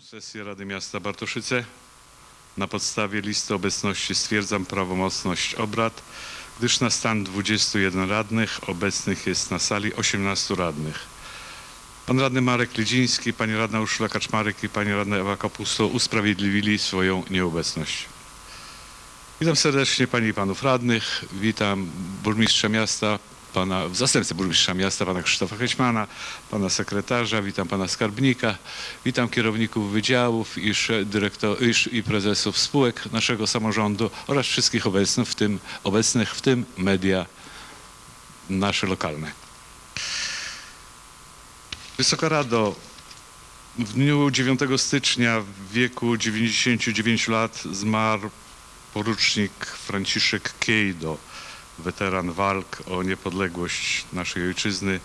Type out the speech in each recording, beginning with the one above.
sesję Rady Miasta Bartoszyce. Na podstawie listy obecności stwierdzam prawomocność obrad, gdyż na stan 21 radnych obecnych jest na sali 18 radnych. Pan radny Marek Lidziński, pani radna Urszula Kaczmarek i pani radna Ewa Kapusto usprawiedliwili swoją nieobecność. Witam serdecznie pani i panów radnych. Witam burmistrza miasta, pana zastępcę burmistrza miasta, pana Krzysztofa Hećmana, pana sekretarza, witam pana skarbnika, witam kierowników wydziałów i, dyrektor, i, sz- i prezesów spółek naszego samorządu oraz wszystkich obecnych, w tym, obecnych, w tym media nasze lokalne. Wysoka Rado, w dniu 9 stycznia w wieku 99 lat zmarł porucznik Franciszek Kiejdo, weteran walk o niepodległość naszej ojczyzny,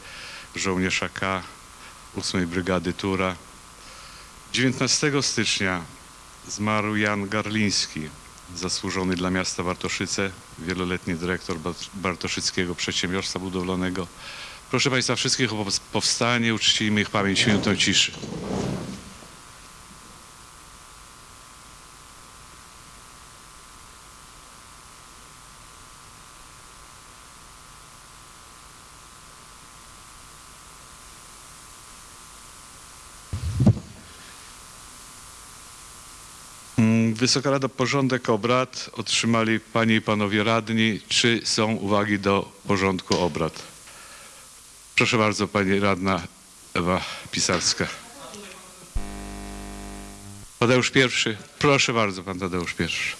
żołnierz AK 8 Brygady Tura. 19 stycznia zmarł Jan Garliński, zasłużony dla miasta Bartoszyce, wieloletni dyrektor Bart- Bartoszyckiego Przedsiębiorstwa Budowlanego. Proszę Państwa wszystkich o powst- powstanie, uczcijmy ich pamięć minutą ciszy. Wysoka Rada, porządek obrad otrzymali Panie i Panowie radni. Czy są uwagi do porządku obrad? Proszę bardzo, Pani Radna Ewa Pisarska. Tadeusz pierwszy. Proszę bardzo, Pan Tadeusz pierwszy.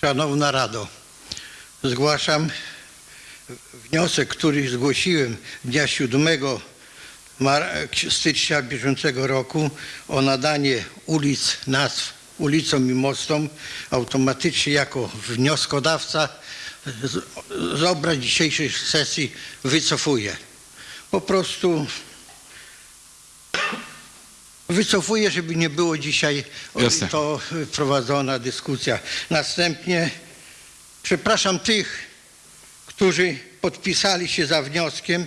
Szanowna Rado, zgłaszam wniosek, który zgłosiłem dnia 7 mar- stycznia bieżącego roku o nadanie ulic nazw ulicom i mostom automatycznie jako wnioskodawca z, z obrad dzisiejszej sesji wycofuję. Po prostu wycofuję, żeby nie było dzisiaj Jasne. to prowadzona dyskusja. Następnie przepraszam tych, którzy podpisali się za wnioskiem,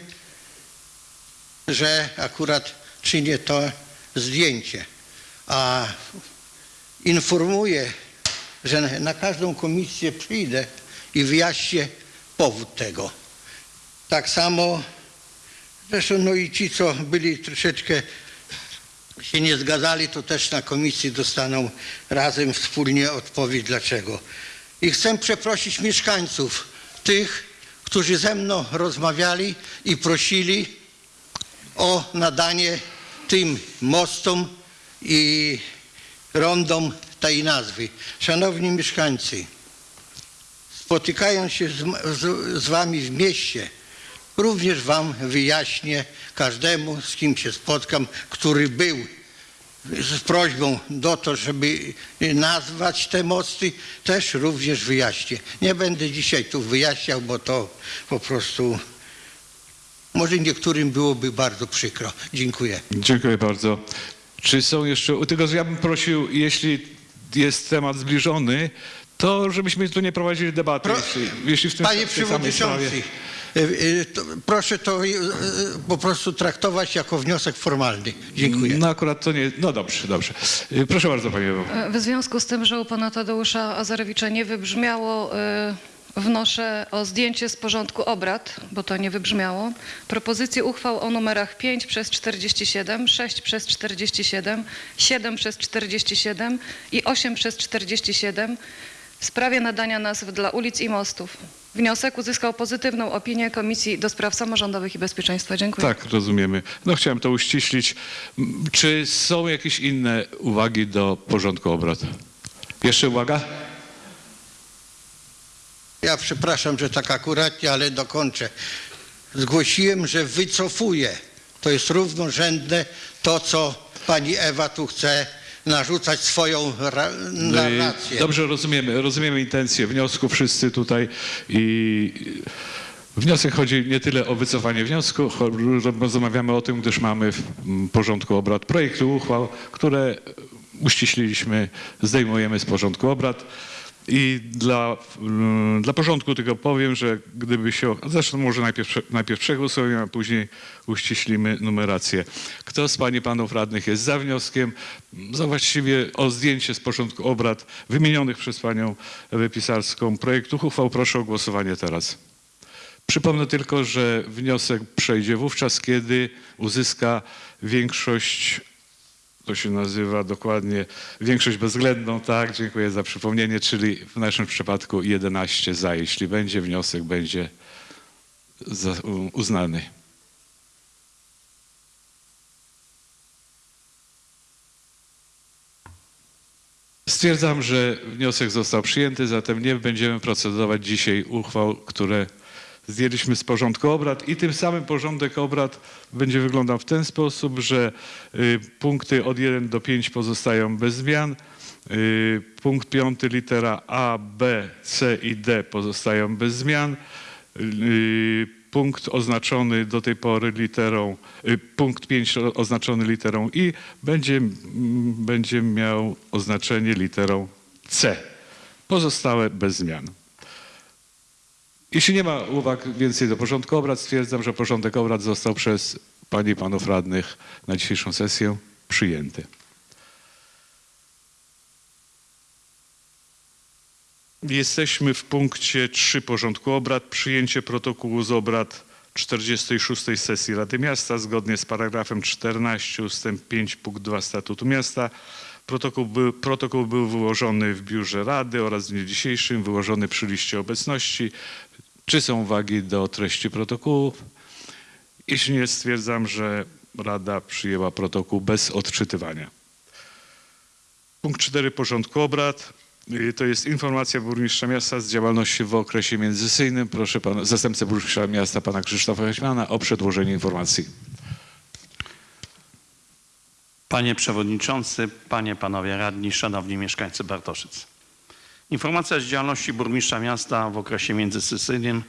że akurat czynię to zdjęcie. A informuję, że na- każdą komisję przyjdę i wyjaśnię powód tego. Tak samo zresztą no i ci, co byli troszeczkę się nie zgadzali, to też na komisji dostaną razem wspólnie odpowiedź dlaczego. I chcę przeprosić mieszkańców, tych, którzy ze mną rozmawiali i prosili o nadanie tym mostom i rondom tej nazwy. Szanowni mieszkańcy, spotykając się z, z, z wami w mieście, również wam wyjaśnię każdemu, z kim się spotkam, który był z prośbą do to, żeby nazwać te mosty, też również wyjaśnię. Nie będę dzisiaj tu wyjaśniał, bo to po prostu może niektórym byłoby bardzo przykro. Dziękuję. Dziękuję bardzo. Czy są jeszcze, tylko ja bym prosił, jeśli jest temat zbliżony, to żebyśmy tu nie prowadzili debaty, Pro- jeśli, jeśli w tym Panie w tej. Przewodniczący, proszę to e, e, po prostu traktować jako wniosek formalny. Dziękuję. No akurat to nie, no dobrze, dobrze. Y, Proszę bardzo Panie Ewo. W związku z tym, że u pana Tadeusza Azarewicza nie wybrzmiało, y, wnoszę o zdjęcie z porządku obrad, bo to nie wybrzmiało. Propozycje uchwał o numerach 5 przez 47, 6 przez 47, 7 przez 47 i 8 przez 47 w sprawie nadania nazw dla ulic i mostów. Wniosek uzyskał pozytywną opinię Komisji do Spraw Samorządowych i Bezpieczeństwa. Dziękuję. Tak, rozumiemy. No chciałem to uściślić. Czy są jakieś inne uwagi do porządku obrad? Jeszcze uwaga? Ja przepraszam, że tak akuratnie, ale dokończę. Zgłosiłem, że wycofuję. To jest równorzędne to, co pani Ewa tu chce narzucać swoją ra- narrację. Dobrze rozumiemy, rozumiemy intencje wniosku wszyscy tutaj i wniosek chodzi nie tyle o wycofanie wniosku, rozmawiamy o tym, gdyż mamy w porządku obrad projekty uchwał, które uściśliliśmy, zdejmujemy z porządku obrad. I dla, mm, dla porządku tylko powiem, że gdyby się. Zresztą może najpierw, najpierw przegłosujemy, a później uściślimy numerację. Kto z Pani Panów Radnych jest za wnioskiem, za właściwie o zdjęcie z porządku obrad wymienionych przez Panią Wypisarską projektów uchwał, proszę o głosowanie teraz. Przypomnę tylko, że wniosek przejdzie wówczas, kiedy uzyska większość, to się nazywa dokładnie większość bezwzględną, tak, dziękuję za przypomnienie, czyli w naszym przypadku 11 za, jeśli będzie, wniosek będzie uznany. Stwierdzam, że wniosek został przyjęty, zatem nie będziemy procedować dzisiaj uchwał, które zdjęliśmy z porządku obrad i tym samym porządek obrad będzie wyglądał w ten sposób, że y, punkty od 1 do 5 pozostają bez zmian. Y, punkt 5 litera A, B, C i D pozostają bez zmian. Y, punkt oznaczony do tej pory literą, punkt 5 o- oznaczony literą I będzie, będzie miał oznaczenie literą C. Pozostałe bez zmian. Jeśli nie ma uwag więcej do porządku obrad, stwierdzam, że porządek obrad został przez Panie i Panów Radnych na dzisiejszą sesję przyjęty. Jesteśmy w punkcie 3 porządku obrad. Przyjęcie protokołu z obrad 46 sesji Rady Miasta zgodnie z paragrafem 14 ustęp 5 punkt 2 Statutu Miasta. Protokół był, protokół był wyłożony w biurze Rady oraz w dniu dzisiejszym wyłożony przy liście obecności. Czy są uwagi do treści protokołów? Jeśli nie, stwierdzam, że Rada przyjęła protokół bez odczytywania. Punkt 4 porządku obrad. Y, To jest informacja burmistrza miasta z działalności w okresie międzysyjnym. Proszę pana, zastępcę burmistrza miasta pana Krzysztofa Heśmana o przedłożenie informacji. Panie Przewodniczący, Panie, Panowie Radni, Szanowni Mieszkańcy Bartoszyc. Informacja z działalności burmistrza miasta w okresie międzysesyjnym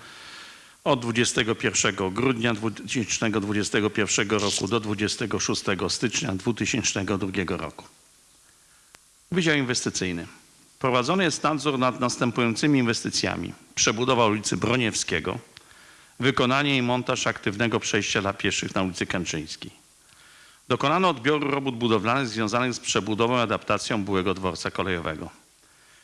od 21 grudnia 2021 roku do 26 stycznia 2022 roku. Wydział Inwestycyjny. Prowadzony jest nadzór nad następującymi inwestycjami. Przebudowa ulicy Broniewskiego, wykonanie i montaż aktywnego przejścia dla pieszych na ulicy Kęczyńskiej. Dokonano odbioru robót budowlanych związanych z przebudową i adaptacją byłego dworca kolejowego.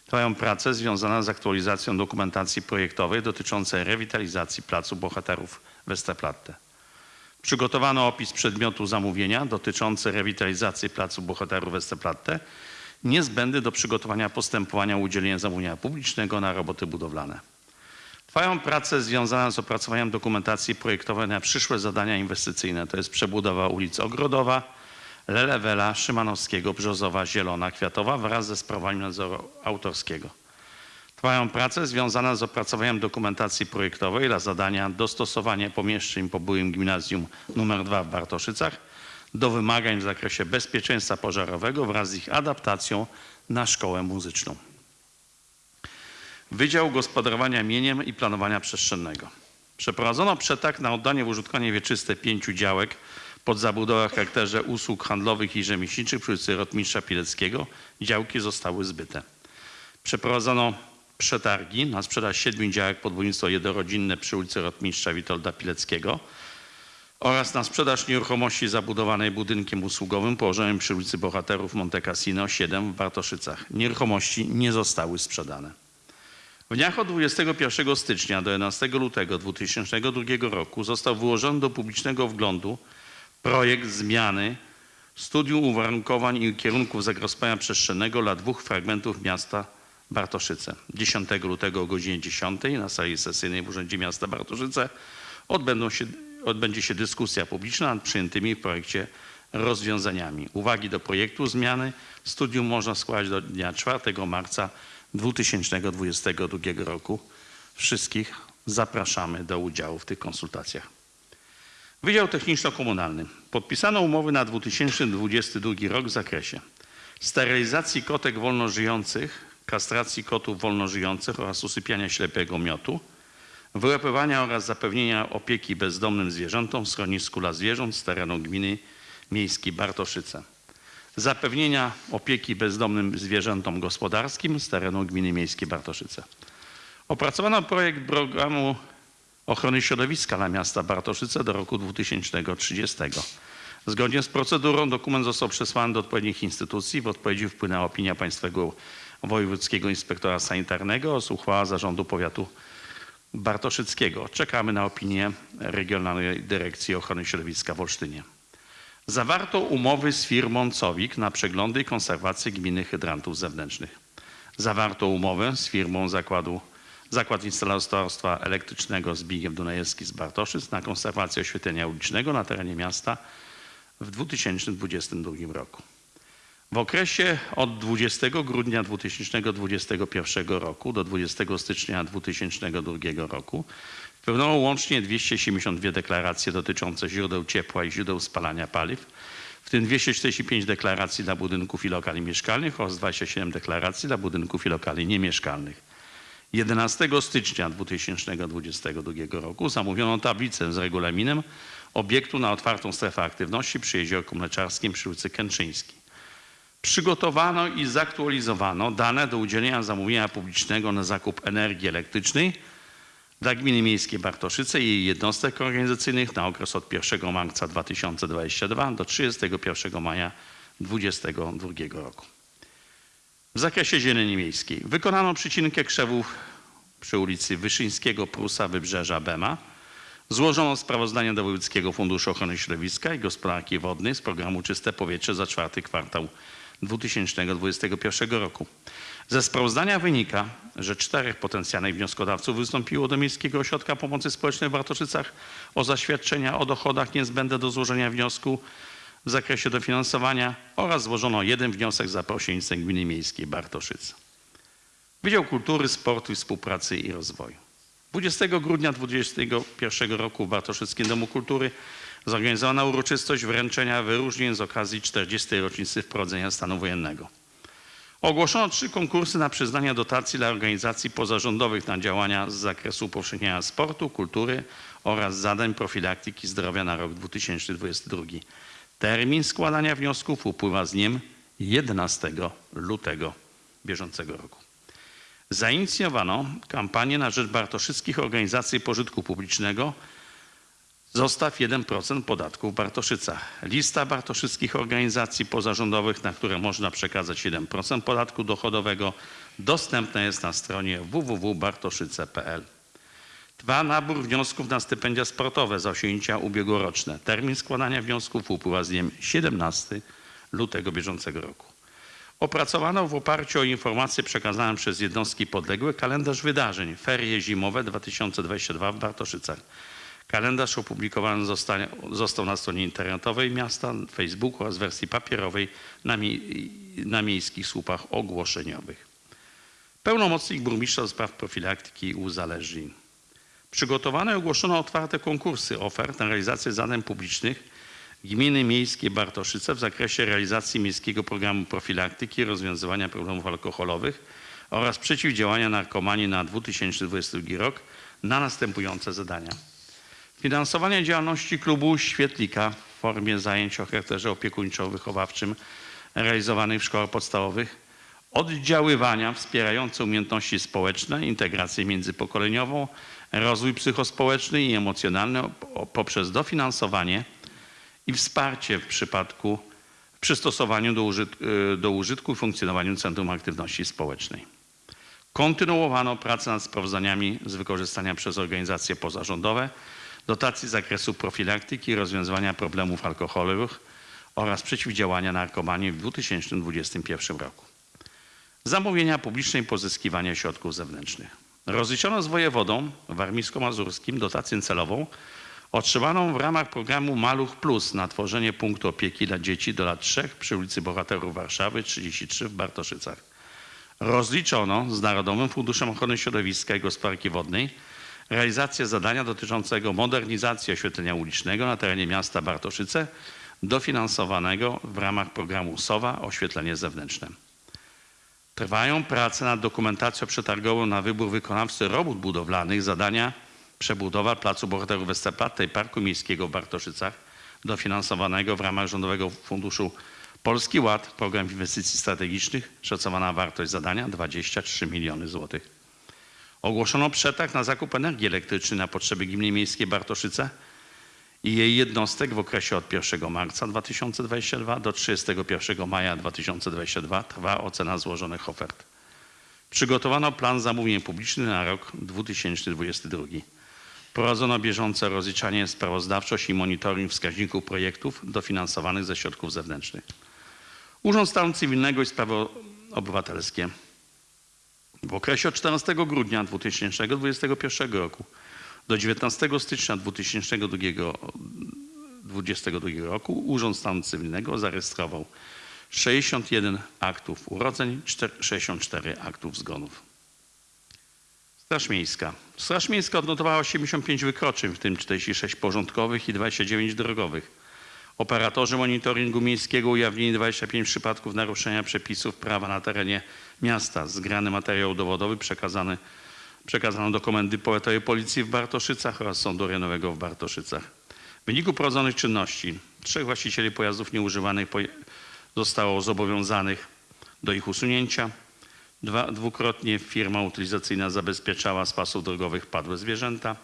Trwają prace związane z aktualizacją dokumentacji projektowej dotyczącej rewitalizacji Placu Bohaterów Westerplatte. Przygotowano opis przedmiotu zamówienia dotyczący rewitalizacji Placu Bohaterów Westerplatte, niezbędny do przygotowania postępowania o udzielenie zamówienia publicznego na roboty budowlane. Trwają prace związane z opracowaniem dokumentacji projektowej na przyszłe zadania inwestycyjne, to jest przebudowa ulic Ogrodowa, Lelewela, Szymanowskiego, Brzozowa, Zielona, Kwiatowa wraz ze sprawami nadzoru autorskiego. Trwają prace związane z opracowaniem dokumentacji projektowej dla zadania dostosowania pomieszczeń po byłym gimnazjum nr 2 w Bartoszycach do wymagań w zakresie bezpieczeństwa pożarowego wraz z ich adaptacją na szkołę muzyczną. Wydział Gospodarowania Mieniem i Planowania Przestrzennego. Przeprowadzono przetarg na oddanie w użytkowanie wieczyste pięciu działek pod zabudowę w charakterze usług handlowych i rzemieślniczych przy ulicy Rotmistrza Pileckiego. Działki zostały zbyte. Przeprowadzono przetargi na sprzedaż siedmiu działek pod budownictwo jednorodzinne przy ulicy Rotmistrza Witolda Pileckiego oraz na sprzedaż nieruchomości zabudowanej budynkiem usługowym położonym przy ulicy Bohaterów Monte Cassino 7 w Bartoszycach. Nieruchomości nie zostały sprzedane. W dniach od 21 stycznia do 11 lutego 2002 roku został wyłożony do publicznego wglądu projekt zmiany studium uwarunkowań i kierunków zagospodarowania przestrzennego dla dwóch fragmentów miasta Bartoszyce. 10 lutego o godzinie 10 na sali sesyjnej w Urzędzie Miasta Bartoszyce odbędą się, odbędzie się dyskusja publiczna nad przyjętymi w projekcie rozwiązaniami. Uwagi do projektu zmiany studium można składać do dnia 4 marca 2022 roku. Wszystkich zapraszamy do udziału w tych konsultacjach. Wydział Techniczno-Komunalny. Podpisano umowy na 2022 rok w zakresie sterylizacji kotek wolnożyjących, kastracji kotów wolnożyjących oraz usypiania ślepego miotu, wyłapywania oraz zapewnienia opieki bezdomnym zwierzętom w schronisku dla zwierząt z terenu gminy miejskiej Bartoszyce. zapewnienia opieki bezdomnym zwierzętom gospodarskim z terenu gminy miejskiej Bartoszyce. Opracowano projekt programu ochrony środowiska dla miasta Bartoszyce do roku 2030. Zgodnie z procedurą dokument został przesłany do odpowiednich instytucji. W odpowiedzi wpłynęła opinia Państwowego Wojewódzkiego Inspektora Sanitarnego oraz uchwała Zarządu Powiatu Bartoszyckiego. Czekamy na opinię Regionalnej Dyrekcji Ochrony Środowiska w Olsztynie. Zawarto umowy z firmą Cowik na przeglądy i konserwację gminy hydrantów zewnętrznych. Zawarto umowę z firmą zakładu Zakład Instalatorstwa Elektrycznego Zbigniew Dunajewski z Bartoszyc na konserwację oświetlenia ulicznego na terenie miasta w 2022 roku. W okresie od 20 grudnia 2021 roku do 20 stycznia 2002 roku wpełniono łącznie 272 deklaracje dotyczące źródeł ciepła i źródeł spalania paliw, w tym 245 deklaracji dla budynków i lokali mieszkalnych oraz 27 deklaracji dla budynków i lokali niemieszkalnych. 11 stycznia 2022 roku zamówiono tablicę z regulaminem obiektu na otwartą strefę aktywności przy Jeziorku Mleczarskim przy ulicy Kęczyńskiej. Przygotowano i zaktualizowano dane do udzielenia zamówienia publicznego na zakup energii elektrycznej dla Gminy Miejskiej Bartoszyce i jej jednostek organizacyjnych na okres od 1 marca 2022 do 31 maja 2022 roku. W zakresie zieleni miejskiej wykonano przycinkę krzewów przy ulicy Wyszyńskiego, Prusa, Wybrzeża, Bema. Złożono sprawozdanie do Wojewódzkiego Funduszu Ochrony Środowiska i Gospodarki Wodnej z programu Czyste Powietrze za czwarty kwartał 2021 roku. Ze sprawozdania wynika, że czterech potencjalnych wnioskodawców wystąpiło do Miejskiego Ośrodka Pomocy Społecznej w Bartoszycach o zaświadczenia o dochodach niezbędne do złożenia wniosku w zakresie dofinansowania oraz złożono jeden wniosek za pośrednictwem Gminy Miejskiej Bartoszyce. Wydział Kultury, Sportu i Współpracy i Rozwoju. 20 grudnia 2021 roku w Bartoszyckim Domu Kultury zorganizowano uroczystość wręczenia wyróżnień z okazji 40. rocznicy wprowadzenia stanu wojennego. Ogłoszono trzy konkursy na przyznanie dotacji dla organizacji pozarządowych na działania z zakresu upowszechniania sportu, kultury oraz zadań profilaktyki zdrowia na rok 2022. Termin składania wniosków upływa z dniem 11 lutego bieżącego roku. Zainicjowano kampanię na rzecz bartoszyckich organizacji pożytku publicznego Zostaw 1% podatku w Bartoszycach. Lista bartoszyckich organizacji pozarządowych, na które można przekazać 1% podatku dochodowego, dostępna jest na stronie www.bartoszyce.pl. Trwa nabór wniosków na stypendia sportowe za osiągnięcia ubiegłoroczne. Termin składania wniosków upływa z dniem 17 lutego bieżącego roku. Opracowano w oparciu o informacje przekazane przez jednostki podległe kalendarz wydarzeń Ferie Zimowe 2022 w Bartoszycach. Kalendarz opublikowany zostanie, został na stronie internetowej miasta, Facebooku oraz wersji papierowej na, mie- na miejskich słupach ogłoszeniowych. Pełnomocnik burmistrza do spraw profilaktyki uzależnień. Przygotowano i ogłoszono otwarte konkursy ofert na realizację zadań publicznych Gminy Miejskie Bartoszyce w zakresie realizacji Miejskiego Programu Profilaktyki i Rozwiązywania Problemów Alkoholowych oraz przeciwdziałania narkomanii na 2022 rok na następujące zadania. Finansowanie działalności klubu Świetlika w formie zajęć o charakterze opiekuńczo-wychowawczym realizowanych w szkołach podstawowych, oddziaływania wspierające umiejętności społeczne, integrację międzypokoleniową, rozwój psychospołeczny i emocjonalny poprzez dofinansowanie i wsparcie w przypadku w przystosowaniu do, użyt, y, do użytku i funkcjonowaniu Centrum Aktywności Społecznej. Kontynuowano pracę nad sprawozdaniami z wykorzystania przez organizacje pozarządowe dotacji z zakresu profilaktyki i rozwiązywania problemów alkoholowych oraz przeciwdziałania narkomanii w 2021 roku. Zamówienia publiczne i pozyskiwanie środków zewnętrznych. Rozliczono z wojewodą warmińsko-mazurskim dotację celową otrzymaną w ramach programu Maluch Plus na tworzenie punktu opieki dla dzieci do lat 3 przy ulicy Bohaterów Warszawy 33 w Bartoszycach. Rozliczono z Narodowym Funduszem Ochrony Środowiska i Gospodarki Wodnej realizację zadania dotyczącego modernizacji oświetlenia ulicznego na terenie miasta Bartoszyce dofinansowanego w ramach programu SOWA oświetlenie zewnętrzne. Trwają prace nad dokumentacją przetargową na wybór wykonawcy robót budowlanych zadania przebudowa Placu Bohaterów Westerplatte i Parku Miejskiego w Bartoszycach dofinansowanego w ramach Rządowego Funduszu Polski Ład, program inwestycji strategicznych, szacowana wartość zadania 23 miliony złotych. Ogłoszono przetarg na zakup energii elektrycznej na potrzeby Gminy Miejskiej Bartoszyce i jej jednostek w okresie od 1 marca 2022 do 31 maja 2022 trwa ocena złożonych ofert. Przygotowano plan zamówień publicznych na rok 2022. Prowadzono bieżące rozliczanie, sprawozdawczość i monitoring wskaźników projektów dofinansowanych ze środków zewnętrznych. Urząd Stanu Cywilnego i Sprawy Obywatelskie w okresie od 14 grudnia 2021 roku do 19 stycznia 2022 roku Urząd Stanu Cywilnego zarejestrował 61 aktów urodzeń, 64 aktów zgonów. Straż Miejska. Straż Miejska odnotowała 85 wykroczeń, w tym 46 porządkowych i 29 drogowych. Operatorzy monitoringu miejskiego ujawnili 25 przypadków naruszenia przepisów prawa na terenie miasta. Zgrany materiał dowodowy przekazany, przekazano do Komendy Policji w Bartoszycach oraz Sądu Rejonowego w Bartoszycach. W wyniku prowadzonych czynności trzech właścicieli pojazdów nieużywanych zostało zobowiązanych do ich usunięcia. Dwa, dwukrotnie firma utylizacyjna zabezpieczała z pasów drogowych padłe zwierzęta.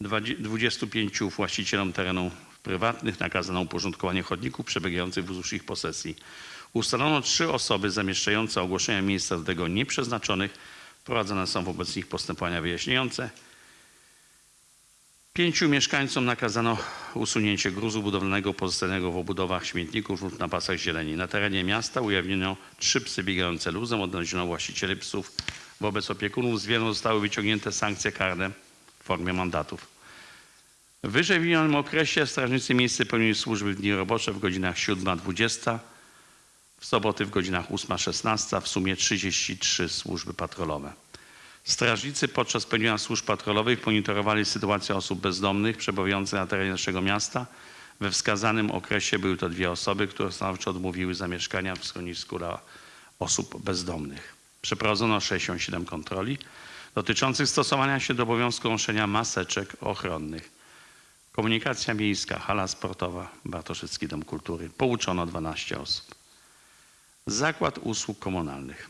Dwadzie- 25 właścicielom terenów prywatnych nakazano uporządkowanie chodników przebiegających wzdłuż ich posesji. Ustalono trzy osoby zamieszczające ogłoszenia miejsca do tego nieprzeznaczonych. Prowadzone są wobec nich postępowania wyjaśniające. Pięciu mieszkańcom nakazano usunięcie gruzu budowlanego pozostałego w obudowach śmietników lub na pasach zieleni. Na terenie miasta ujawniono trzy psy biegające luzem, odnaleziono właścicieli psów. Wobec opiekunów zwierząt zostały wyciągnięte sankcje karne w formie mandatów. W wyżej okresie strażnicy miejscy pełnili służby w dni robocze w godzinach 7-20, w soboty w godzinach 8-16, w sumie 33 służby patrolowe. Strażnicy podczas pełnienia służb patrolowych monitorowali sytuację osób bezdomnych przebywających na terenie naszego miasta. We wskazanym okresie były to dwie osoby, które stanowczo odmówiły zamieszkania w schronisku dla osób bezdomnych. Przeprowadzono 67 kontroli dotyczących stosowania się do obowiązku noszenia maseczek ochronnych. Komunikacja miejska, hala sportowa, Bartoszycki Dom Kultury. Pouczono 12 osób. Zakład usług komunalnych.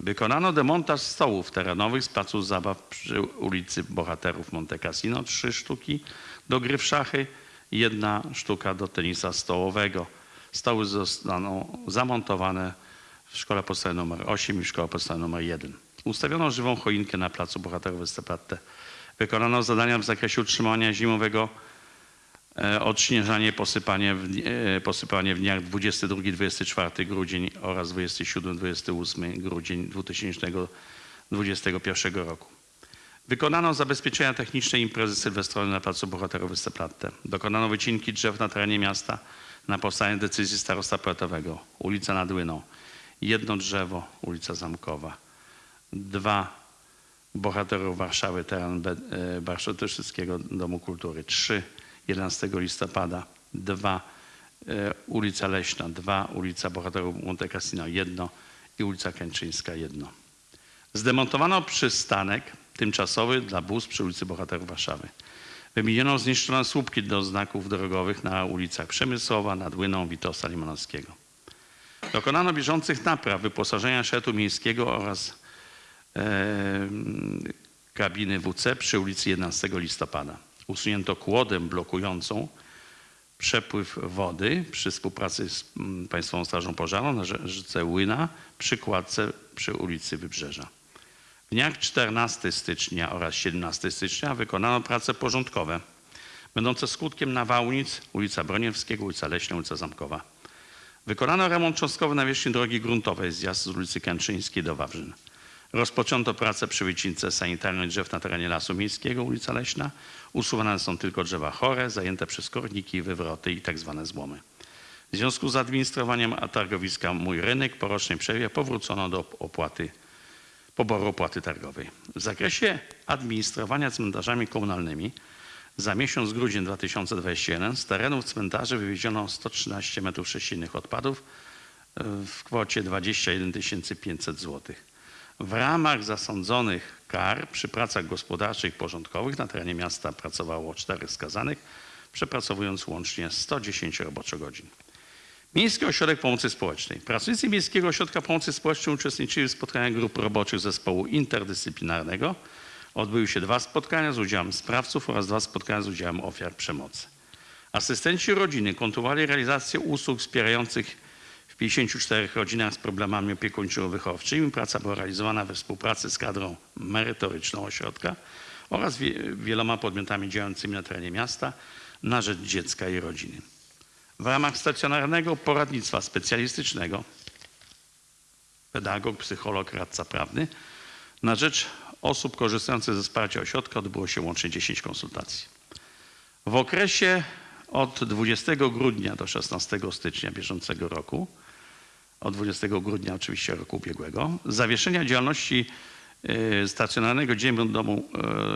Wykonano demontaż stołów terenowych z placu zabaw przy ulicy Bohaterów Monte Cassino. Trzy sztuki do gry w szachy, jedna sztuka do tenisa stołowego. Stoły zostaną zamontowane w szkole podstawowej nr 8 i w szkole podstawowej nr 1. Ustawiono żywą choinkę na placu Bohaterów Westerplatte. Wykonano zadania w zakresie utrzymania zimowego odśnieżanie, posypanie w, e, posypanie w dniach 22-24 grudzień oraz 27-28 grudzień 2021 roku. Wykonano zabezpieczenia techniczne imprezy sylwestrowej na placu Bohaterów Westerplatte. Dokonano wycinki drzew na terenie miasta na podstawie decyzji starosta powiatowego. Ulica nad Łyną. Jedno drzewo, ulica Zamkowa. Dwa bohaterów Warszawy, teren Be- e, Domu Kultury. Trzy, 11 listopada. Dwa, e, ulica Leśna. Dwa, ulica Bohaterów Monte Cassino. Jedno i ulica Kęczyńska. Jedno. Zdemontowano przystanek tymczasowy dla bus przy ulicy Bohaterów Warszawy. Wymieniono zniszczone słupki do znaków drogowych na ulicach Przemysłowa, nad Łyną, Witosa Limanowskiego. Dokonano bieżących napraw wyposażenia szetu miejskiego oraz e, kabiny WC przy ulicy 11 listopada. Usunięto kłodę blokującą przepływ wody przy współpracy z mm, Państwową Strażą Pożarną na rze- rzece Łyna przy kładce przy ulicy Wybrzeża. W dniach 14 stycznia oraz 17 stycznia wykonano prace porządkowe będące skutkiem nawałnic ulica Broniewskiego, ulica Leśna, ulica Zamkowa. Wykonano remont cząstkowy nawierzchni drogi gruntowej zjazd z ulicy Kęczyńskiej do Wawrzyn. Rozpoczęto pracę przy wycince sanitarnej drzew na terenie Lasu Miejskiego, ulica Leśna. Usuwane są tylko drzewa chore, zajęte przez korniki, wywroty i tak zwane złomy. W związku z administrowaniem targowiska Mój Rynek po rocznej przerwie powrócono do opłaty, poboru opłaty targowej. W zakresie administrowania cmentarzami komunalnymi za miesiąc grudzień 2021 z terenów cmentarzy wywieziono 113 m3 odpadów w kwocie 21 500 zł. W ramach zasądzonych kar przy pracach gospodarczych i porządkowych na terenie miasta pracowało czterech skazanych, przepracowując łącznie 110 roboczogodzin. Miejski Ośrodek Pomocy Społecznej. Pracownicy Miejskiego Ośrodka Pomocy Społecznej uczestniczyli w spotkaniach grup roboczych zespołu interdyscyplinarnego. Odbyły się dwa spotkania z udziałem sprawców oraz dwa spotkania z udziałem ofiar przemocy. Asystenci rodziny kontynuowali realizację usług wspierających w 54 rodzinach z problemami opiekuńczo-wychowczymi. Praca była realizowana we współpracy z kadrą merytoryczną ośrodka oraz wie, wieloma podmiotami działającymi na terenie miasta na rzecz dziecka i rodziny. W ramach stacjonarnego poradnictwa specjalistycznego pedagog, psycholog, radca prawny na rzecz osób korzystających ze wsparcia ośrodka odbyło się łącznie 10 konsultacji. W okresie od 20 grudnia do 16 stycznia bieżącego roku, od 20 grudnia oczywiście roku ubiegłego, zawieszenia działalności e, stacjonarnego domu,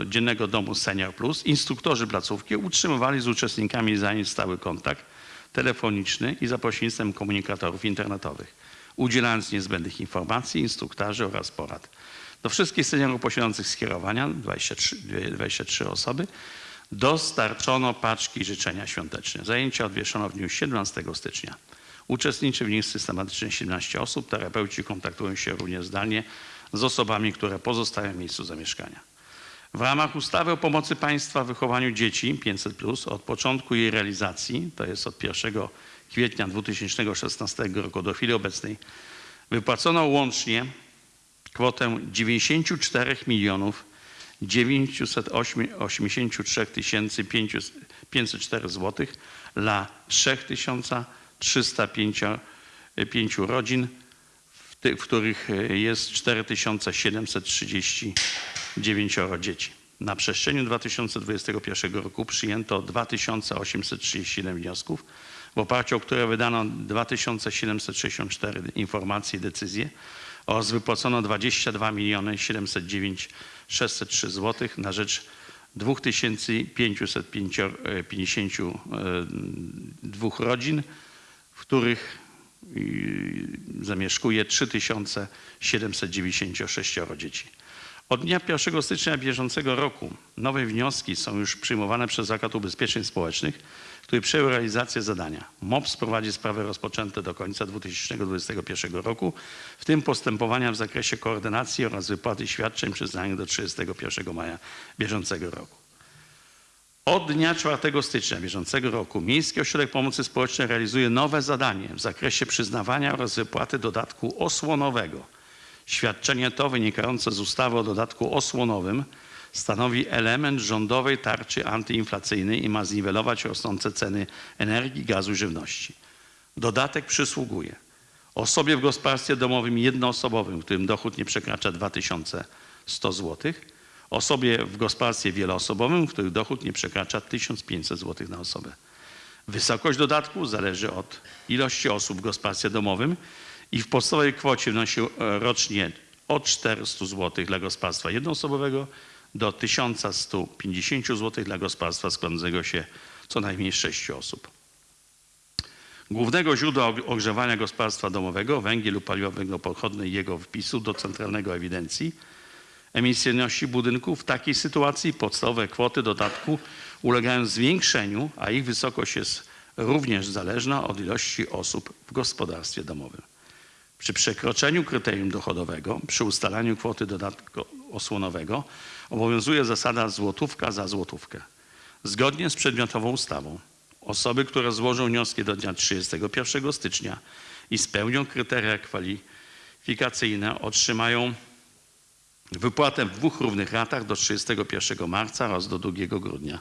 e, dziennego domu Senior Plus instruktorzy placówki utrzymywali z uczestnikami zajęć stały kontakt telefoniczny i za pośrednictwem komunikatorów internetowych, udzielając niezbędnych informacji, instruktarzy oraz porad. Do wszystkich seniorów posiadających skierowania, 23, 23 osoby, dostarczono paczki życzenia świąteczne. Zajęcia odwieszono w dniu 17 stycznia. Uczestniczy w nich systematycznie 17 osób. Terapeuci kontaktują się również zdalnie z osobami, które pozostają w miejscu zamieszkania. W ramach ustawy o pomocy państwa w wychowaniu dzieci 500 od początku jej realizacji, to jest od 1 kwietnia 2016 roku do chwili obecnej, wypłacono łącznie kwotę 94 milionów 983 504 zł dla 3305 rodzin, w, ty, w których jest 4739 dzieci. Na przestrzeni 2021 roku przyjęto 2837 wniosków, w oparciu o które wydano 2764 informacje i decyzje. Oraz wypłacono 22 miliony 709 603 zł na rzecz 2552 rodzin, w których y, zamieszkuje 3796 dzieci. Od dnia 1 stycznia bieżącego roku nowe wnioski są już przyjmowane przez Zakład Ubezpieczeń Społecznych, który przejął realizację zadania. MOPS prowadzi sprawy rozpoczęte do końca 2021 roku, w tym postępowania w zakresie koordynacji oraz wypłaty świadczeń przyznanych do 31 maja bieżącego roku. Od dnia 4 stycznia bieżącego roku Miejski Ośrodek Pomocy Społecznej realizuje nowe zadanie w zakresie przyznawania oraz wypłaty dodatku osłonowego. Świadczenie to wynikające z ustawy o dodatku osłonowym stanowi element rządowej tarczy antyinflacyjnej i ma zniwelować rosnące ceny energii, gazu i żywności. Dodatek przysługuje osobie w gospodarstwie domowym jednoosobowym, którym dochód nie przekracza 2100 zł, osobie w gospodarstwie wieloosobowym, w którym dochód nie przekracza 1500 zł na osobę. Wysokość dodatku zależy od ilości osób w gospodarstwie domowym i w podstawowej kwocie wynosi rocznie od 400 zł dla gospodarstwa jednoosobowego do 1150 zł dla gospodarstwa składającego się co najmniej z 6 osób. Głównego źródła ogrzewania gospodarstwa domowego, węgiel lub paliwa węglopochodne i jego wpisu do centralnego ewidencji emisyjności budynku. W takiej sytuacji podstawowe kwoty dodatku ulegają zwiększeniu, a ich wysokość jest również zależna od ilości osób w gospodarstwie domowym. Przy przekroczeniu kryterium dochodowego, przy ustalaniu kwoty dodatku osłonowego obowiązuje zasada złotówka za złotówkę. Zgodnie z przedmiotową ustawą osoby, które złożą wnioski do dnia 31 stycznia i spełnią kryteria kwalifikacyjne otrzymają wypłatę w dwóch równych ratach do 31 marca oraz do 2 grudnia.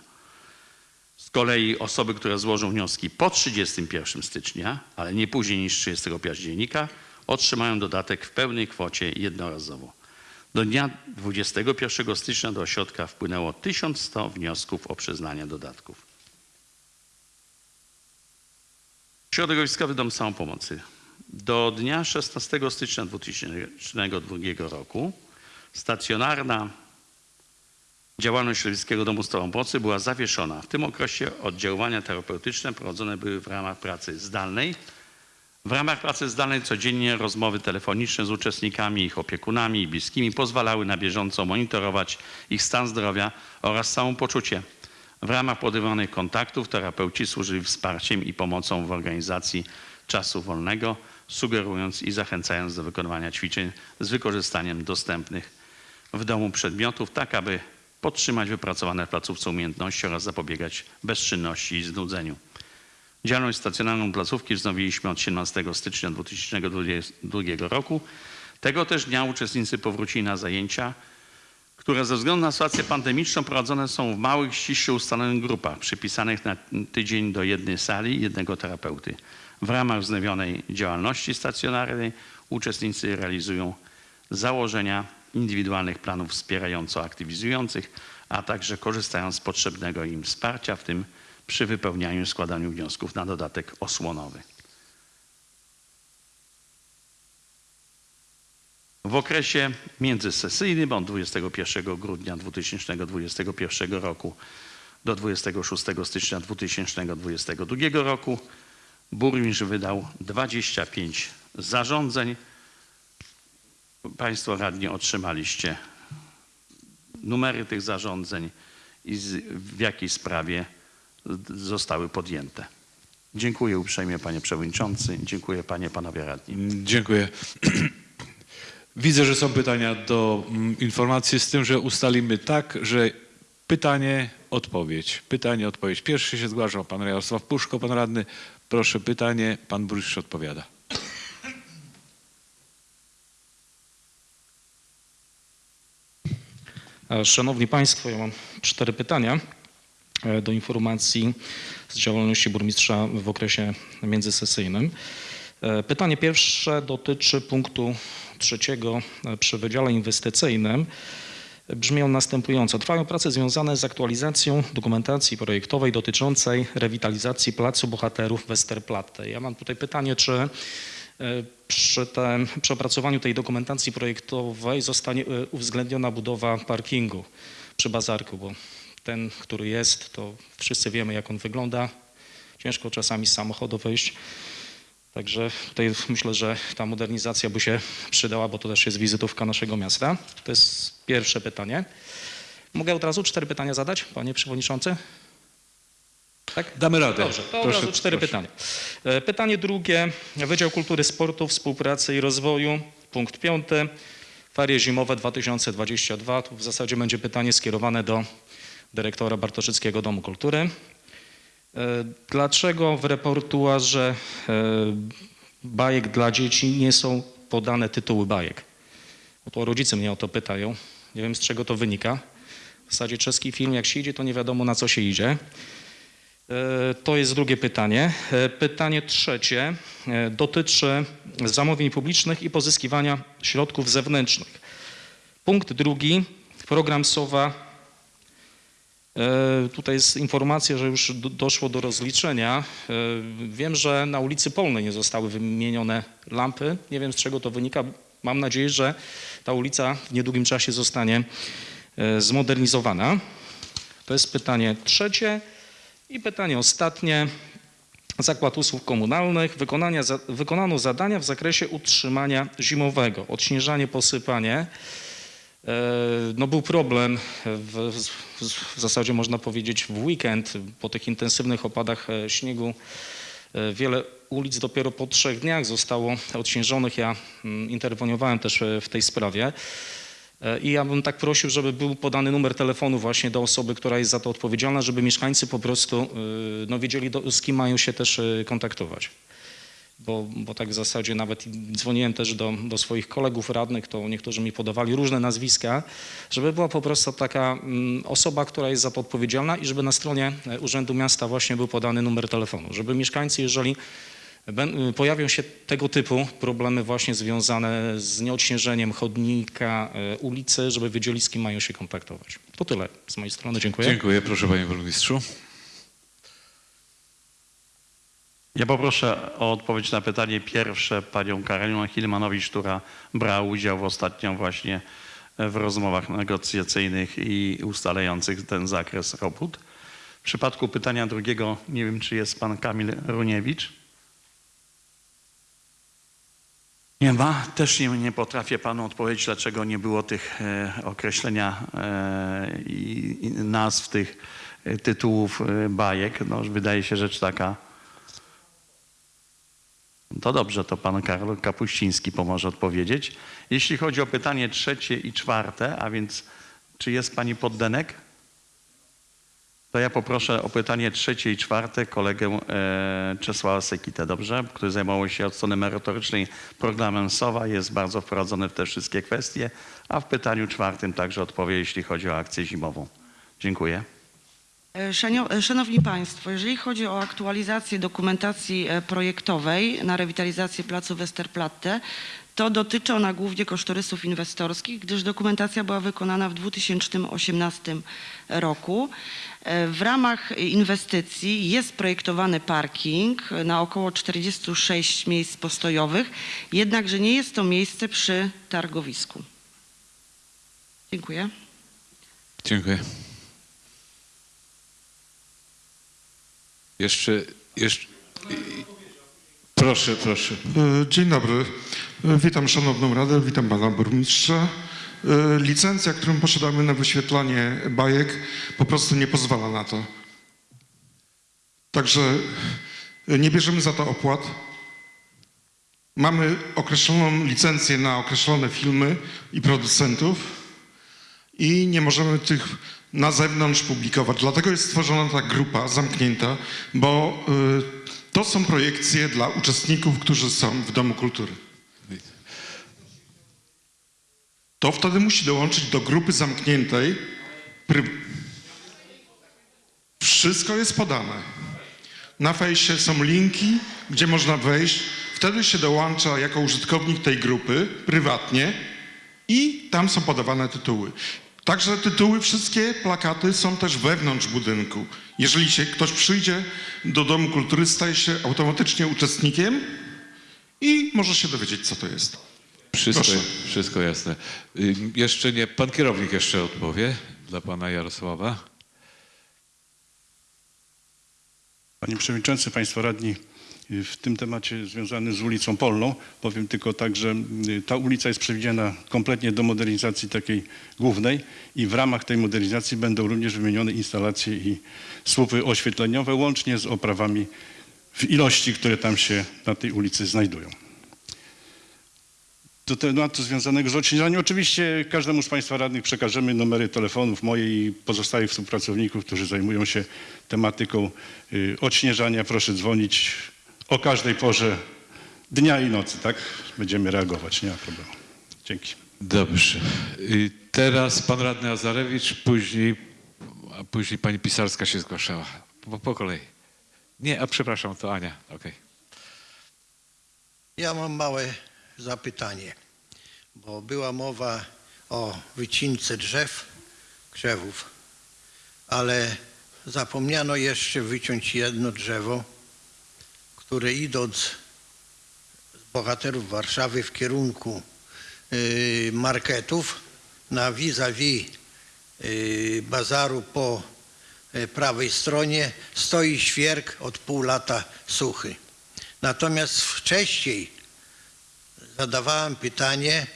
Z kolei osoby, które złożą wnioski po 31 stycznia, ale nie później niż 30 października, otrzymają dodatek w pełnej kwocie jednorazowo. Do dnia 21 stycznia do ośrodka wpłynęło 1100 wniosków o przyznanie dodatków. Środowiskowy Dom Samopomocy. Do dnia 16 stycznia 2002 roku stacjonarna działalność Środowiskiego Domu Samopomocy była zawieszona. W tym okresie oddziaływania terapeutyczne prowadzone były w ramach pracy zdalnej. W ramach pracy zdalnej codziennie rozmowy telefoniczne z uczestnikami, ich opiekunami i bliskimi pozwalały na bieżąco monitorować ich stan zdrowia oraz samopoczucie. W ramach podejmowanych kontaktów terapeuci służyli wsparciem i pomocą w organizacji czasu wolnego, sugerując i zachęcając do wykonywania ćwiczeń z wykorzystaniem dostępnych w domu przedmiotów, tak aby podtrzymać wypracowane w placówce umiejętności oraz zapobiegać bezczynności i znudzeniu. Działalność stacjonarną placówki wznowiliśmy od 17 stycznia 2022 roku. Tego też dnia uczestnicy powrócili na zajęcia, które ze względu na sytuację pandemiczną prowadzone są w małych, ściśle ustalonych grupach, przypisanych na tydzień do jednej sali jednego terapeuty. W ramach wznowionej działalności stacjonarnej uczestnicy realizują założenia indywidualnych planów wspierająco-aktywizujących, a także korzystają z potrzebnego im wsparcia, w tym przy wypełnianiu i składaniu wniosków na dodatek osłonowy. W okresie międzysesyjnym od 21 grudnia 2021 roku do 26 stycznia 2022 roku burmistrz wydał 25 zarządzeń. Państwo radni otrzymaliście numery tych zarządzeń i z, w jakiej sprawie zostały podjęte. Dziękuję uprzejmie panie przewodniczący, dziękuję panie panowie radni. Dziękuję. Widzę, że są pytania do mm, informacji z tym, że ustalimy tak, że pytanie, odpowiedź. Pytanie, odpowiedź. Pierwszy się zgłaszał pan Jarosław Puszko, pan radny. Proszę pytanie, pan burmistrz odpowiada. Szanowni Państwo, ja mam cztery pytania e, do informacji z działalności burmistrza w okresie międzysesyjnym. E, Pytanie pierwsze dotyczy punktu trzeciego e, przy Wydziale Inwestycyjnym. Brzmią następująco. Trwają prace związane z aktualizacją dokumentacji projektowej dotyczącej rewitalizacji Placu Bohaterów Westerplatte. Ja mam tutaj pytanie, czy przy, tym, przy opracowaniu tej dokumentacji projektowej zostanie e, uwzględniona budowa parkingu przy bazarku, bo ten, który jest, to wszyscy wiemy, jak on wygląda. Ciężko czasami z samochodu wyjść. Także tutaj myślę, że ta modernizacja by się przydała, bo to też jest wizytówka naszego miasta. To jest pierwsze pytanie. Mogę od razu cztery pytania zadać, panie przewodniczący? Tak? Damy radę. Dobrze, to od razu cztery pytania. E, Pytanie drugie. Wydział Kultury, Sportu, Współpracy i Rozwoju. Punkt piąty. Ferie zimowe 2022. Tu w zasadzie będzie pytanie skierowane do dyrektora Bartoszyckiego Domu Kultury. E, Dlaczego w reportuarze e, bajek dla dzieci nie są podane tytuły bajek? Bo to rodzice mnie o to pytają. Nie wiem z czego to wynika. W zasadzie czeski film jak się idzie, to nie wiadomo na co się idzie. E, To jest drugie pytanie. E, Pytanie trzecie e, dotyczy zamówień publicznych i pozyskiwania środków zewnętrznych. Punkt drugi, program SOWA. Tutaj jest informacja, że już do- doszło do rozliczenia. Wiem, że na ulicy Polnej nie zostały wymienione lampy. Nie wiem z czego to wynika. Mam nadzieję, że ta ulica w niedługim czasie zostanie zmodernizowana. To jest pytanie trzecie. I pytanie ostatnie. Zakład Usług Komunalnych. Wykonania, za, wykonano zadania w zakresie utrzymania zimowego. Odśnieżanie, posypanie. E, No był problem w, w, zasadzie można powiedzieć w weekend po tych intensywnych opadach e, śniegu. e, Wiele ulic dopiero po trzech dniach zostało odśnieżonych. Ja mm, interweniowałem też w tej sprawie. E, I ja bym tak prosił, żeby był podany numer telefonu właśnie do osoby, która jest za to odpowiedzialna, żeby mieszkańcy po prostu y, no, wiedzieli, do, z kim mają się też y, kontaktować. Bo, bo tak w zasadzie nawet dzwoniłem też do, do swoich kolegów radnych, to niektórzy mi podawali różne nazwiska, żeby była po prostu taka mm, osoba, która jest za to odpowiedzialna i żeby na stronie e, Urzędu Miasta właśnie był podany numer telefonu, żeby mieszkańcy, jeżeli Pojawią się tego typu problemy właśnie związane z nieodśnieżeniem chodnika, e, ulicy, żeby kim mają się kontaktować. To tyle z mojej strony. Dziękuję. Dziękuję, proszę panie burmistrzu. Ja poproszę o odpowiedź na pytanie pierwsze panią Karolinę Hilmanowicz, która brała udział w ostatnio właśnie w rozmowach negocjacyjnych i ustalających ten zakres robót. W przypadku pytania drugiego nie wiem, czy jest pan Kamil Runiewicz. Nie ma. Też nie, nie potrafię panu odpowiedzieć, dlaczego nie było tych e, określenia e, i, nazw tych e, tytułów e, bajek. No, wydaje się rzecz taka To dobrze, to pan Karol Kapuściński pomoże odpowiedzieć. Jeśli chodzi o pytanie trzecie i czwarte, a więc czy jest pani Poddenek? To ja poproszę o pytanie trzecie i czwarte kolegę e, Czesława Sekitę, dobrze? Który zajmował się od strony merytorycznej programem SOWA, jest bardzo wprowadzony w te wszystkie kwestie, a w pytaniu czwartym także odpowie, jeśli chodzi o akcję zimową. Dziękuję. E, e, Szanowni Państwo, jeżeli chodzi o aktualizację dokumentacji e, projektowej na rewitalizację placu Westerplatte, to dotyczy ona głównie kosztorysów inwestorskich, gdyż dokumentacja była wykonana w 2018 roku. E, W ramach inwestycji jest projektowany parking na około 46 miejsc postojowych, jednakże nie jest to miejsce przy targowisku. Dziękuję. Dziękuję. Jeszcze, jeszcze. Proszę, proszę. E, Dzień dobry. E, Witam Szanowną Radę, witam Pana Burmistrza. E, Licencja, którą posiadamy na wyświetlanie bajek po prostu nie pozwala na to. Także nie bierzemy za to opłat. Mamy określoną licencję na określone filmy i producentów i nie możemy tych na zewnątrz publikować. Dlatego jest stworzona ta grupa zamknięta, bo to są projekcje dla uczestników, którzy są w Domu Kultury. To wtedy musi dołączyć do grupy zamkniętej. Wszystko jest podane. Na fejsie są linki, gdzie można wejść. Wtedy się dołącza jako użytkownik tej grupy prywatnie i tam są podawane tytuły. Także tytuły, wszystkie plakaty są też wewnątrz budynku. Jeżeli się ktoś przyjdzie do Domu Kultury, staje się automatycznie uczestnikiem i może się dowiedzieć, co to jest. Wszystko, Proszę. wszystko jasne. Y, Jeszcze nie, pan kierownik jeszcze odpowie dla pana Jarosława. Panie Przewodniczący, Państwo Radni, w tym temacie związanym z ulicą Polną powiem tylko tak, że y, ta ulica jest przewidziana kompletnie do modernizacji takiej głównej i w ramach tej modernizacji będą również wymienione instalacje i słupy oświetleniowe łącznie z oprawami w ilości, które tam się na tej ulicy znajdują. Do tematu związanego z odśnieżaniem, oczywiście każdemu z Państwa radnych przekażemy numery telefonów moje i pozostałych współpracowników, którzy zajmują się tematyką y, odśnieżania. Proszę dzwonić o każdej porze dnia i nocy, tak? Będziemy reagować, nie ma problemu. Dzięki. Dobrze. Y, Teraz pan radny Azarewicz, później, a później pani Pisarska się zgłaszała. Po, po kolei. Nie, a przepraszam, to Ania. Okej. Ja mam małe zapytanie, bo była mowa o wycince drzew, krzewów, ale zapomniano jeszcze wyciąć jedno drzewo, które idąc z bohaterów Warszawy w kierunku y, marketów na vis-a-vis y, bazaru po y, prawej stronie stoi świerk od pół lata suchy. Natomiast wcześniej zadawałem pytanie,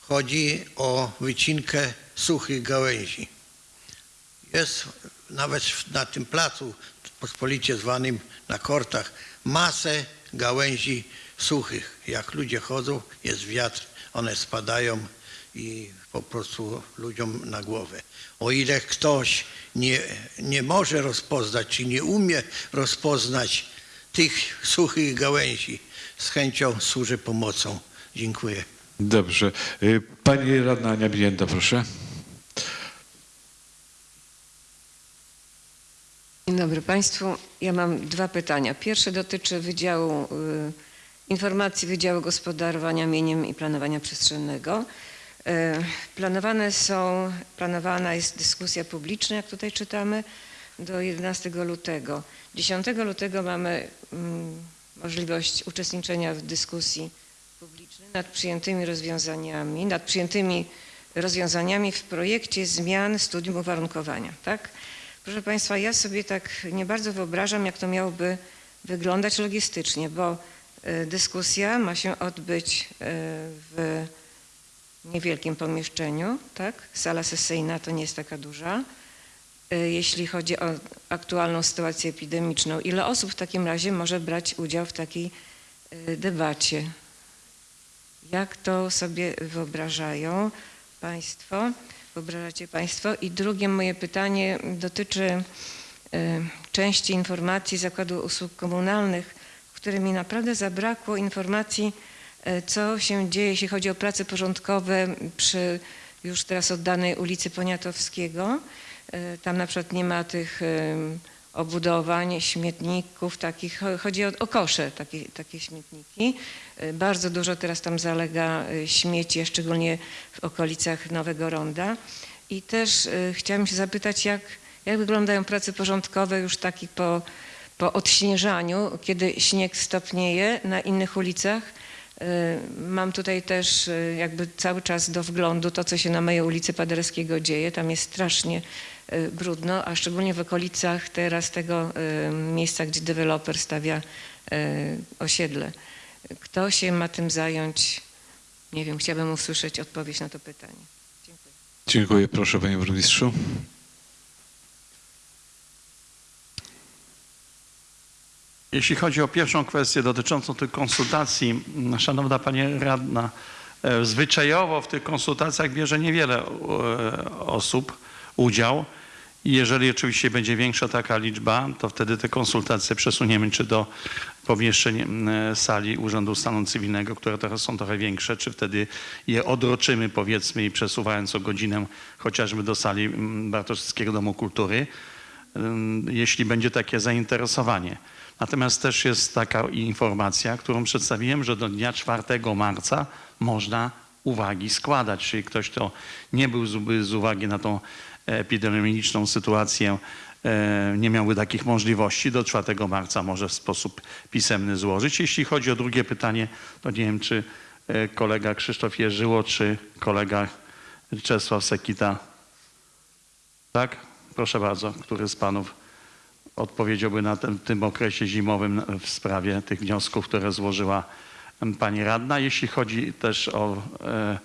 chodzi o wycinkę suchych gałęzi. Jest nawet na tym placu, pospolicie zwanym na kortach, masę gałęzi suchych. Jak ludzie chodzą, jest wiatr, one spadają i po prostu ludziom na głowę. O ile ktoś nie, nie może rozpoznać, czy nie umie rozpoznać tych suchych gałęzi, z chęcią służę pomocą. Dziękuję. Dobrze. Y, Pani radna Ania Bilienda, proszę. Dzień dobry Państwu. Ja mam dwa pytania. Pierwsze dotyczy Wydziału y, Informacji Wydziału Gospodarowania Mieniem i Planowania Przestrzennego. Y, Planowane są, planowana jest dyskusja publiczna, jak tutaj czytamy, do 11 lutego. 10 lutego mamy mm, możliwość uczestniczenia w dyskusji publicznej nad przyjętymi rozwiązaniami, nad przyjętymi rozwiązaniami w projekcie zmian studium uwarunkowania, tak? Proszę Państwa, ja sobie tak nie bardzo wyobrażam, jak to miałoby wyglądać logistycznie, bo y, dyskusja ma się odbyć y, w niewielkim pomieszczeniu, tak? Sala sesyjna to nie jest taka duża. Y, Jeśli chodzi o aktualną sytuację epidemiczną, ile osób w takim razie może brać udział w takiej debacie. Jak to sobie wyobrażają Państwo? Wyobrażacie Państwo? I drugie moje pytanie dotyczy y, części informacji Zakładu Usług Komunalnych, w której mi naprawdę zabrakło informacji, y, co się dzieje, jeśli chodzi o prace porządkowe przy już teraz oddanej ulicy Poniatowskiego. Y, Tam na przykład nie ma tych obudowań, śmietników takich. Cho- Chodzi o, o kosze, takie, takie śmietniki. Y, Bardzo dużo teraz tam zalega y, śmieci, szczególnie w okolicach Nowego Ronda. I też y, chciałam się zapytać, jak, jak wyglądają prace porządkowe już taki po, po odśnieżaniu, kiedy śnieg stopnieje na innych ulicach. Mam tutaj też jakby cały czas do wglądu to, co się na mojej ulicy Paderewskiego dzieje. Tam jest strasznie brudno, a szczególnie w okolicach teraz tego y, miejsca, gdzie deweloper stawia y, osiedle. Kto się ma tym zająć? Nie wiem, chciałabym usłyszeć odpowiedź na to pytanie. Dziękuję. Dziękuję. Proszę panie burmistrzu. Jeśli chodzi o pierwszą kwestię dotyczącą tych konsultacji, szanowna pani radna, e, zwyczajowo w tych konsultacjach bierze niewiele e, osób udział. Jeżeli oczywiście będzie większa taka liczba, to wtedy te konsultacje przesuniemy czy do pomieszczeń sali Urzędu Stanu Cywilnego, które teraz są trochę większe, czy wtedy je odroczymy powiedzmy i przesuwając o godzinę chociażby do sali Bartoszewskiego Domu Kultury, jeśli będzie takie zainteresowanie. Natomiast też jest taka informacja, którą przedstawiłem, że do dnia 4 marca można uwagi składać. Czyli ktoś, kto nie był z uwagi na tą epidemiologiczną sytuację, e, nie miałby takich możliwości, do 4 marca może w sposób pisemny złożyć. Jeśli chodzi o drugie pytanie, to nie wiem, czy e, kolega Krzysztof Jerzyło, czy kolega Czesław Sekita. Tak? Proszę bardzo, który z panów odpowiedziałby na tym, okresie zimowym w sprawie tych wniosków, które złożyła pani radna. Jeśli chodzi też o e,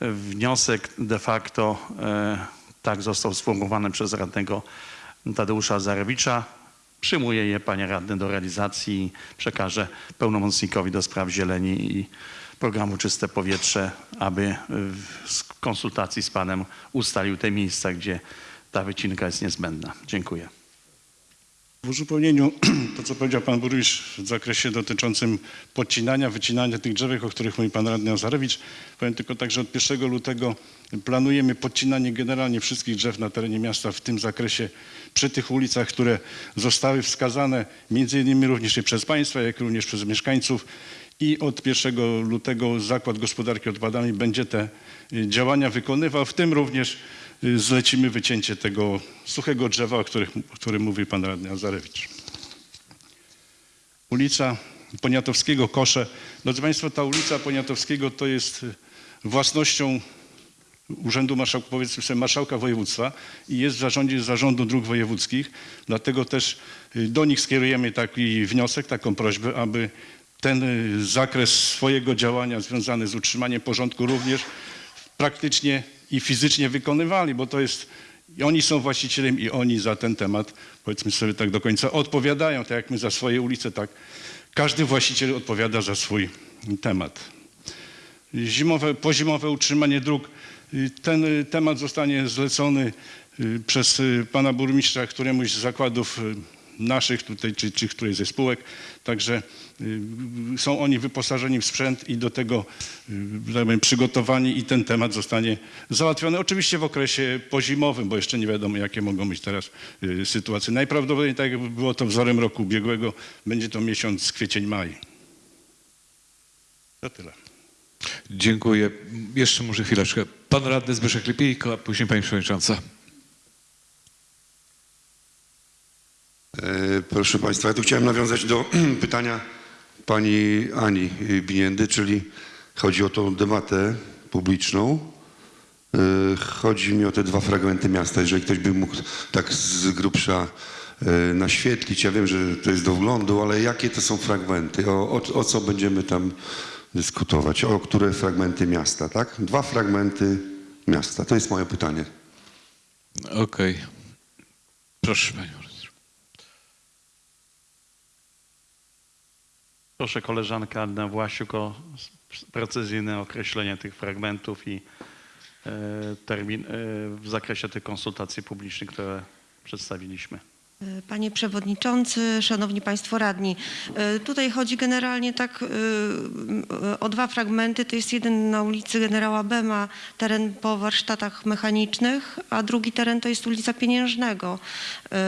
wniosek de facto, e, tak został sformułowany przez radnego Tadeusza Zarewicza, przyjmuje je panie radny do realizacji i przekaże pełnomocnikowi do spraw zieleni i programu Czyste Powietrze, aby w konsultacji z panem ustalił te miejsca, gdzie ta wycinka jest niezbędna. Dziękuję. W uzupełnieniu to, co powiedział pan burmistrz w zakresie dotyczącym podcinania, wycinania tych drzewek, o których mówi pan radny Azarewicz, powiem tylko tak, że od 1 lutego planujemy podcinanie generalnie wszystkich drzew na terenie miasta w tym zakresie przy tych ulicach, które zostały wskazane między innymi również i przez państwa, jak również przez mieszkańców. I od 1 lutego Zakład Gospodarki Odpadami będzie te y, działania wykonywał, w tym również zlecimy wycięcie tego suchego drzewa, o, o którym mówił pan radny Azarewicz. Ulica Poniatowskiego, Kosze. Drodzy Państwo, ta ulica Poniatowskiego to jest y, własnością Urzędu Marszałka, powiedzmy sobie, Marszałka Województwa i jest w zarządzie Zarządu Dróg Wojewódzkich. Dlatego też y, do nich skierujemy taki wniosek, taką prośbę, aby ten y, zakres swojego działania związany z utrzymaniem porządku również praktycznie i fizycznie wykonywali, bo to jest, i oni są właścicielem i oni za ten temat, powiedzmy sobie tak do końca, odpowiadają, tak jak my za swoje ulice, tak każdy właściciel odpowiada za swój temat. Zimowe, pozimowe utrzymanie dróg. Ten temat zostanie zlecony y, przez y, pana burmistrza któremuś z zakładów y, naszych tutaj, czy, czy którejś ze spółek. Także y, są oni wyposażeni w sprzęt i do tego y, tak przygotowani i ten temat zostanie załatwiony. Oczywiście w okresie pozimowym, bo jeszcze nie wiadomo, jakie mogą być teraz y, sytuacje. Najprawdopodobniej, tak jak było to wzorem roku ubiegłego, będzie to miesiąc kwiecień-maj. To tyle. Dziękuję. Jeszcze może chwileczkę. Pan radny Zbyszek Lipijko, a później pani przewodnicząca. Proszę Państwa, ja tu chciałem nawiązać do pytania pani Ani Biniendy, czyli chodzi o tą debatę publiczną. E, Chodzi mi o te dwa fragmenty miasta. Jeżeli ktoś by mógł tak z grubsza e, naświetlić, ja wiem, że to jest do wglądu, ale jakie to są fragmenty? O, o, o co będziemy tam dyskutować? O które fragmenty miasta, tak? Dwa fragmenty miasta. To jest moje pytanie. Okej. Proszę panią. Proszę koleżankę Annę Własiuk o precyzyjne określenie tych fragmentów i e, termin e, w zakresie tych konsultacji publicznych, które przedstawiliśmy. Panie Przewodniczący, Szanowni Państwo Radni. e, Tutaj chodzi generalnie tak e, o dwa fragmenty. To jest jeden na ulicy Generała Bema, teren po warsztatach mechanicznych, a drugi teren to jest ulica Pieniężnego. E,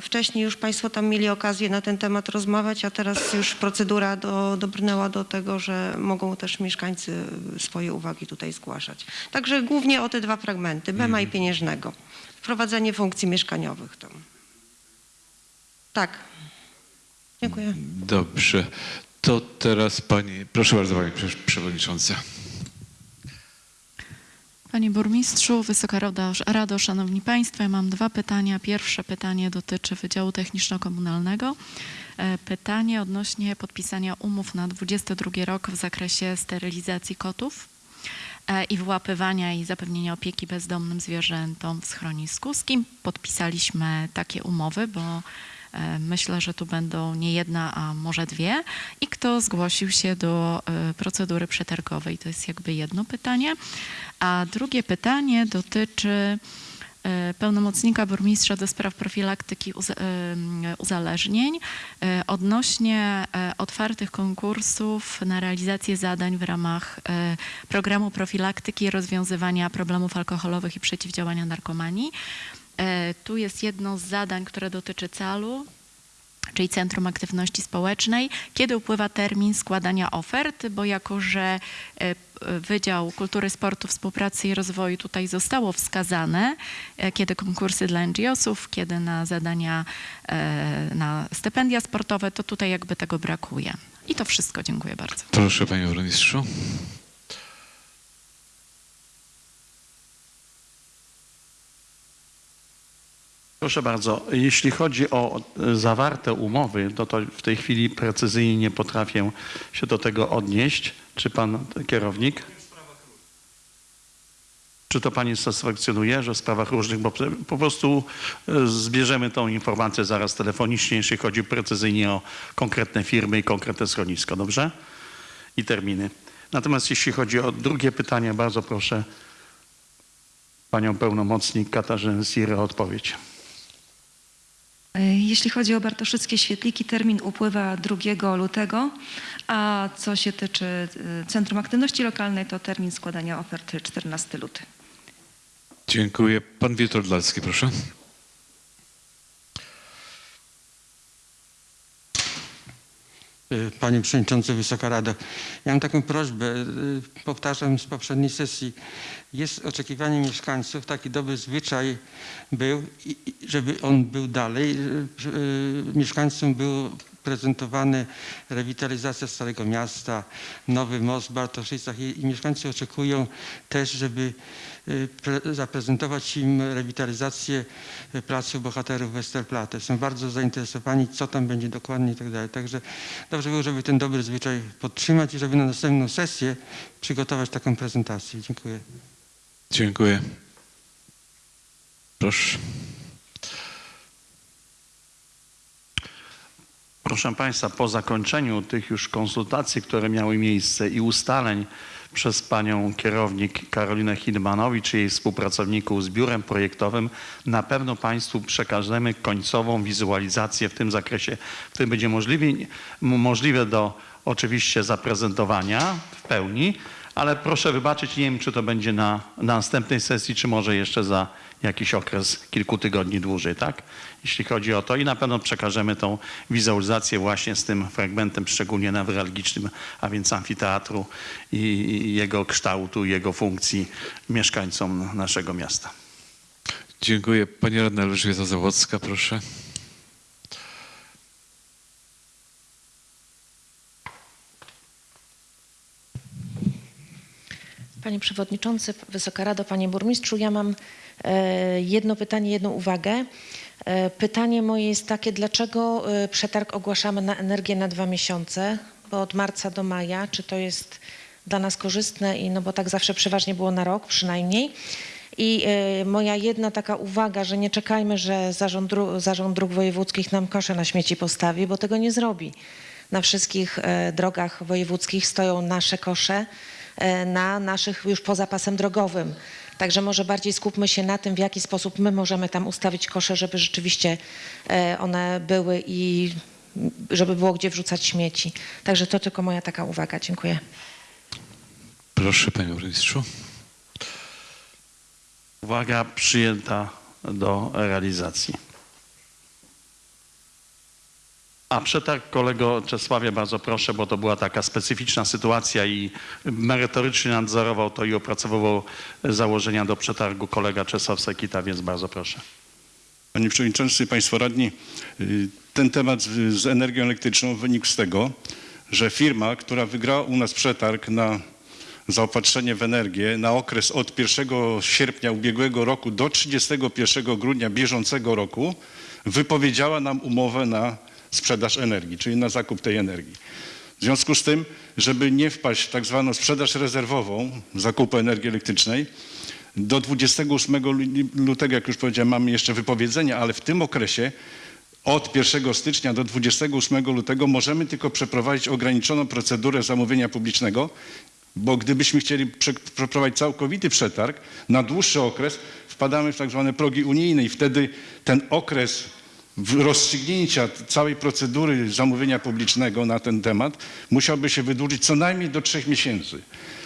Wcześniej już Państwo tam mieli okazję na ten temat rozmawiać, a teraz już procedura do, dobrnęła do tego, że mogą też mieszkańcy swoje uwagi tutaj zgłaszać. Także głównie o te dwa fragmenty, Bema i Pieniężnego. Wprowadzenie funkcji mieszkaniowych tam. Tak. Dziękuję. Dobrze. To teraz pani, proszę bardzo pani Prze- przewodnicząca. Panie Burmistrzu, Wysoka Rado, Rado, Szanowni Państwo, ja mam dwa pytania. Pierwsze pytanie dotyczy Wydziału Techniczno-Komunalnego. E, Pytanie odnośnie podpisania umów na 22 rok w zakresie sterylizacji kotów e, i wyłapywania i zapewnienia opieki bezdomnym zwierzętom w schronisku. Z kim podpisaliśmy takie umowy, bo myślę, że tu będą nie jedna, a może dwie. I kto zgłosił się do e, procedury przetargowej? To jest jakby jedno pytanie. A drugie pytanie dotyczy e, pełnomocnika burmistrza do spraw profilaktyki uzależnień e, odnośnie e, otwartych konkursów na realizację zadań w ramach e, programu profilaktyki i rozwiązywania problemów alkoholowych i przeciwdziałania narkomanii. E, Tu jest jedno z zadań, które dotyczy CAL-u, czyli Centrum Aktywności Społecznej, kiedy upływa termin składania ofert, bo jako, że e, p- Wydział Kultury, Sportu, Współpracy i Rozwoju tutaj zostało wskazane, e, kiedy konkursy dla NGO-sów, kiedy na zadania, e, na stypendia sportowe, to tutaj jakby tego brakuje. I to wszystko. Dziękuję bardzo. Proszę panie burmistrzu. Proszę bardzo, jeśli chodzi o e, zawarte umowy, to, to w tej chwili precyzyjnie nie potrafię się do tego odnieść. Czy pan kierownik? Czy to pani satysfakcjonuje, że w sprawach różnych, bo po- prostu e, zbierzemy tą informację zaraz telefonicznie, jeśli chodzi precyzyjnie o konkretne firmy i konkretne schronisko, dobrze? I terminy. Natomiast jeśli chodzi o drugie pytanie, bardzo proszę panią pełnomocnik Katarzynę Sirę o odpowiedź. E, Jeśli chodzi o Bartoszyckie Świetliki, termin upływa 2 lutego, a co się tyczy e, Centrum Aktywności Lokalnej, to termin składania oferty 14 luty. Dziękuję. Pan Witold Dalski, proszę. Panie Przewodniczący, Wysoka Rado. Ja mam taką prośbę, y, powtarzam z poprzedniej sesji. Jest oczekiwanie mieszkańców, taki dobry zwyczaj był, żeby on był dalej. y, y, Mieszkańcom było prezentowane rewitalizacja Starego Miasta, nowy most w Bartoszycach i, mieszkańcy oczekują też, żeby y, zaprezentować im rewitalizację y, Placu Bohaterów Westerplatte. Są bardzo zainteresowani, co tam będzie dokładnie i tak dalej. Także dobrze było, żeby ten dobry zwyczaj podtrzymać i żeby na następną sesję przygotować taką prezentację. Dziękuję. Dziękuję. Proszę. Proszę Państwa, po zakończeniu tych już konsultacji, które miały miejsce i ustaleń przez panią kierownik Karolinę Hidmanowicz i jej współpracowników z biurem projektowym, na pewno Państwu przekażemy końcową wizualizację w tym zakresie, który będzie możliwe, możliwe do oczywiście zaprezentowania w pełni, ale proszę wybaczyć, nie wiem, czy to będzie na, na następnej sesji, czy może jeszcze za jakiś okres kilku tygodni dłużej, tak? Jeśli chodzi o to i na pewno przekażemy tą wizualizację właśnie z tym fragmentem, szczególnie newralgicznym, a więc amfiteatru i jego kształtu, jego funkcji mieszkańcom naszego miasta. Dziękuję. Pani radna Elżbieta Zawadzka, proszę. Panie Przewodniczący, Wysoka Rado, Panie Burmistrzu, ja mam jedno pytanie, jedną uwagę. E, Pytanie moje jest takie, dlaczego e, przetarg ogłaszamy na energię na dwa miesiące, bo od marca do maja, czy to jest dla nas korzystne i no bo tak zawsze przeważnie było na rok przynajmniej. I e, moja jedna taka uwaga, że nie czekajmy, że zarząd, dru- zarząd dróg wojewódzkich nam kosze na śmieci postawi, bo tego nie zrobi. na wszystkich e, drogach wojewódzkich stoją nasze kosze e, na naszych już poza pasem drogowym. Także może bardziej skupmy się na tym, w jaki sposób my możemy tam ustawić kosze, żeby rzeczywiście e, one były i żeby było gdzie wrzucać śmieci. Także to tylko moja taka uwaga. Dziękuję. Proszę, panie burmistrzu. Uwaga przyjęta do realizacji. A przetarg kolego Czesławie, bardzo proszę, bo to była taka specyficzna sytuacja i merytorycznie nadzorował to i opracowywał założenia do przetargu kolega Czesław Sekita, więc bardzo proszę. Panie Przewodniczący, Państwo Radni, y, ten temat z, energią elektryczną wynikł z tego, że firma, która wygrała u nas przetarg na zaopatrzenie w energię na okres od 1 sierpnia ubiegłego roku do 31 grudnia bieżącego roku wypowiedziała nam umowę na sprzedaż energii, czyli na zakup tej energii. W związku z tym, żeby nie wpaść w tak zwaną sprzedaż rezerwową zakupu energii elektrycznej, do 28 lu- lutego, jak już powiedziałem, mamy jeszcze wypowiedzenia, ale w tym okresie od 1 stycznia do 28 lutego możemy tylko przeprowadzić ograniczoną procedurę zamówienia publicznego, bo gdybyśmy chcieli prze- przeprowadzić całkowity przetarg na dłuższy okres, wpadamy w tak zwane progi unijne i wtedy ten okres rozstrzygnięcia całej procedury zamówienia publicznego na ten temat musiałby się wydłużyć co najmniej do trzech miesięcy.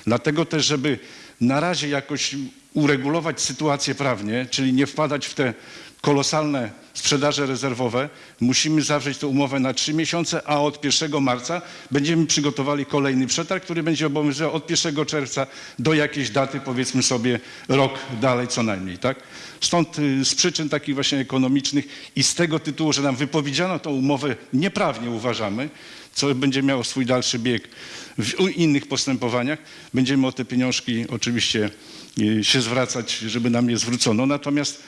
Dlatego też, żeby na razie jakoś uregulować sytuację prawnie, czyli nie wpadać w te kolosalne sprzedaże rezerwowe, musimy zawrzeć tę umowę na trzy miesiące, a od 1 marca będziemy przygotowali kolejny przetarg, który będzie obowiązywał od 1 czerwca do jakiejś daty, powiedzmy sobie rok dalej co najmniej. Tak? Stąd y, z przyczyn takich właśnie ekonomicznych i z tego tytułu, że nam wypowiedziano tą umowę nieprawnie uważamy, co będzie miało swój dalszy bieg w innych postępowaniach, będziemy o te pieniążki oczywiście y, się zwracać, żeby nam je zwrócono. Natomiast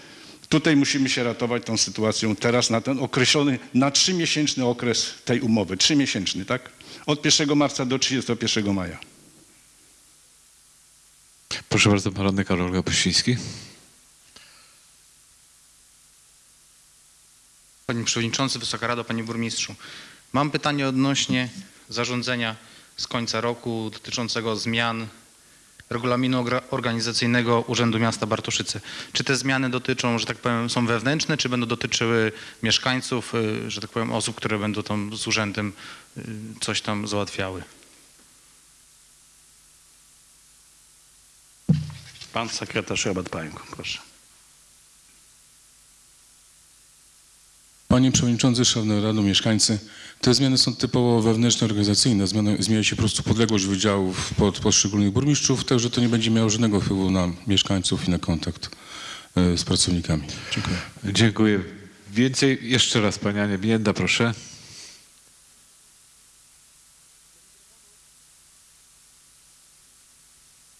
Tutaj musimy się ratować tą sytuacją teraz na ten określony, na trzymiesięczny okres tej umowy. Trzymiesięczny, tak? Od 1 marca do 31 maja. Proszę bardzo, pan radny Karol Kapuściński. Panie Przewodniczący, Wysoka Rado, Panie Burmistrzu. Mam pytanie odnośnie zarządzenia z końca roku dotyczącego zmian regulaminu organizacyjnego Urzędu Miasta Bartoszyce. Czy te zmiany dotyczą, że tak powiem, są wewnętrzne, czy będą dotyczyły mieszkańców, y, że tak powiem, osób, które będą tam z urzędem y, coś tam załatwiały? Pan sekretarz Robert Pająk, proszę. Panie Przewodniczący, Szanowny Rado, mieszkańcy, te zmiany są typowo wewnętrzne, organizacyjne. Zmiany, zmienia się po prostu podległość wydziałów pod poszczególnych burmistrzów, także to nie będzie miało żadnego wpływu na mieszkańców i na kontakt e, z pracownikami. Dziękuję. Dziękuję. Więcej, jeszcze raz, pani Ania Bienda, proszę.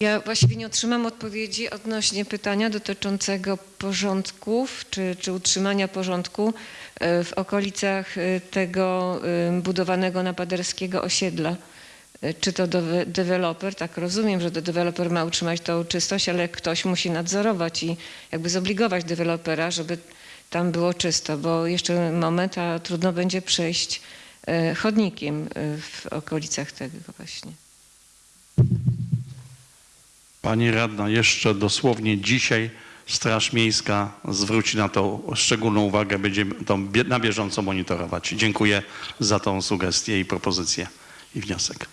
Ja właściwie nie otrzymam odpowiedzi odnośnie pytania dotyczącego porządków czy, czy utrzymania porządku e, w okolicach e, tego e, budowanego na Paderskiego osiedla. Czy to deweloper, tak rozumiem, że to deweloper ma utrzymać tą czystość, ale ktoś musi nadzorować i jakby zobligować dewelopera, żeby tam było czysto, bo jeszcze moment, a trudno będzie przejść chodnikiem w okolicach tego właśnie. Pani radna, jeszcze dosłownie dzisiaj Straż Miejska zwróci na to szczególną uwagę, będziemy to na bieżąco monitorować. Dziękuję za tą sugestię i propozycję i wniosek.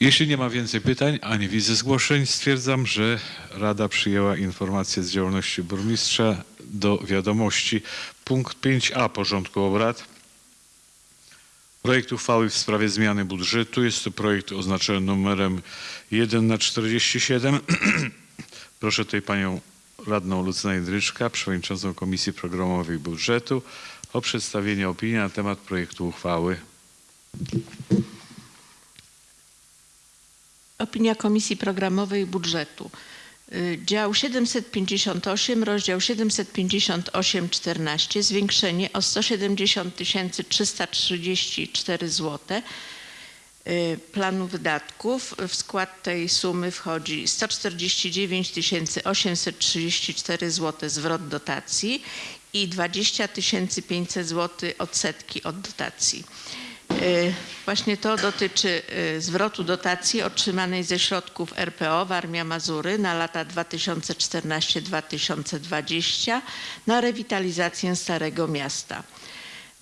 Jeśli nie ma więcej pytań, a nie widzę zgłoszeń, stwierdzam, że Rada przyjęła informację z działalności burmistrza do wiadomości. Punkt 5a porządku obrad. Projekt uchwały w sprawie zmiany budżetu. Jest to projekt oznaczony numerem 1 na 47. Proszę tutaj panią radną Lucynę Jędryczka, przewodniczącą Komisji Programowej Budżetu o przedstawienie opinii na temat projektu uchwały. Opinia Komisji Programowej Budżetu. Y, Dział 758, rozdział 758-14, zwiększenie o 170 334 zł planu wydatków. W skład tej sumy wchodzi 149 834 zł zwrot dotacji i 20 500 zł odsetki od dotacji. Y, Właśnie to dotyczy y, zwrotu dotacji otrzymanej ze środków RPO Warmia Mazury na lata 2014-2020 na rewitalizację Starego Miasta.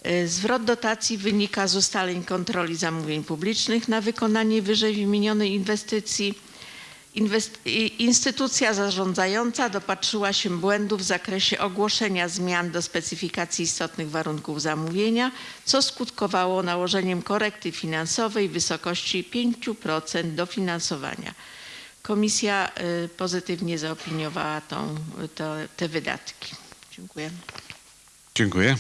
Y, Zwrot dotacji wynika z ustaleń kontroli zamówień publicznych na wykonanie wyżej wymienionej inwestycji. Instytucja zarządzająca dopatrzyła się błędów w zakresie ogłoszenia zmian do specyfikacji istotnych warunków zamówienia, co skutkowało nałożeniem korekty finansowej w wysokości 5% dofinansowania. Komisja y, pozytywnie zaopiniowała tą, to, te wydatki. Dziękuję. Dziękuję.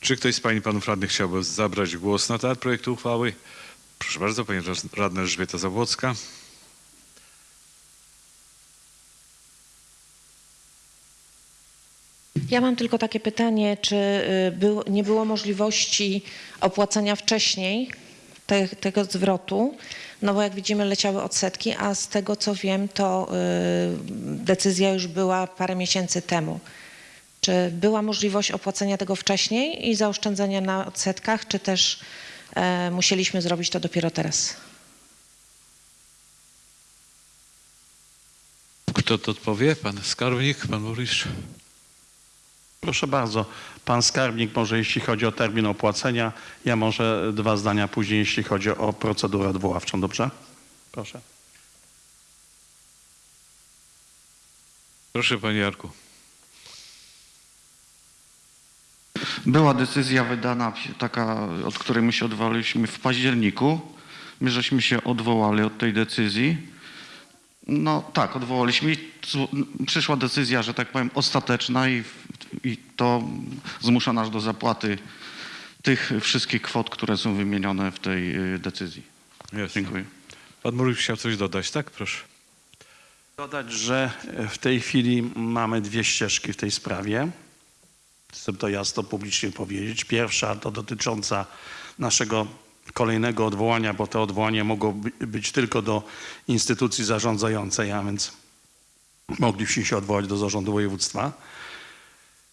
Czy ktoś z Pań i Panów Radnych chciałby zabrać głos na temat projektu uchwały? Proszę bardzo, Pani Radna Elżbieta Zabłocka. Ja mam tylko takie pytanie, czy y, był, nie było możliwości opłacenia wcześniej te, tego zwrotu? No bo jak widzimy leciały odsetki, a z tego co wiem to y, decyzja już była parę miesięcy temu. Czy była możliwość opłacenia tego wcześniej i zaoszczędzenia na odsetkach, czy też e, musieliśmy zrobić to dopiero teraz? Kto to odpowie? Pan skarbnik, pan burmistrz? Proszę bardzo, pan skarbnik może jeśli chodzi o termin opłacenia, ja może dwa zdania później, jeśli chodzi o procedurę odwoławczą, dobrze? Proszę. Proszę Panie Jarku. Była decyzja wydana, taka, od której my się odwołaliśmy w październiku. My żeśmy się odwołali od tej decyzji. No tak, odwołaliśmy i przyszła decyzja, że tak powiem, ostateczna i, i to zmusza nas do zapłaty tych wszystkich kwot, które są wymienione w tej y, decyzji. Dziękuję. Pan burmistrz chciał coś dodać, tak? Proszę. Dodać, że w tej chwili mamy dwie ścieżki w tej sprawie. Chcę to jasno publicznie powiedzieć. Pierwsza to dotycząca naszego kolejnego odwołania, bo to odwołanie mogło by- być tylko do instytucji zarządzającej, a więc mogliśmy się odwołać do zarządu województwa.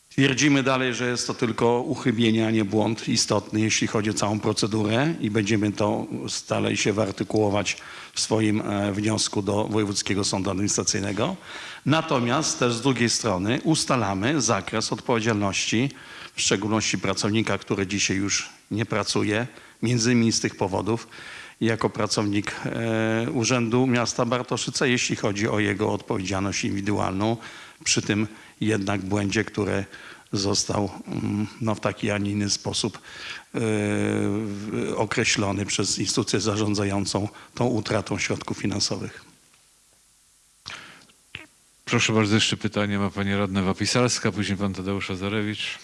Twierdzimy dalej, że jest to tylko uchybienie, a nie błąd istotny, jeśli chodzi o całą procedurę i będziemy to starali się wyartykułować w swoim e, wniosku do Wojewódzkiego Sądu Administracyjnego. Natomiast też z drugiej strony ustalamy zakres odpowiedzialności, w szczególności pracownika, który dzisiaj już nie pracuje, między innymi z tych powodów, jako pracownik e, Urzędu Miasta Bartoszyce, jeśli chodzi o jego odpowiedzialność indywidualną przy tym jednak błędzie, który został mm, no, w taki, a nie inny sposób e, określony przez instytucję zarządzającą tą utratą środków finansowych. Proszę bardzo, jeszcze pytanie ma Pani Radna Wapisalska, później Pan Tadeusz Azarewicz.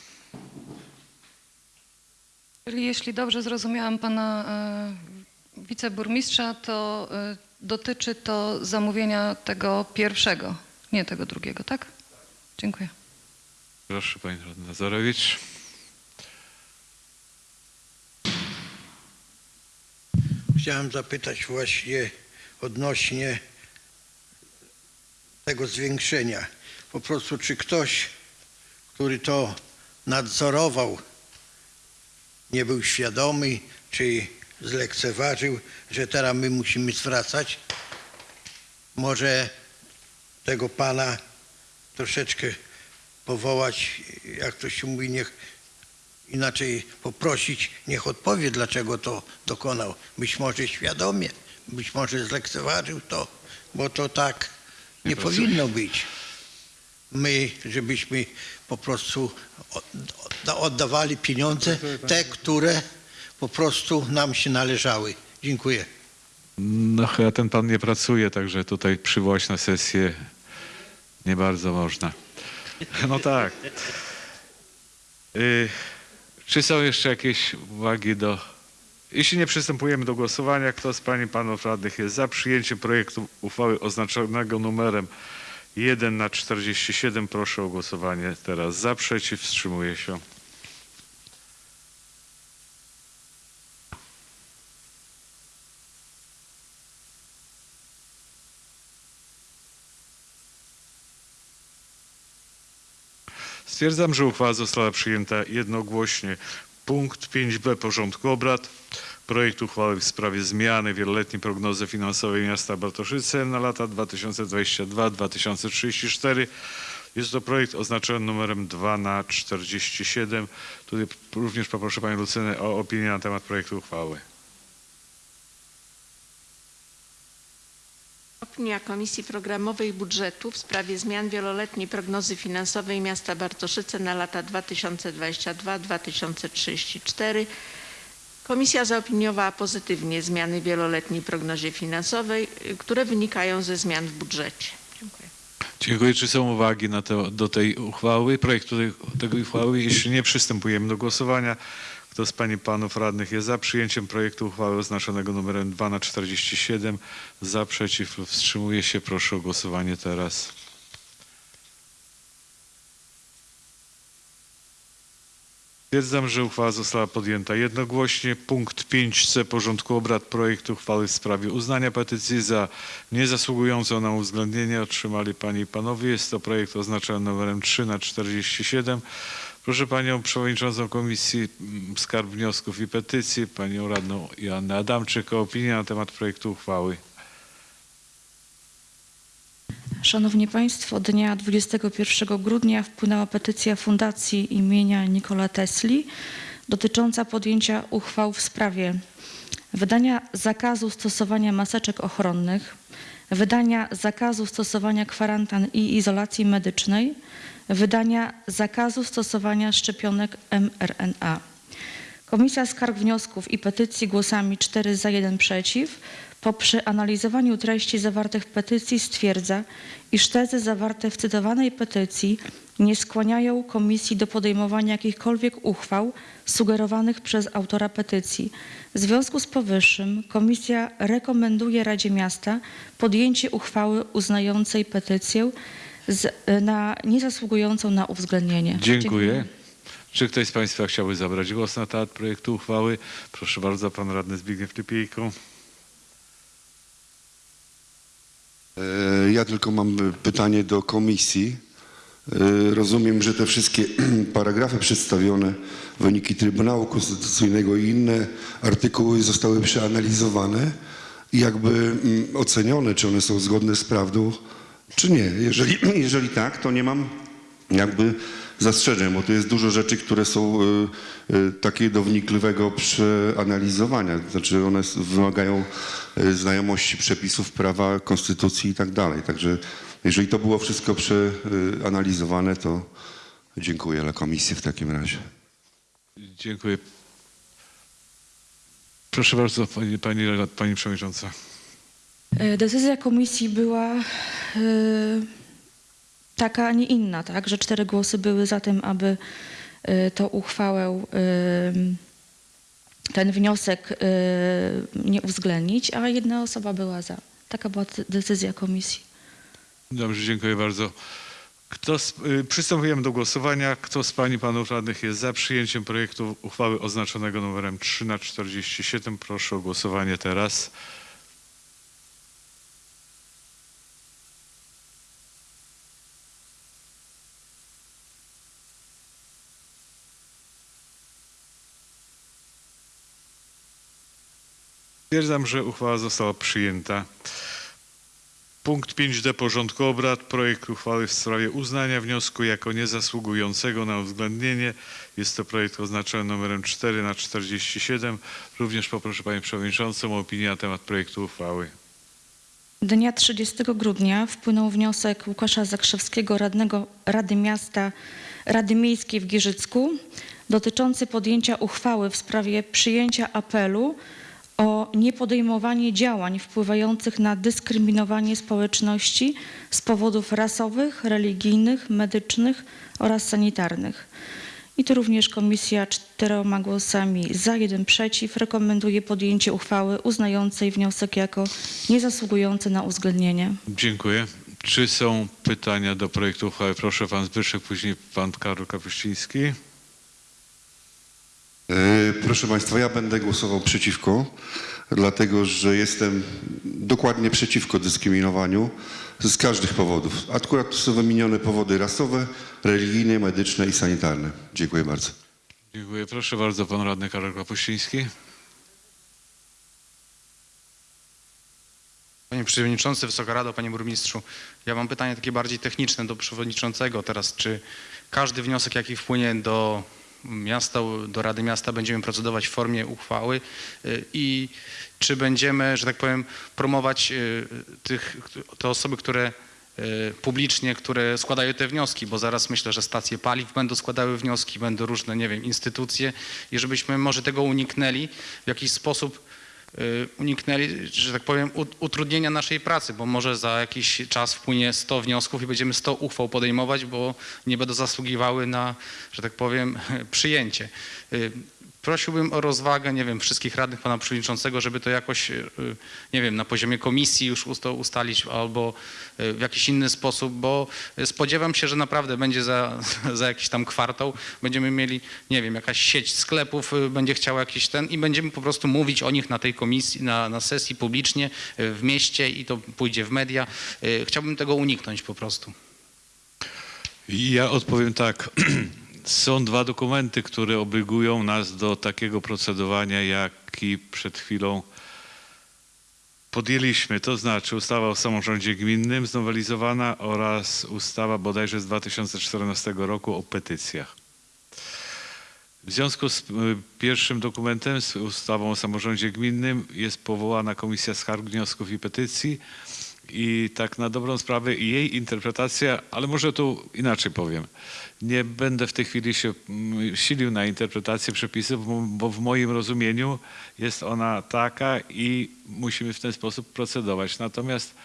Czyli jeśli dobrze zrozumiałam pana e, wiceburmistrza, to e, dotyczy to zamówienia tego pierwszego, nie tego drugiego, tak? Dziękuję. Proszę Pani Radna Azarewicz. Chciałem zapytać właśnie odnośnie tego zwiększenia. Po prostu, czy ktoś, który to nadzorował, nie był świadomy, czy zlekceważył, że teraz my musimy zwracać? Może tego pana troszeczkę powołać, jak to się mówi, niech inaczej poprosić, niech odpowie, dlaczego to dokonał. Być może świadomie, być może zlekceważył to, bo to tak nie pracuje. powinno być. My, żebyśmy po prostu od- od- oddawali pieniądze, te, które po prostu nam się należały. Dziękuję. No chyba ten Pan nie pracuje, także tutaj przywołać na sesję nie bardzo można. No tak. Y, czy są jeszcze jakieś uwagi do... Jeśli nie przystępujemy do głosowania, kto z Pań i Panów Radnych jest za przyjęciem projektu uchwały oznaczonego numerem 1 na 47, proszę o głosowanie teraz za, przeciw, wstrzymuje się. Stwierdzam, że uchwała została przyjęta jednogłośnie. Punkt 5b porządku obrad. Projekt uchwały w sprawie zmiany wieloletniej prognozy finansowej miasta Bartoszyce na lata 2022-2034. Jest to projekt oznaczony numerem 2 na 47. Tutaj również poproszę Panią Lucynę o opinię na temat projektu uchwały. Opinia Komisji Programowej Budżetu w sprawie zmian wieloletniej prognozy finansowej miasta Bartoszyce na lata 2022-2034. Komisja zaopiniowała pozytywnie zmiany w wieloletniej prognozie finansowej, y, które wynikają ze zmian w budżecie. Dziękuję. Dziękuję. Czy są uwagi to, do tej uchwały, projektu tej, uchwały? Jeśli nie, przystępujemy do głosowania. Kto z Pań i Panów Radnych jest za przyjęciem projektu uchwały oznaczonego numerem 2 na 47? Za, przeciw wstrzymuje się? Proszę o głosowanie teraz. Stwierdzam, że uchwała została podjęta jednogłośnie. Punkt 5c porządku obrad projektu uchwały w sprawie uznania petycji za niezasługującą na uwzględnienie otrzymali Panie i Panowie. Jest to projekt oznaczony numerem 3 na 47. Proszę Panią Przewodniczącą Komisji mm, Skarb Wniosków i Petycji, Panią Radną Joannę Adamczyk o opinię na temat projektu uchwały. Szanowni Państwo, dnia 21 grudnia wpłynęła petycja Fundacji imienia Nikola Tesli dotycząca podjęcia uchwał w sprawie wydania zakazu stosowania maseczek ochronnych, wydania zakazu stosowania kwarantan i izolacji medycznej, wydania zakazu stosowania szczepionek mRNA. Komisja Skarg Wniosków i Petycji głosami 4 za 1 przeciw po przeanalizowaniu treści zawartych w petycji stwierdza, iż tezy zawarte w cytowanej petycji nie skłaniają komisji do podejmowania jakichkolwiek uchwał sugerowanych przez autora petycji. W związku z powyższym komisja rekomenduje Radzie Miasta podjęcie uchwały uznającej petycję z, na niezasługującą na uwzględnienie. Dziękuję. Czy ktoś z Państwa chciałby zabrać głos na temat projektu uchwały? Proszę bardzo, Pan Radny Zbigniew Typiejko. E, Ja tylko mam pytanie do komisji. E, Rozumiem, że te wszystkie paragrafy przedstawione, wyniki Trybunału Konstytucyjnego i inne artykuły zostały przeanalizowane i jakby mm, ocenione, czy one są zgodne z prawdą, czy nie. Jeżeli, jeżeli tak, to nie mam jakby zastrzeżeń, bo to jest dużo rzeczy, które są e, e, takie do wnikliwego przeanalizowania. Znaczy one wymagają e, znajomości przepisów prawa, konstytucji i tak dalej. Także jeżeli to było wszystko przeanalizowane, to dziękuję dla komisji w takim razie. Dziękuję. Proszę bardzo, Pani, pani, pani Przewodnicząca. E, Decyzja komisji była e, taka, a nie inna, tak? Że cztery głosy były za tym, aby e, tą uchwałę, e, ten wniosek e, nie uwzględnić, a jedna osoba była za. Taka była de- decyzja komisji. Dobrze, dziękuję bardzo. Kto z, y, przystępujemy do głosowania. Kto z Pani Panów Radnych jest za przyjęciem projektu uchwały oznaczonego numerem 3 na 47? Proszę o głosowanie teraz. Stwierdzam, że uchwała została przyjęta. Punkt 5d porządku obrad. Projekt uchwały w sprawie uznania wniosku jako niezasługującego na uwzględnienie. Jest to projekt oznaczony numerem 4 na 47. Również poproszę Panią Przewodniczącą o opinię na temat projektu uchwały. Dnia 30 grudnia wpłynął wniosek Łukasza Zakrzewskiego, radnego Rady Miasta, Rady Miejskiej w Giżycku, dotyczący podjęcia uchwały w sprawie przyjęcia apelu o niepodejmowanie działań wpływających na dyskryminowanie społeczności z powodów rasowych, religijnych, medycznych oraz sanitarnych. I tu również komisja czteroma głosami za, jeden przeciw rekomenduje podjęcie uchwały uznającej wniosek jako niezasługujący na uwzględnienie. Dziękuję. Czy są pytania do projektu uchwały? Proszę Pan Zbyszek, później Pan Karol Kapuściński. E, Proszę Państwa, ja będę głosował przeciwko, dlatego że jestem dokładnie przeciwko dyskryminowaniu z każdych powodów. Akurat są wymienione powody rasowe, religijne, medyczne i sanitarne. Dziękuję bardzo. Dziękuję. Proszę bardzo, pan radny Karol Kapuściński. Panie Przewodniczący, Wysoka Rado, Panie Burmistrzu, ja mam pytanie takie bardziej techniczne do Przewodniczącego teraz. Czy każdy wniosek, jaki wpłynie do miasta, do Rady Miasta będziemy procedować w formie uchwały y, i czy będziemy, że tak powiem, promować y, tych, te osoby, które y, publicznie, które składają te wnioski, bo zaraz myślę, że stacje paliw będą składały wnioski, będą różne, nie wiem, instytucje i żebyśmy może tego uniknęli w jakiś sposób uniknęli, że tak powiem, ut- utrudnienia naszej pracy, bo może za jakiś czas wpłynie 100 wniosków i będziemy 100 uchwał podejmować, bo nie będą zasługiwały na, że tak powiem, przyjęcie. Prosiłbym o rozwagę, nie wiem, wszystkich radnych, pana przewodniczącego, żeby to jakoś, y, nie wiem, na poziomie komisji już ust- ustalić albo y, w jakiś inny sposób, bo spodziewam się, że naprawdę będzie za, za jakiś tam kwartał, będziemy mieli, nie wiem, jakaś sieć sklepów będzie chciała jakiś ten i będziemy po prostu mówić o nich na tej komisji, na, na sesji publicznie w mieście i to pójdzie w media. Chciałbym tego uniknąć po prostu. Ja odpowiem tak. Są dwa dokumenty, które obligują nas do takiego procedowania, jaki przed chwilą podjęliśmy. To znaczy ustawa o samorządzie gminnym znowelizowana oraz ustawa bodajże z 2014 roku o petycjach. W związku z y, pierwszym dokumentem, z ustawą o samorządzie gminnym jest powołana Komisja Skarg, Wniosków i Petycji i tak na dobrą sprawę jej interpretacja, ale może tu inaczej powiem. Nie będę w tej chwili się mm, silił na interpretację przepisów, bo- bo w moim rozumieniu jest ona taka i musimy w ten sposób procedować. Natomiast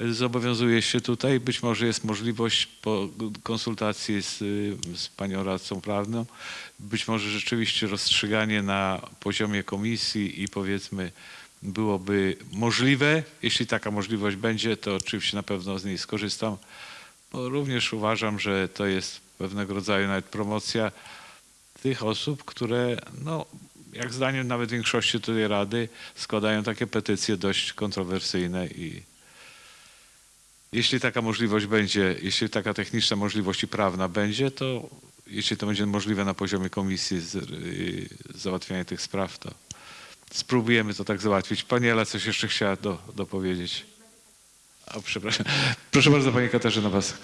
y, zobowiązuję się tutaj, być może jest możliwość po konsultacji z, y, z panią radcą prawną, być może rzeczywiście rozstrzyganie na poziomie komisji i powiedzmy byłoby możliwe. Jeśli taka możliwość będzie, to oczywiście na pewno z niej skorzystam, bo również uważam, że to jest pewnego rodzaju nawet promocja tych osób, które, no, jak zdaniem nawet większości tej Rady, składają takie petycje dość kontrowersyjne i jeśli taka możliwość będzie, jeśli taka techniczna możliwość i prawna będzie, to jeśli to będzie możliwe na poziomie komisji z, y, załatwiania tych spraw, to spróbujemy to tak załatwić. Pani Ela coś jeszcze chciała do, dopowiedzieć. O, przepraszam. Proszę bardzo, Pani Katarzyna Wasek.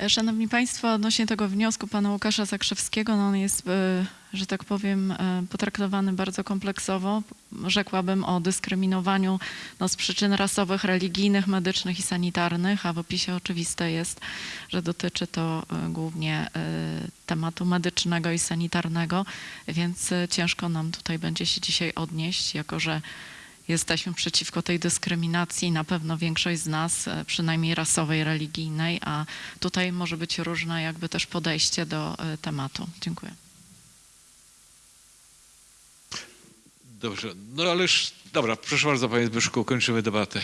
E, Szanowni Państwo, odnośnie tego wniosku pana Łukasza Zakrzewskiego, no on jest, e, że tak powiem, e, potraktowany bardzo kompleksowo. Rzekłabym o dyskryminowaniu no, z przyczyn rasowych, religijnych, medycznych i sanitarnych, a w opisie oczywiste jest, że dotyczy to e, głównie e, tematu medycznego i sanitarnego, więc ciężko nam tutaj będzie się dzisiaj odnieść, jako że Jesteśmy przeciwko tej dyskryminacji, na pewno większość z nas, przynajmniej rasowej, religijnej, a tutaj może być różne jakby też podejście do tematu. Dziękuję. Dobrze, no ależ, dobra, proszę bardzo, Panie Zbyszku, kończymy debatę.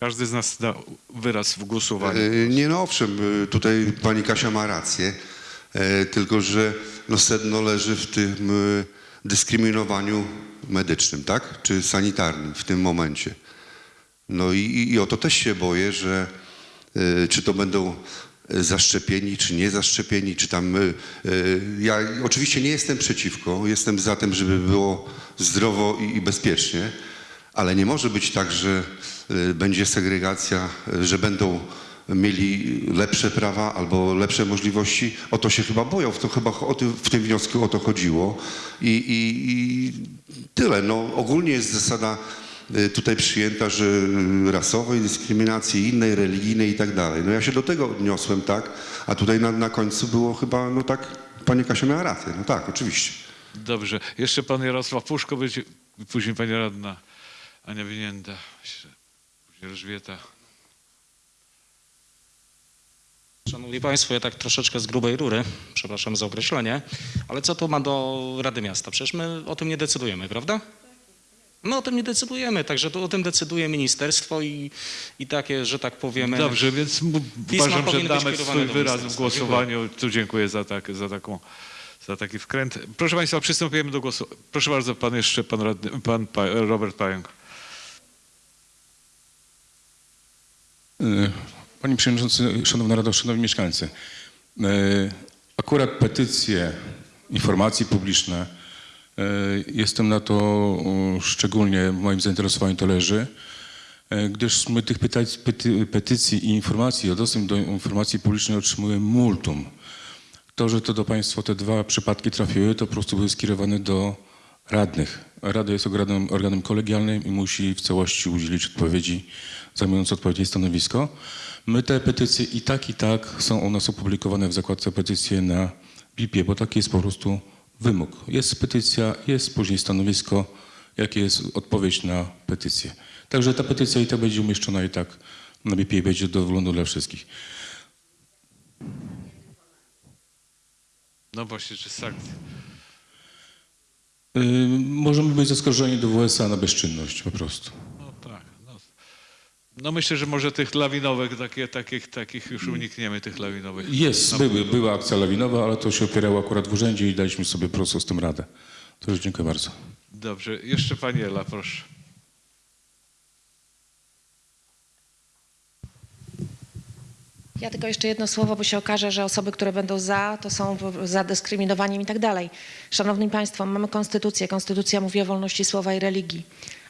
Każdy z nas da wyraz w głosowaniu. E, Nie no owszem, e, tutaj pani Kasia ma rację, e, tylko że no sedno leży w tym dyskryminowaniu medycznym, tak? Czy sanitarnym w tym momencie. No i, i, i o to też się boję, że czy to będą zaszczepieni, czy nie zaszczepieni, czy tam... e, Ja oczywiście nie jestem przeciwko, jestem za tym, żeby było zdrowo i, i bezpiecznie, ale nie może być tak, że e, będzie segregacja, że będą mieli lepsze prawa albo lepsze możliwości. O to się chyba boją, w, to chyba w tym wniosku o to chodziło. I, i, i tyle. No, ogólnie jest zasada tutaj przyjęta, że e, rasowej dyskryminacji, innej, religijnej i tak dalej. No ja się do tego odniosłem, tak? A tutaj na, na końcu było chyba, no tak, pani Kasia miała rację. No tak, oczywiście. Dobrze, jeszcze Pan Jarosław Puszko będzie, później Pani Radna Ania Winięta, później Elżbieta. Szanowni Państwo, ja tak troszeczkę z grubej rury, przepraszam za określenie, ale co to ma do Rady Miasta? Przecież my o tym nie decydujemy, prawda? My o tym nie decydujemy, także to o tym decyduje ministerstwo i, i takie, że tak powiemy... Dobrze, więc uważam, że damy swój wyraz w głosowaniu. Tu dziękuję za, tak, za taką za taki wkręt. Proszę Państwa, przystępujemy do głosu. Proszę bardzo, pan jeszcze, pan, radny, pan pa, Robert Pająk. E, Panie Przewodniczący, Szanowna Rado, Szanowni Mieszkańcy. e, Akurat petycje, informacje publiczne, jestem na to e, szczególnie, moim zainteresowaniu to leży, e, gdyż my tych pety, petycji i informacji, o dostęp do informacji publicznej otrzymujemy multum. To, że to do Państwa te dwa przypadki trafiły, to po prostu były skierowane do radnych. Rada jest organem, organem kolegialnym i musi w całości udzielić odpowiedzi, zajmując odpowiednie stanowisko. My te petycje i tak, i tak są u nas opublikowane w zakładce petycje na BIP-ie, bo taki jest po prostu wymóg. Jest petycja, jest później stanowisko, jakie jest odpowiedź na petycję. Także ta petycja i tak będzie umieszczona i tak na BIP-ie i będzie do wglądu dla wszystkich. No właśnie, czy sankcje? Yy, możemy być zaskarżeni do WSA na bezczynność po prostu. No myślę, że może tych lawinowych, takie, takich, takich już unikniemy, tych lawinowych. Jest, No, były, była akcja lawinowa, ale to się opierało akurat w urzędzie i daliśmy sobie po prostu z tym radę. To już dziękuję bardzo. Dobrze, jeszcze pani Ela, proszę. Ja tylko jeszcze jedno słowo, bo się okaże, że osoby, które będą za, to są za dyskryminowaniem i tak dalej. Szanowni Państwo, mamy konstytucję. Konstytucja mówi o wolności słowa i religii.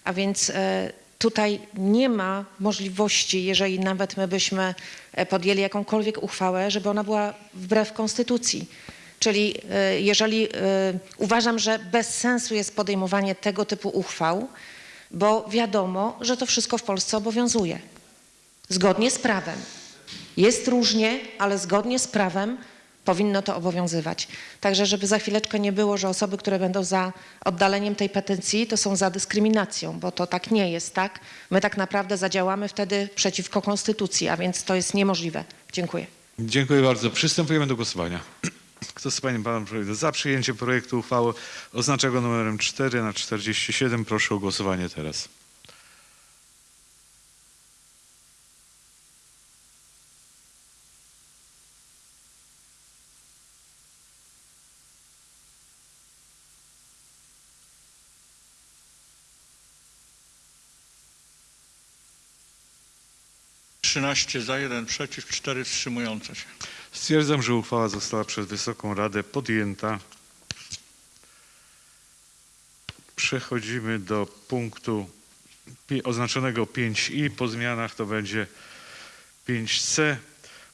A więc e, tutaj nie ma możliwości, jeżeli nawet my byśmy e, podjęli jakąkolwiek uchwałę, żeby ona była wbrew konstytucji. Czyli e, jeżeli e, uważam, że bez sensu jest podejmowanie tego typu uchwał, bo wiadomo, że to wszystko w Polsce obowiązuje. Zgodnie z prawem. Jest różnie, ale zgodnie z prawem powinno to obowiązywać. Także, żeby za chwileczkę nie było, że osoby, które będą za oddaleniem tej petycji, to są za dyskryminacją, bo to tak nie jest, tak? My tak naprawdę zadziałamy wtedy przeciwko konstytucji, a więc to jest niemożliwe. Dziękuję. Dziękuję bardzo. Przystępujemy do głosowania. Kto z Panów Przewodniczących za przyjęciem projektu uchwały oznacza go numerem 4 na 47, proszę o głosowanie teraz. Trzynaście za, jeden przeciw, cztery wstrzymujące się. Stwierdzam, że uchwała została przez Wysoką Radę podjęta. Przechodzimy do punktu oznaczonego 5i. Po zmianach to będzie 5c.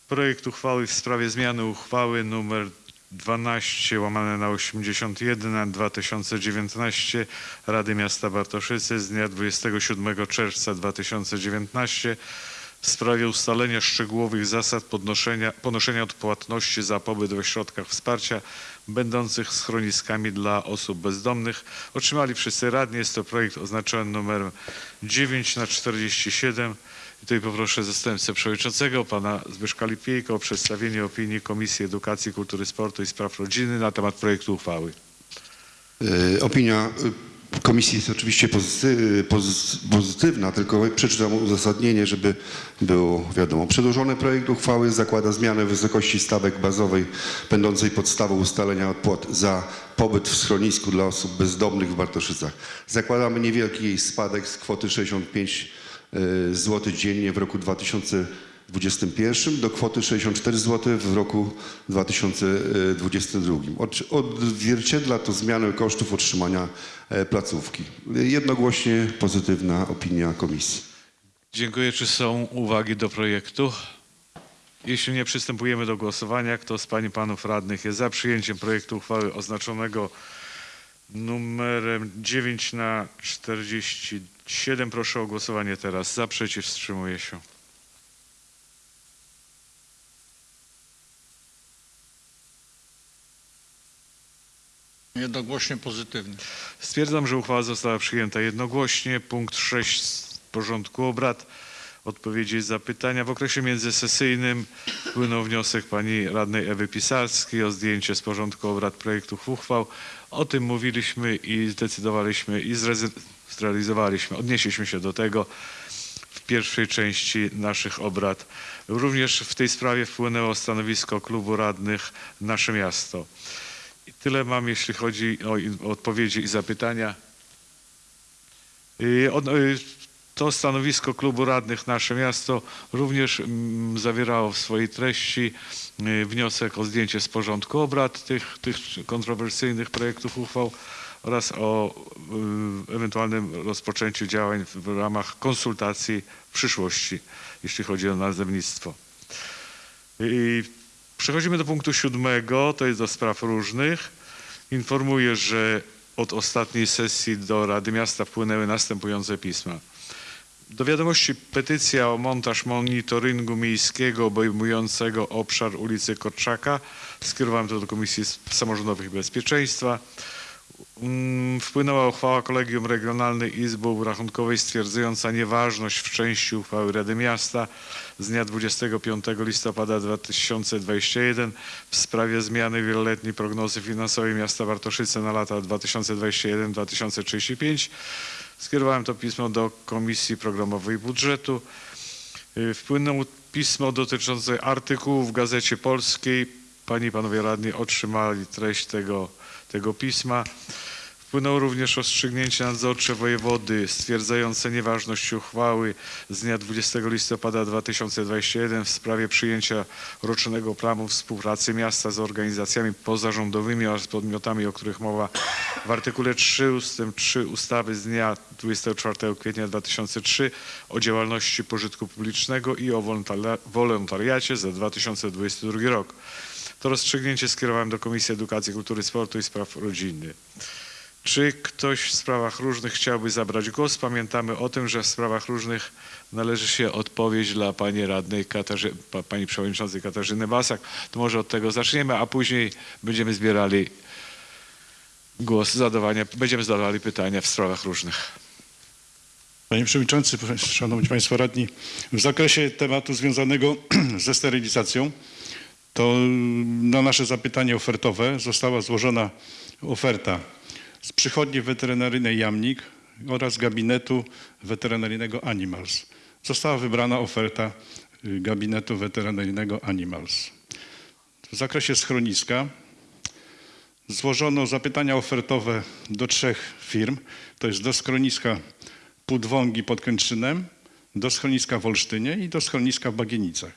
Projekt uchwały w sprawie zmiany uchwały nr 12 łamane na 81 na 2019 Rady Miasta Bartoszyce z dnia 27 czerwca 2019 w sprawie ustalenia szczegółowych zasad ponoszenia odpłatności za pobyt w ośrodkach wsparcia będących schroniskami dla osób bezdomnych. Otrzymali wszyscy radni. Jest to projekt oznaczony numerem 9 na 47. I tutaj poproszę zastępcę przewodniczącego, pana Zbyszka Lipiejko o przedstawienie opinii Komisji Edukacji, Kultury, Sportu i Spraw Rodziny na temat projektu uchwały. E, Opinia e, komisji jest oczywiście pozy- poz- pozytywna, tylko przeczytam uzasadnienie, żeby było wiadomo. Przedłożony projekt uchwały zakłada zmianę wysokości stawek bazowej będącej podstawą ustalenia opłat za pobyt w schronisku dla osób bezdomnych w Bartoszycach. Zakładamy niewielki jej spadek z kwoty 65 zł dziennie w roku 2021 do kwoty 64 zł w roku 2022. Od- Odzwierciedla to zmianę kosztów otrzymania e, placówki. Jednogłośnie pozytywna opinia komisji. Dziękuję. Czy są uwagi do projektu? Jeśli nie, przystępujemy do głosowania. Kto z Pań i Panów Radnych jest za przyjęciem projektu uchwały oznaczonego numerem 9 na 47? Proszę o głosowanie teraz. Za, przeciw, wstrzymuje się. Jednogłośnie pozytywny. Stwierdzam, że uchwała została przyjęta jednogłośnie. Punkt 6 z porządku obrad. Odpowiedzi zapytania. W okresie międzysesyjnym wpłynął wniosek pani radnej Ewy Pisarskiej o zdjęcie z porządku obrad projektów uchwał. O tym mówiliśmy i zdecydowaliśmy i zrealizowaliśmy, odnieśliśmy się do tego w pierwszej części naszych obrad. Również w tej sprawie wpłynęło stanowisko klubu radnych Nasze Miasto. Tyle mam, jeśli chodzi o odpowiedzi i zapytania. Y, y, To stanowisko klubu radnych Nasze Miasto również mm, zawierało w swojej treści y, wniosek o zdjęcie z porządku obrad tych, tych kontrowersyjnych projektów uchwał oraz o ewentualnym rozpoczęciu działań w ramach konsultacji w przyszłości, jeśli chodzi o nazewnictwo. I przechodzimy do punktu siódmego, to jest do spraw różnych. Informuję, że od ostatniej sesji do Rady Miasta wpłynęły następujące pisma. Do wiadomości petycja o montaż monitoringu miejskiego obejmującego obszar ulicy Korczaka. Skierowałem to do Komisji Samorządowych i Bezpieczeństwa. Mm, Wpłynęła uchwała Kolegium Regionalnej Izby Rachunkowej stwierdzająca nieważność w części uchwały Rady Miasta z dnia 25 listopada 2021 w sprawie zmiany wieloletniej prognozy finansowej miasta Bartoszyce na lata 2021-2035. Skierowałem to pismo do Komisji Programowej Budżetu. Y, Wpłynęło pismo dotyczące artykułów w Gazecie Polskiej. Panie i Panowie Radni otrzymali treść tego, tego pisma. Wpłynęło również rozstrzygnięcie nadzorcze wojewody stwierdzające nieważność uchwały z dnia 20 listopada 2021 w sprawie przyjęcia rocznego planu współpracy miasta z organizacjami pozarządowymi oraz podmiotami, o których mowa w artykule 3 ust. 3 ustawy z dnia 24 kwietnia 2003 o działalności pożytku publicznego i o wolontaria- wolontariacie za 2022 rok. To rozstrzygnięcie skierowałem do Komisji Edukacji, Kultury, Sportu i Spraw Rodziny. Czy ktoś w sprawach różnych chciałby zabrać głos? Pamiętamy o tym, że w sprawach różnych należy się odpowiedź dla pani radnej Katarzy, pa, pani przewodniczącej Katarzyny Basak. To może od tego zaczniemy, a później będziemy zbierali głos, zadawania, będziemy zadawali pytania w sprawach różnych. Panie Przewodniczący, Szanowni Państwo Radni, w zakresie tematu związanego ze sterylizacją, to na nasze zapytanie ofertowe została złożona oferta z przychodni weterynaryjnej Jamnik oraz gabinetu weterynaryjnego Animals. Została wybrana oferta y, gabinetu weterynaryjnego Animals. W zakresie schroniska złożono zapytania ofertowe do trzech firm, to jest do schroniska Pudwągi pod Kętrzynem, do schroniska w Olsztynie i do schroniska w Bagienicach.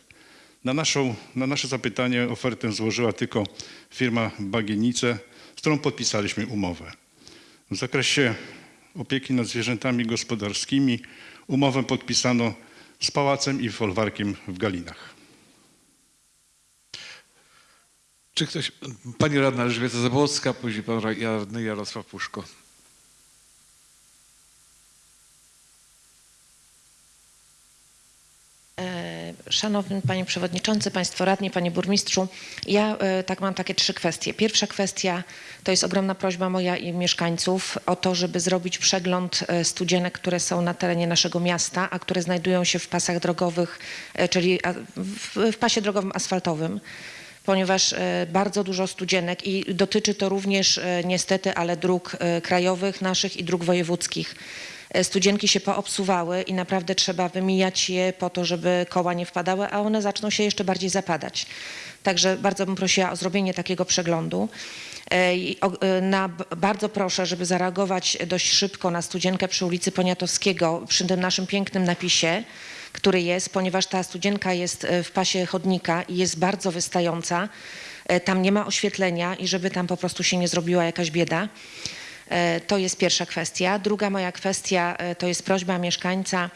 Na, naszą, na nasze zapytanie ofertę złożyła tylko firma Bagienice, z którą podpisaliśmy umowę. W zakresie opieki nad zwierzętami gospodarskimi umowę podpisano z Pałacem i Folwarkiem w Galinach. Czy ktoś, pani radna Elżbieta Zabłocka, później pan radny Jarosław Puszko. Szanowny Panie Przewodniczący, Państwo Radni, Panie Burmistrzu, ja e, tak mam takie trzy kwestie. Pierwsza kwestia to jest ogromna prośba moja i mieszkańców o to, żeby zrobić przegląd e, studzienek, które są na terenie naszego miasta, a które znajdują się w pasach drogowych, e, czyli w, pasie drogowym asfaltowym ponieważ bardzo dużo studzienek i dotyczy to również niestety, ale dróg krajowych naszych i dróg wojewódzkich. E, Studzienki się poobsuwały i naprawdę trzeba wymijać je po to, żeby koła nie wpadały, a one zaczną się jeszcze bardziej zapadać. Także bardzo bym prosiła o zrobienie takiego przeglądu. E, e, Na, bardzo proszę, żeby zareagować dość szybko na studzienkę przy ulicy Poniatowskiego, przy tym naszym pięknym napisie, który jest, ponieważ ta studzienka jest w pasie chodnika i jest bardzo wystająca. Tam nie ma oświetlenia i żeby tam po prostu się nie zrobiła jakaś bieda. E, To jest pierwsza kwestia. Druga moja kwestia e, to jest prośba mieszkańca,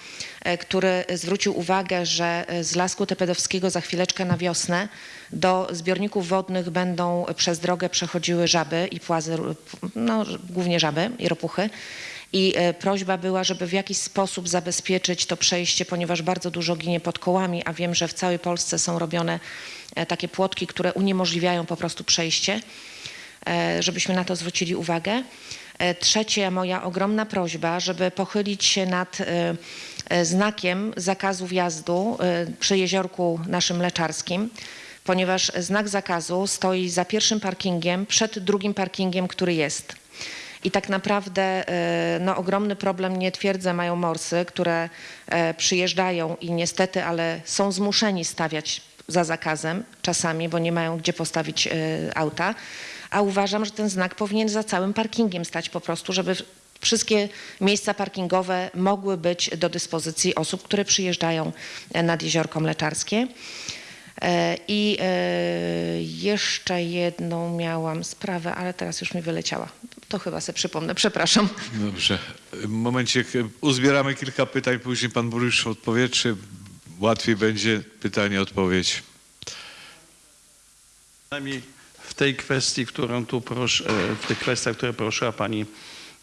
e, który zwrócił uwagę, że z Lasku Tepedowskiego za chwileczkę na wiosnę do zbiorników wodnych będą przez drogę przechodziły żaby i płazy, no głównie żaby i ropuchy. I prośba była, żeby w jakiś sposób zabezpieczyć to przejście, ponieważ bardzo dużo ginie pod kołami, a wiem, że w całej Polsce są robione takie płotki, które uniemożliwiają po prostu przejście żebyśmy na to zwrócili uwagę. E, Trzecie, moja ogromna prośba, żeby pochylić się nad e, e, znakiem zakazu wjazdu przy jeziorku naszym mleczarskim, ponieważ znak zakazu stoi za pierwszym parkingiem, przed drugim parkingiem, który jest. I tak naprawdę no, ogromny problem, nie twierdzę, mają morsy, które przyjeżdżają i niestety, ale są zmuszeni stawiać za zakazem czasami, bo nie mają gdzie postawić auta. A uważam, że ten znak powinien za całym parkingiem stać po prostu, żeby wszystkie miejsca parkingowe mogły być do dyspozycji osób, które przyjeżdżają e, nad Jeziorko Mleczarskie. E, I e, jeszcze jedną miałam sprawę, ale teraz już mi wyleciała. To chyba sobie przypomnę, przepraszam. Dobrze. W momencie uzbieramy kilka pytań, później pan burmistrz odpowie, czy łatwiej będzie pytanie, odpowiedź. Przynajmniej w tej kwestii, którą tu proszę, e, w tych kwestiach, które poruszyła pani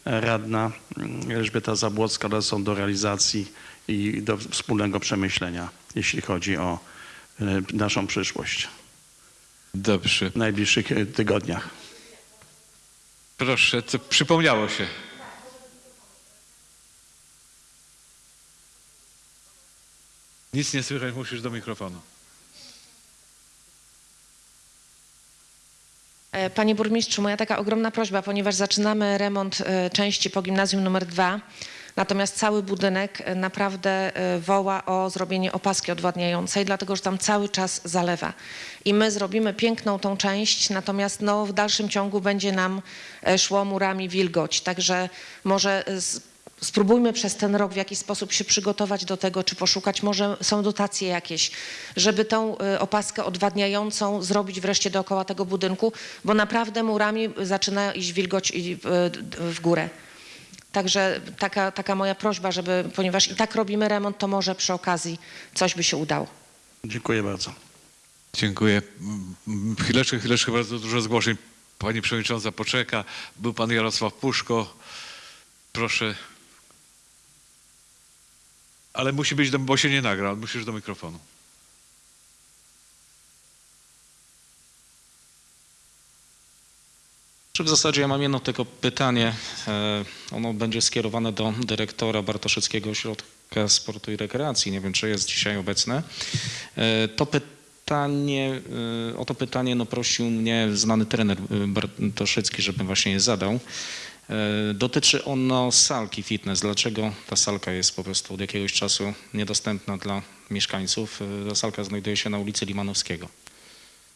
radna mm, Elżbieta Zabłocka, one są do realizacji i do wspólnego przemyślenia, jeśli chodzi o e, naszą przyszłość Dobrze. w najbliższych e, tygodniach. Proszę, co przypomniało się. Nic nie słychać, musisz do mikrofonu. Panie burmistrzu, moja taka ogromna prośba, ponieważ zaczynamy remont e, części po gimnazjum numer dwa, natomiast cały budynek e, naprawdę e, woła o zrobienie opaski odwadniającej, dlatego że tam cały czas zalewa. I my zrobimy piękną tą część, natomiast no, w dalszym ciągu będzie nam e, szło murami wilgoć. Także może e, spróbujmy przez ten rok w jakiś sposób się przygotować do tego, czy poszukać, może są dotacje jakieś, żeby tą y, opaskę odwadniającą zrobić wreszcie dookoła tego budynku, bo naprawdę murami zaczyna iść wilgoć y, w górę. Także taka, taka moja prośba, żeby, ponieważ i tak robimy remont, to może przy okazji coś by się udało. Dziękuję bardzo. Dziękuję. Mm, Chwileczkę, chwileczkę, bardzo dużo zgłoszeń. Pani Przewodnicząca poczeka. Był Pan Jarosław Puszko. Proszę. Ale musi być, do, bo się nie nagra. Musisz do mikrofonu. W zasadzie ja mam jedno tylko pytanie. E, Ono będzie skierowane do dyrektora Bartoszyckiego Ośrodka Sportu i Rekreacji. Nie wiem, czy jest dzisiaj obecny. E, To pytanie, e, o to pytanie no, prosił mnie znany trener e, Bartoszycki, żebym właśnie je zadał. E, Dotyczy ono salki fitness. Dlaczego ta salka jest po prostu od jakiegoś czasu niedostępna dla mieszkańców? E, Ta salka znajduje się na ulicy Limanowskiego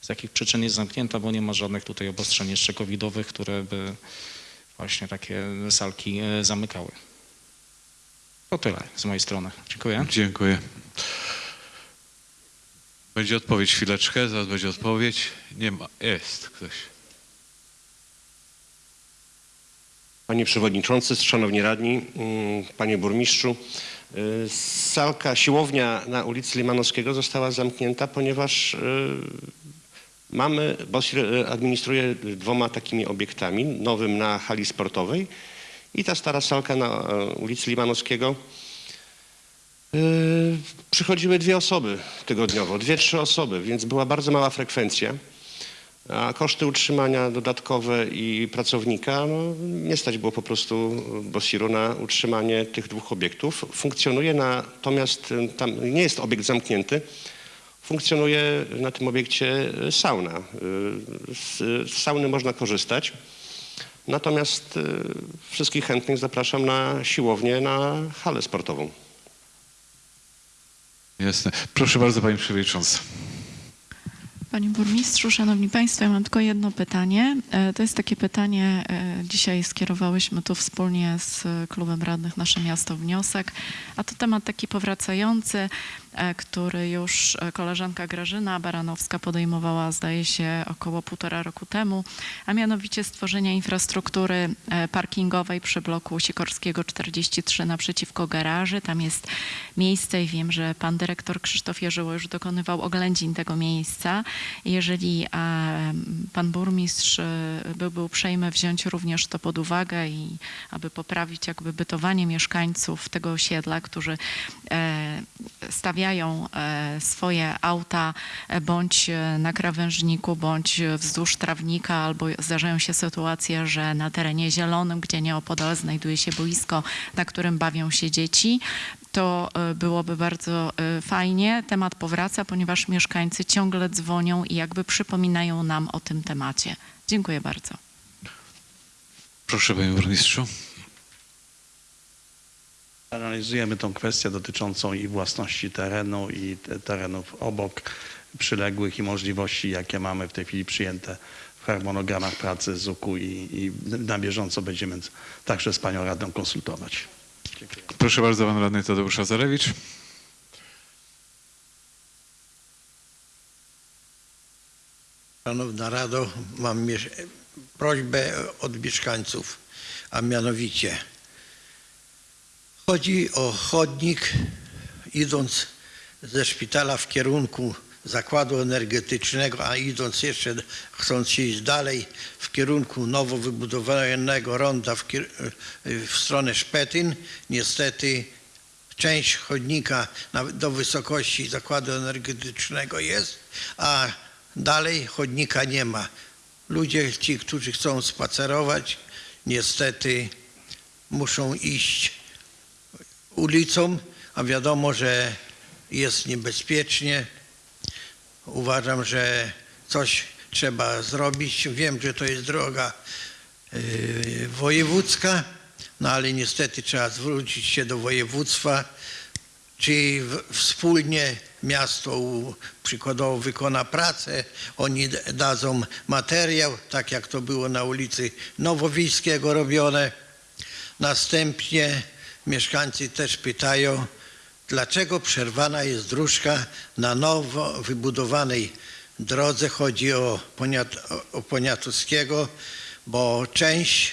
z jakich przyczyn jest zamknięta, bo nie ma żadnych tutaj obostrzeń jeszcze covidowych, które by właśnie takie salki e, zamykały. To tyle z mojej strony. Dziękuję. Dziękuję. Będzie odpowiedź chwileczkę, zaraz będzie odpowiedź. Nie ma. Jest ktoś. Panie Przewodniczący, Szanowni Radni, mm, Panie Burmistrzu, y, salka, siłownia na ulicy Limanowskiego została zamknięta, ponieważ y, mamy, BOSIR y, administruje dwoma takimi obiektami, nowym na hali sportowej i ta stara salka na y, ulicy Limanowskiego. Przychodziły dwie osoby tygodniowo, dwie, trzy osoby, więc była bardzo mała frekwencja. A koszty utrzymania dodatkowe i pracownika, no, nie stać było po prostu Bosiru na utrzymanie tych dwóch obiektów. Funkcjonuje natomiast, y, tam nie jest obiekt zamknięty, funkcjonuje na tym obiekcie sauna. Y, Z, sauny można korzystać. Natomiast y, wszystkich chętnych zapraszam na siłownię, na halę sportową. Jasne. Proszę bardzo, Pani Przewodnicząca. Panie Burmistrzu, Szanowni Państwo, ja mam tylko jedno pytanie. E, To jest takie pytanie, e, dzisiaj skierowałyśmy tu wspólnie z Klubem Radnych Nasze Miasto wniosek, a to temat taki powracający, który już e, koleżanka Grażyna Baranowska podejmowała, zdaje się, około półtora roku temu, a mianowicie stworzenia infrastruktury e, parkingowej przy bloku Sikorskiego 43 naprzeciwko garaży. Tam jest miejsce i wiem, że pan dyrektor Krzysztof Jerzyło już dokonywał oględzin tego miejsca. Jeżeli e, pan burmistrz e, byłby uprzejmy wziąć również to pod uwagę i aby poprawić jakby bytowanie mieszkańców tego osiedla, którzy e, stawiają e, swoje auta e, bądź na krawężniku, bądź wzdłuż trawnika, albo zdarzają się sytuacje, że na terenie zielonym, gdzie nieopodal znajduje się boisko, na którym bawią się dzieci, to e, byłoby bardzo e, fajnie. Temat powraca, ponieważ mieszkańcy ciągle dzwonią i jakby przypominają nam o tym temacie. Dziękuję bardzo. Proszę, Panie Burmistrzu. Analizujemy tą kwestię dotyczącą i własności terenu, i te- terenów obok. przyległych i możliwości, jakie mamy w tej chwili przyjęte w harmonogramach pracy ZUK-u i, i na bieżąco będziemy także z Panią Radną konsultować. Proszę bardzo, pan radny Tadeusz Azarewicz. Szanowna Rado, mam prośbę od mieszkańców, a mianowicie chodzi o chodnik idąc ze szpitala w kierunku zakładu energetycznego, a idąc jeszcze, chcąc iść dalej w kierunku nowo wybudowanego ronda w, w stronę Szpetyn, niestety część chodnika do wysokości zakładu energetycznego jest, a dalej chodnika nie ma. Ludzie, ci, którzy chcą spacerować, niestety muszą iść ulicą, a wiadomo, że jest niebezpiecznie. Uważam, że coś trzeba zrobić. Wiem, że to jest droga yy, wojewódzka, no ale niestety trzeba zwrócić się do województwa, czy wspólnie miasto przykładowo wykona pracę, oni dadzą materiał, tak jak to było na ulicy Nowowiejskiego robione. Następnie mieszkańcy też pytają, dlaczego przerwana jest dróżka na nowo wybudowanej drodze. Chodzi o, Poniat, o- Poniatowskiego, bo część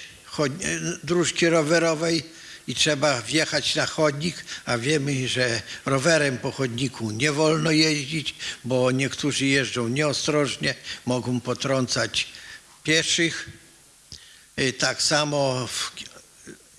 dróżki rowerowej i trzeba wjechać na chodnik, a wiemy, że rowerem po chodniku nie wolno jeździć, bo niektórzy jeżdżą nieostrożnie, mogą potrącać pieszych. Y, Tak samo w,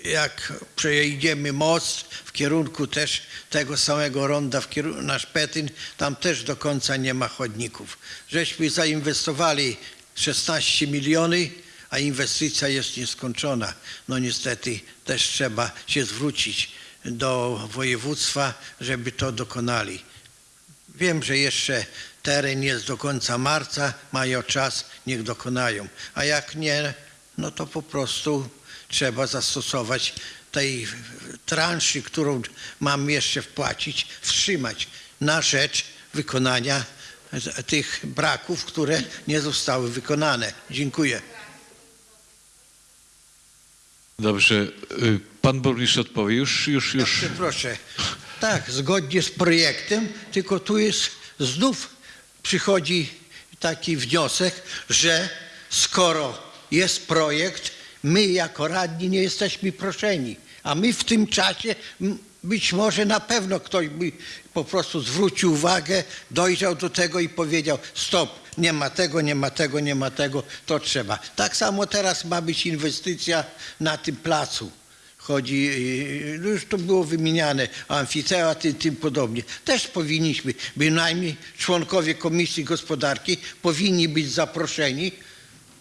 jak przejdziemy most w kierunku też tego samego ronda w kierunku na Szpetyn, tam też do końca nie ma chodników. Żeśmy zainwestowali 16 miliony, a inwestycja jest nieskończona. No niestety też trzeba się zwrócić do województwa, żeby to dokonali. Wiem, że jeszcze teren jest do końca marca, mają czas, niech dokonają. A jak nie, no to po prostu trzeba zastosować tej transzy, którą mam jeszcze wpłacić, wstrzymać na rzecz wykonania tych braków, które nie zostały wykonane. Dziękuję. Dobrze, y, pan burmistrz odpowie. Już, już, już. Proszę. Tak, zgodnie z projektem, tylko tu jest znów przychodzi taki wniosek, że skoro jest projekt, my jako radni nie jesteśmy proszeni, a my w tym czasie być może na pewno ktoś by po prostu zwrócił uwagę, dojrzał do tego i powiedział stop, nie ma tego, nie ma tego, nie ma tego, to trzeba. Tak samo teraz ma być inwestycja na tym placu chodzi, no już to było wymieniane, amfiteatr i tym podobnie. Też powinniśmy, bynajmniej członkowie Komisji Gospodarki powinni być zaproszeni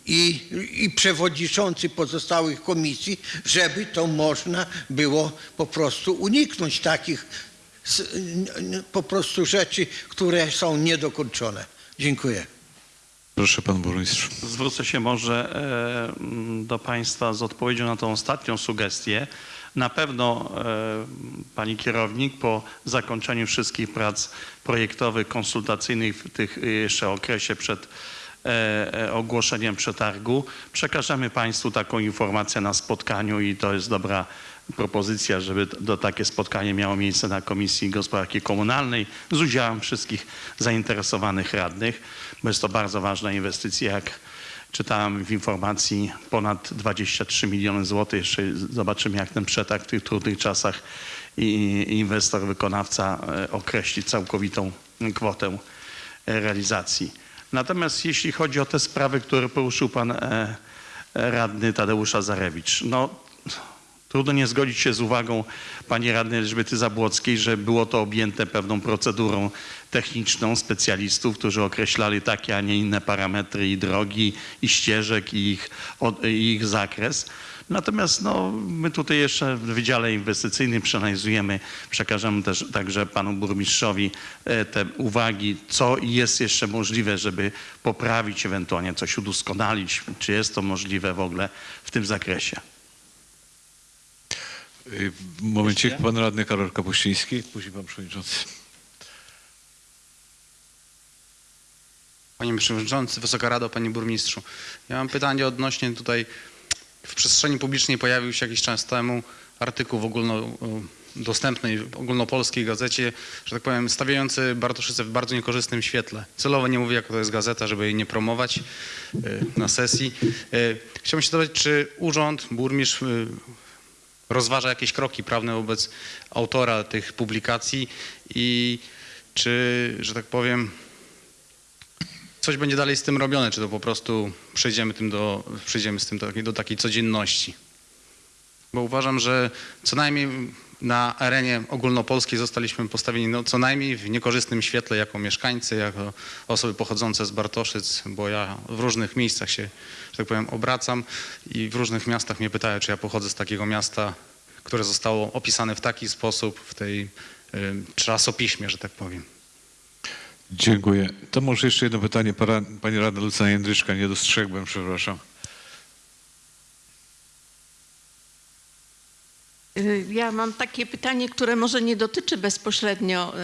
i, i przewodniczący pozostałych komisji, żeby to można było po prostu uniknąć takich po prostu rzeczy, które są niedokończone. Dziękuję. Proszę pan burmistrz. Zwrócę się może e, do Państwa z odpowiedzią na tą ostatnią sugestię. Na pewno e, Pani kierownik po zakończeniu wszystkich prac projektowych, konsultacyjnych w tych y, jeszcze okresie przed e, e, ogłoszeniem przetargu przekażemy Państwu taką informację na spotkaniu i to jest dobra propozycja, żeby do takie spotkanie miało miejsce na Komisji Gospodarki Komunalnej z udziałem wszystkich zainteresowanych radnych, bo jest to bardzo ważna inwestycja, jak czytałem w informacji ponad 23 miliony złotych. Jeszcze zobaczymy, jak ten przetarg w tych trudnych czasach i inwestor, wykonawca e, określi całkowitą kwotę e, realizacji. Natomiast jeśli chodzi o te sprawy, które poruszył pan e, e, radny Tadeusz Azarewicz, no Trudno nie zgodzić się z uwagą pani radnej Elżbiety Zabłockiej, że było to objęte pewną procedurą techniczną specjalistów, którzy określali takie, a nie inne parametry i drogi, i ścieżek, i ich, i ich zakres. Natomiast no, my tutaj jeszcze w Wydziale Inwestycyjnym przeanalizujemy, przekażemy też także panu burmistrzowi e, te uwagi, co jest jeszcze możliwe, żeby poprawić, ewentualnie coś udoskonalić, czy jest to możliwe w ogóle w tym zakresie. Y, W momencie pan radny Karol Kapuściński, później pan przewodniczący. Panie Przewodniczący, Wysoka Rado, Panie Burmistrzu. Ja mam pytanie odnośnie tutaj, w przestrzeni publicznej pojawił się jakiś czas temu artykuł w ogólnodostępnej, ogólnopolskiej gazecie, że tak powiem, stawiający Bartoszyce w bardzo niekorzystnym świetle. Celowo nie mówię, jaka to jest gazeta, żeby jej nie promować y, na sesji. Y, Chciałbym się dowiedzieć, czy urząd, burmistrz rozważa jakieś kroki prawne wobec autora tych publikacji i czy, że tak powiem, coś będzie dalej z tym robione, czy to po prostu przejdziemy, tym do, przejdziemy z tym do, do takiej codzienności. Bo uważam, że co najmniej na arenie ogólnopolskiej zostaliśmy postawieni no, co najmniej w niekorzystnym świetle jako mieszkańcy, jako osoby pochodzące z Bartoszyc, bo ja w różnych miejscach się, że tak powiem, obracam i w różnych miastach mnie pytają, czy ja pochodzę z takiego miasta, które zostało opisane w taki sposób w tej y, czasopiśmie, że tak powiem. Dziękuję. To może jeszcze jedno pytanie. Pani radna Lucyna Jędryczka, nie dostrzegłem, przepraszam. Y, Ja mam takie pytanie, które może nie dotyczy bezpośrednio,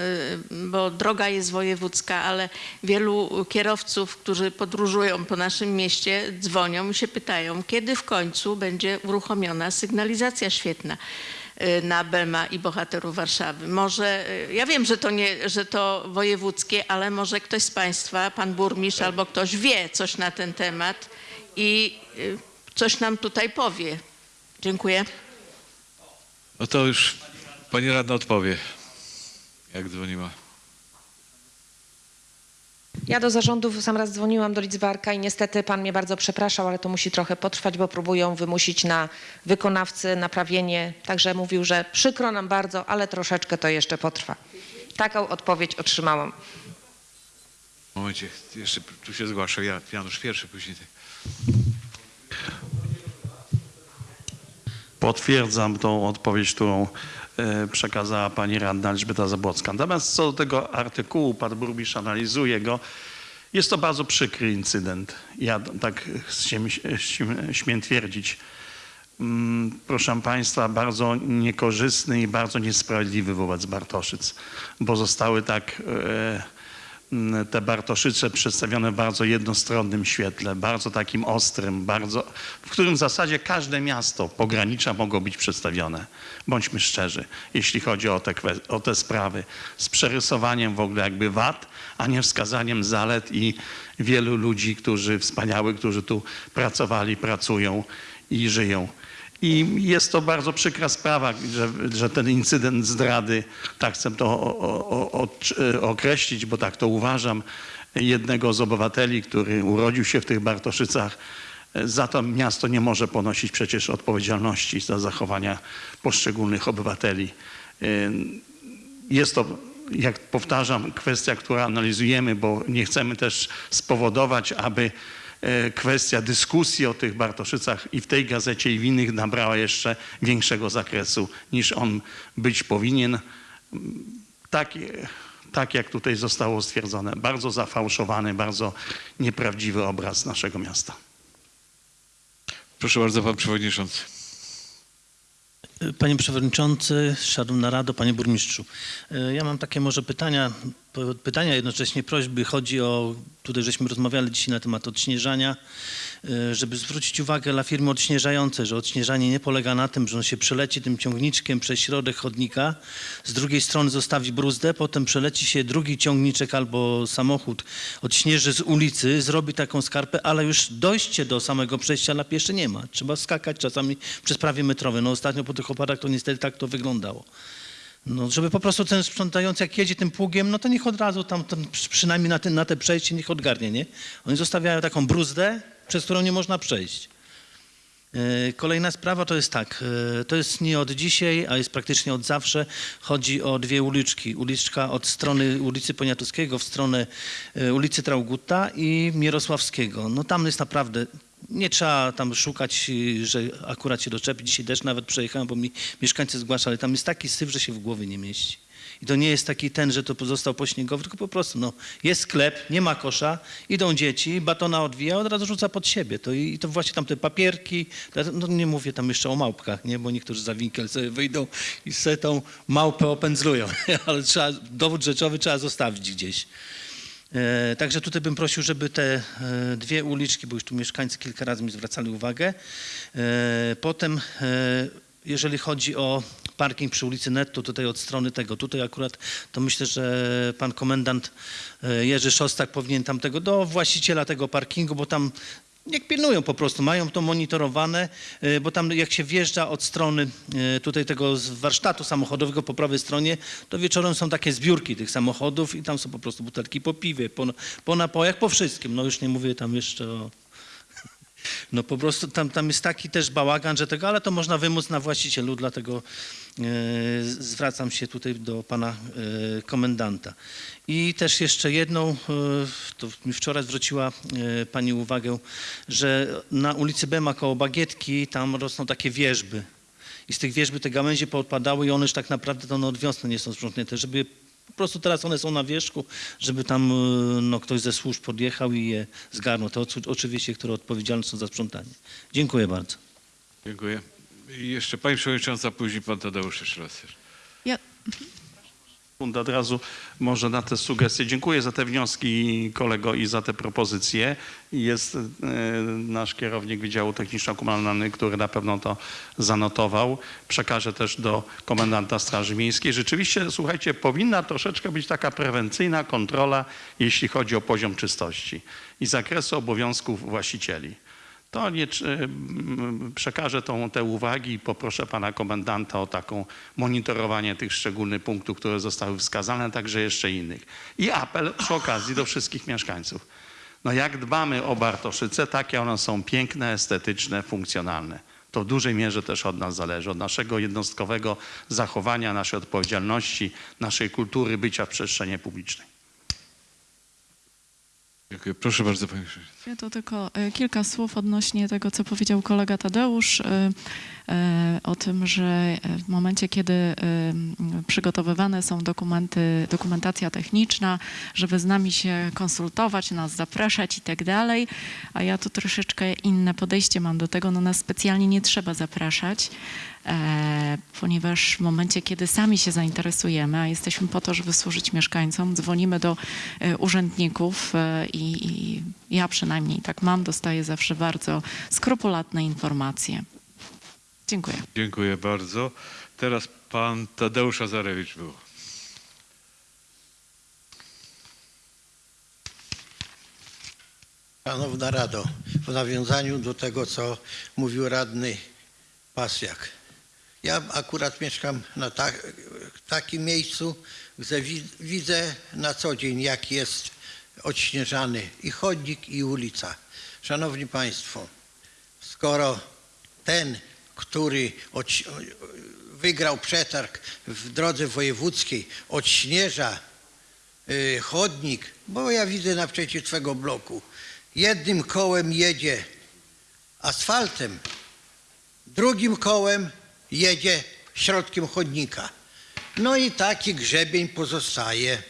y, bo droga jest wojewódzka, ale wielu kierowców, którzy podróżują po naszym mieście, dzwonią i się pytają, kiedy w końcu będzie uruchomiona sygnalizacja świetna na Bema i bohaterów Warszawy. Może, y, ja wiem, że to, nie, że to wojewódzkie, ale może ktoś z Państwa, Pan Burmistrz albo ktoś wie coś na ten temat i y, coś nam tutaj powie. Dziękuję. No to już pani radna odpowie, jak dzwoniła. Ja do zarządu w sam raz dzwoniłam do Lidzbarka i niestety pan mnie bardzo przepraszał, ale to musi trochę potrwać, bo próbują wymusić na wykonawcy naprawienie. Także mówił, że przykro nam bardzo, ale troszeczkę to jeszcze potrwa. Taką odpowiedź otrzymałam. Momencie, jeszcze tu się zgłasza. Ja, Janusz pierwszy, później ty. Potwierdzam tą odpowiedź, którą przekazała pani radna Elżbieta Zabłocka. Natomiast co do tego artykułu, pan burmistrz analizuje go, jest to bardzo przykry incydent. Ja tak śmiem, śmiem, twierdzić. Mm, Proszę Państwa, bardzo niekorzystny i bardzo niesprawiedliwy wobec Bartoszyc, bo zostały tak e, te Bartoszyce przedstawione w bardzo jednostronnym świetle, bardzo takim ostrym, bardzo, w którym w zasadzie każde miasto pogranicza mogło być przedstawione. Bądźmy szczerzy, jeśli chodzi o te, o te sprawy, z przerysowaniem w ogóle jakby wad, a nie wskazaniem zalet i wielu ludzi, którzy wspaniałych, którzy tu pracowali, pracują i żyją. I jest to bardzo przykra sprawa, że, że ten incydent zdrady, tak chcę to o, o, o, określić, bo tak to uważam, jednego z obywateli, który urodził się w tych Bartoszycach, za to miasto nie może ponosić przecież odpowiedzialności za zachowania poszczególnych obywateli. Jest to, jak powtarzam, kwestia, którą analizujemy, bo nie chcemy też spowodować, aby e, kwestia dyskusji o tych Bartoszycach i w tej gazecie i w innych nabrała jeszcze większego zakresu niż on być powinien. Tak, tak jak tutaj zostało stwierdzone, bardzo zafałszowany, bardzo nieprawdziwy obraz naszego miasta. Proszę bardzo, pan przewodniczący. Panie Przewodniczący, Szanowna Rado, Panie Burmistrzu. E, Ja mam takie może pytania, pytania jednocześnie prośby. Chodzi o, tutaj żeśmy rozmawiali dzisiaj na temat odśnieżania, żeby zwrócić uwagę dla firmy odśnieżającej, że odśnieżanie nie polega na tym, że on się przeleci tym ciągniczkiem przez środek chodnika, z drugiej strony zostawi bruzdę, potem przeleci się drugi ciągniczek albo samochód, odśnieży z ulicy, zrobi taką skarpę, ale już dojście do samego przejścia na pieszy nie ma. Trzeba skakać czasami przez prawie metrowe. No ostatnio po tych opadach to niestety tak to wyglądało. No, żeby po prostu ten sprzątający, jak jedzie tym pługiem, no to niech od razu tam, tam przy- przynajmniej na, na te przejście niech odgarnie, nie? Oni zostawiają taką bruzdę, przez którą nie można przejść. E, Kolejna sprawa to jest tak, e, to jest nie od dzisiaj, a jest praktycznie od zawsze. Chodzi o dwie uliczki. Uliczka od strony ulicy Poniatowskiego w stronę e, ulicy Traugutta i Mierosławskiego. No tam jest naprawdę, nie trzeba tam szukać, że akurat się doczepi. Dzisiaj też nawet przejechałem, bo mi mieszkańcy zgłaszali. Tam jest taki syf, że się w głowie nie mieści. I to nie jest taki ten, że to pozostał pośniegowy, tylko po prostu no, jest sklep, nie ma kosza, idą dzieci, batona odwija, od razu rzuca pod siebie. To, I to właśnie tam te papierki, no nie mówię tam jeszcze o małpkach, nie, bo niektórzy za winkiel sobie wyjdą i sobie tą małpę opędzlują, ale trzeba, dowód rzeczowy trzeba zostawić gdzieś. E, Także tutaj bym prosił, żeby te e, dwie uliczki, bo już tu mieszkańcy kilka razy mi zwracali uwagę. E, Potem, e, jeżeli chodzi o parking przy ulicy Netto, tutaj od strony tego, tutaj akurat to myślę, że pan komendant e, Jerzy Szostak powinien tam tego, do właściciela tego parkingu, bo tam Niech pilnują po prostu, mają to monitorowane, e, bo tam jak się wjeżdża od strony e, tutaj tego warsztatu samochodowego po prawej stronie, to wieczorem są takie zbiórki tych samochodów i tam są po prostu butelki po piwie, po, po napojach, po wszystkim. No już nie mówię tam jeszcze o... No po prostu tam, tam jest taki też bałagan, że tego, ale to można wymóc na właścicielu, dlatego e, zwracam się tutaj do pana e, komendanta. I też jeszcze jedną, e, to mi wczoraj zwróciła pani uwagę, że na ulicy Bema koło Bagietki tam rosną takie wierzby. I z tych wierzby te gałęzie poodpadały i one już tak naprawdę to one od wiosny nie są sprzątnięte, żeby po prostu teraz one są na wierzchu, żeby tam e, no, ktoś ze służb podjechał i je zgarnął. To ocu- oczywiście, które odpowiedzialne są za sprzątanie. Dziękuję bardzo. Dziękuję. I jeszcze pani przewodnicząca, później pan Tadeusz jeszcze raz. Ja, od razu może na te sugestie. Dziękuję za te wnioski kolego i za te propozycje. Jest e, nasz kierownik Wydziału Techniczno-Komunalnego, który na pewno to zanotował. Przekażę też do komendanta Straży Miejskiej. Rzeczywiście, słuchajcie, powinna troszeczkę być taka prewencyjna kontrola, jeśli chodzi o poziom czystości i zakresu obowiązków właścicieli. To nie, czy- m, przekażę tą, te uwagi i poproszę pana komendanta o taką monitorowanie tych szczególnych punktów, które zostały wskazane, także jeszcze innych. I apel przy okazji do wszystkich mieszkańców. No jak dbamy o Bartoszyce, takie one są piękne, estetyczne, funkcjonalne. To w dużej mierze też od nas zależy, od naszego jednostkowego zachowania, naszej odpowiedzialności, naszej kultury bycia w przestrzeni publicznej. Dziękuję. Proszę bardzo, panie. Ja to tylko e, kilka słów odnośnie tego, co powiedział kolega Tadeusz e, e, o tym, że w momencie, kiedy przygotowywane są dokumenty, dokumentacja techniczna, żeby z nami się konsultować, nas zapraszać i tak dalej, a ja tu troszeczkę inne podejście mam do tego, no nas specjalnie nie trzeba zapraszać, ponieważ w momencie, kiedy sami się zainteresujemy, a jesteśmy po to, żeby służyć mieszkańcom, dzwonimy do e, urzędników e, i, i ja przynajmniej tak mam, dostaję zawsze bardzo skrupulatne informacje. Dziękuję. Dziękuję bardzo. Teraz pan Tadeusz Azarewicz był. Szanowna Rado, w nawiązaniu do tego, co mówił radny Pasjak. Ja akurat mieszkam na tak, takim miejscu, gdzie wi- widzę na co dzień, jak jest odśnieżany i chodnik, i ulica. Szanowni Państwo, skoro ten, który odś- wygrał przetarg w drodze wojewódzkiej, odśnieża y, chodnik, bo ja widzę naprzeciw swego bloku, jednym kołem jedzie asfaltem, drugim kołem jedzie środkiem chodnika. No i taki grzebień pozostaje.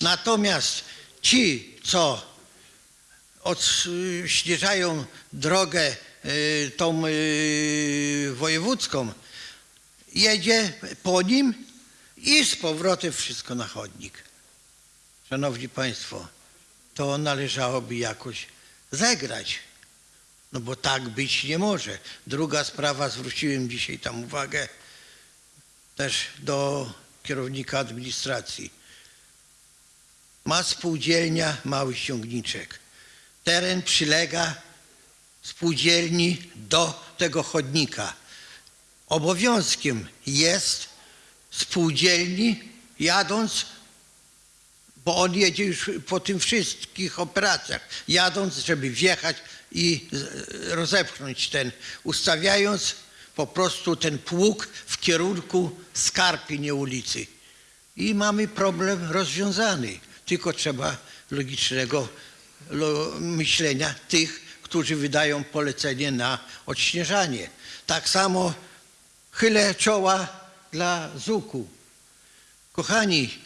Natomiast ci, co odśnieżają drogę y, tą y, wojewódzką, jedzie po nim i z powrotem wszystko na chodnik. Szanowni Państwo, to należałoby jakoś zegrać. No bo tak być nie może. Druga sprawa, zwróciłem dzisiaj tam uwagę też do kierownika administracji. Ma spółdzielnia Mały Ściągniczek. Teren przylega spółdzielni do tego chodnika. Obowiązkiem jest spółdzielni jadąc bo on jedzie już po tym wszystkich operacjach, jadąc, żeby wjechać i rozepchnąć ten, ustawiając po prostu ten pług w kierunku Skarpy, nie ulicy. I mamy problem rozwiązany, tylko trzeba logicznego lo, myślenia tych, którzy wydają polecenie na odśnieżanie. Tak samo chylę czoła dla ZUK-u. Kochani,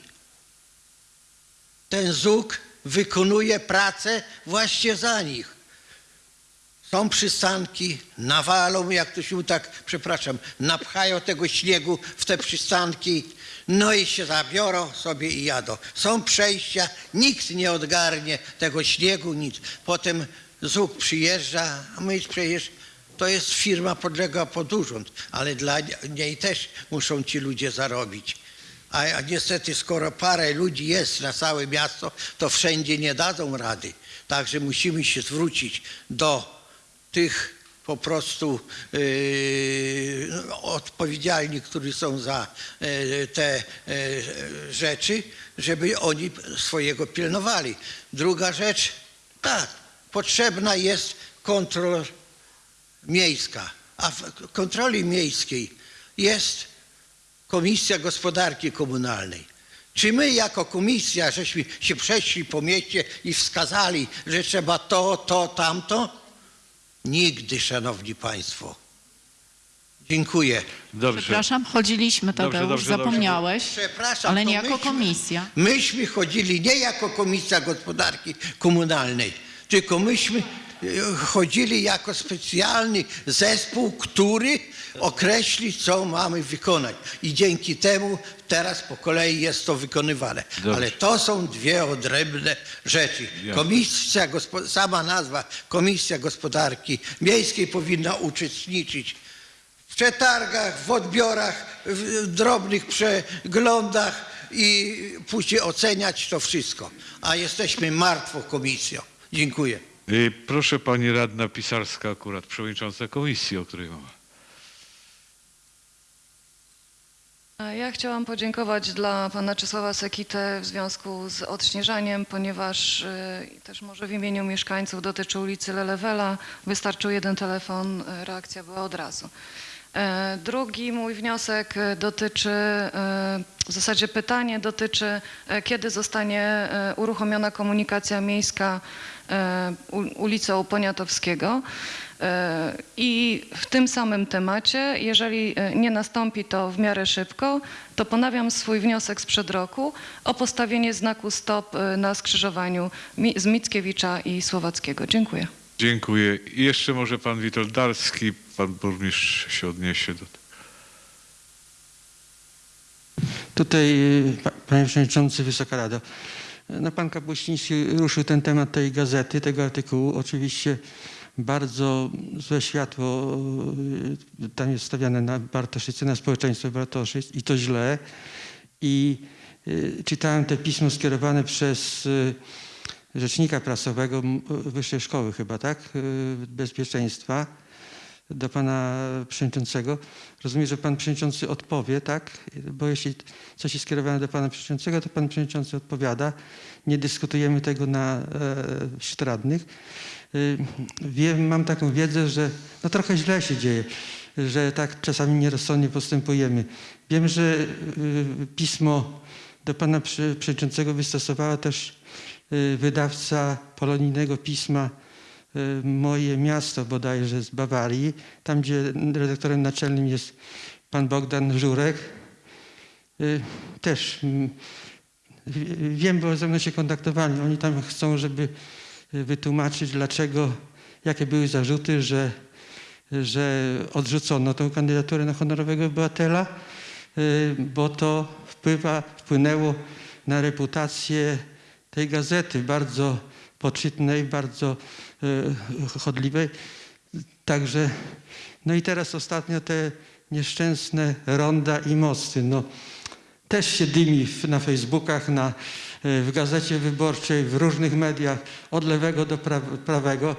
ten ZUK wykonuje pracę właśnie za nich. Są przystanki, nawalą, jak to się tak, przepraszam, napchają tego śniegu w te przystanki, No i się zabiorą sobie i jadą. Są przejścia, nikt nie odgarnie tego śniegu, nic. Potem ZUK przyjeżdża, a my przecież to jest firma podlega pod urząd, ale dla niej też muszą ci ludzie zarobić. A, a niestety, skoro parę ludzi jest na całe miasto, to wszędzie nie dadzą rady. Także musimy się zwrócić do tych po prostu yy, odpowiedzialni, którzy są za yy, te yy, rzeczy, żeby oni swojego pilnowali. Druga rzecz, tak, potrzebna jest kontrola miejska, a w kontroli miejskiej jest Komisja Gospodarki Komunalnej. Czy my jako komisja, żeśmy się przeszli po mieście i wskazali, że trzeba to, to, tamto? Nigdy, szanowni państwo. Dziękuję. Dobrze. Przepraszam, chodziliśmy, Tadeusz, dobrze, dobrze. zapomniałeś, Przepraszam, ale nie jako myśmy- komisja. Myśmy chodzili nie jako Komisja Gospodarki Komunalnej, tylko myśmy e, chodzili jako specjalny zespół, który określi, co mamy wykonać. I dzięki temu teraz po kolei jest to wykonywane. Dobrze. Ale to są dwie odrębne rzeczy. Komisja, sama nazwa Komisja Gospodarki Miejskiej powinna uczestniczyć w przetargach, w odbiorach, w drobnych przeglądach i później oceniać to wszystko. A jesteśmy martwą komisją. Dziękuję. Y, Proszę pani radna Pisarska, akurat przewodnicząca komisji, o której mowa. A Ja chciałam podziękować dla pana Czesława Sekitę w związku z odśnieżaniem, ponieważ y, też może w imieniu mieszkańców dotyczy ulicy Lelewela. Wystarczył jeden telefon, y, reakcja była od razu. E, Drugi mój wniosek dotyczy, e, w zasadzie pytanie dotyczy, e, kiedy zostanie e, uruchomiona komunikacja miejska ulicą Poniatowskiego. E, I w tym samym temacie, jeżeli e, nie nastąpi to w miarę szybko, to ponawiam swój wniosek sprzed roku o postawienie znaku stop e, na skrzyżowaniu z Mickiewicza i Słowackiego. Dziękuję. Dziękuję. I jeszcze może pan Witold Darski, pan burmistrz się odniesie do tego. Tutaj, pa- panie przewodniczący, Wysoka Rado, no pan Kapuściński ruszył ten temat tej gazety, tego artykułu. Oczywiście bardzo złe światło y, tam jest stawiane na Bartoszyce, na społeczeństwo Bartoszyc i to źle. I y, czytałem te pismo skierowane przez y, rzecznika prasowego Wyższej Szkoły chyba, tak? Bezpieczeństwa do pana przewodniczącego. Rozumiem, że pan przewodniczący odpowie, tak? Bo jeśli coś jest skierowane do pana przewodniczącego, to pan przewodniczący odpowiada. Nie dyskutujemy tego na e, Wiem, mam taką wiedzę, że no trochę źle się dzieje, że tak czasami nierozsądnie postępujemy. Wiem, że y, pismo do pana prze- przewodniczącego wystosowała też y, wydawca polonijnego pisma y, Moje miasto bodajże z Bawarii, tam gdzie redaktorem naczelnym jest pan Bogdan Żurek. Y, Też mm, wiem, bo ze mną się kontaktowali. Oni tam chcą, żeby y, wytłumaczyć, dlaczego, jakie były zarzuty, że, że odrzucono tą kandydaturę na honorowego obywatela, y, bo to wpływa, wpłynęło na reputację tej gazety, bardzo poczytnej, bardzo y, chodliwej. Także, no i teraz ostatnio te nieszczęsne ronda i mosty. No, też się dymi na Facebookach, na, w gazecie wyborczej, w różnych mediach, od lewego do pra- prawego.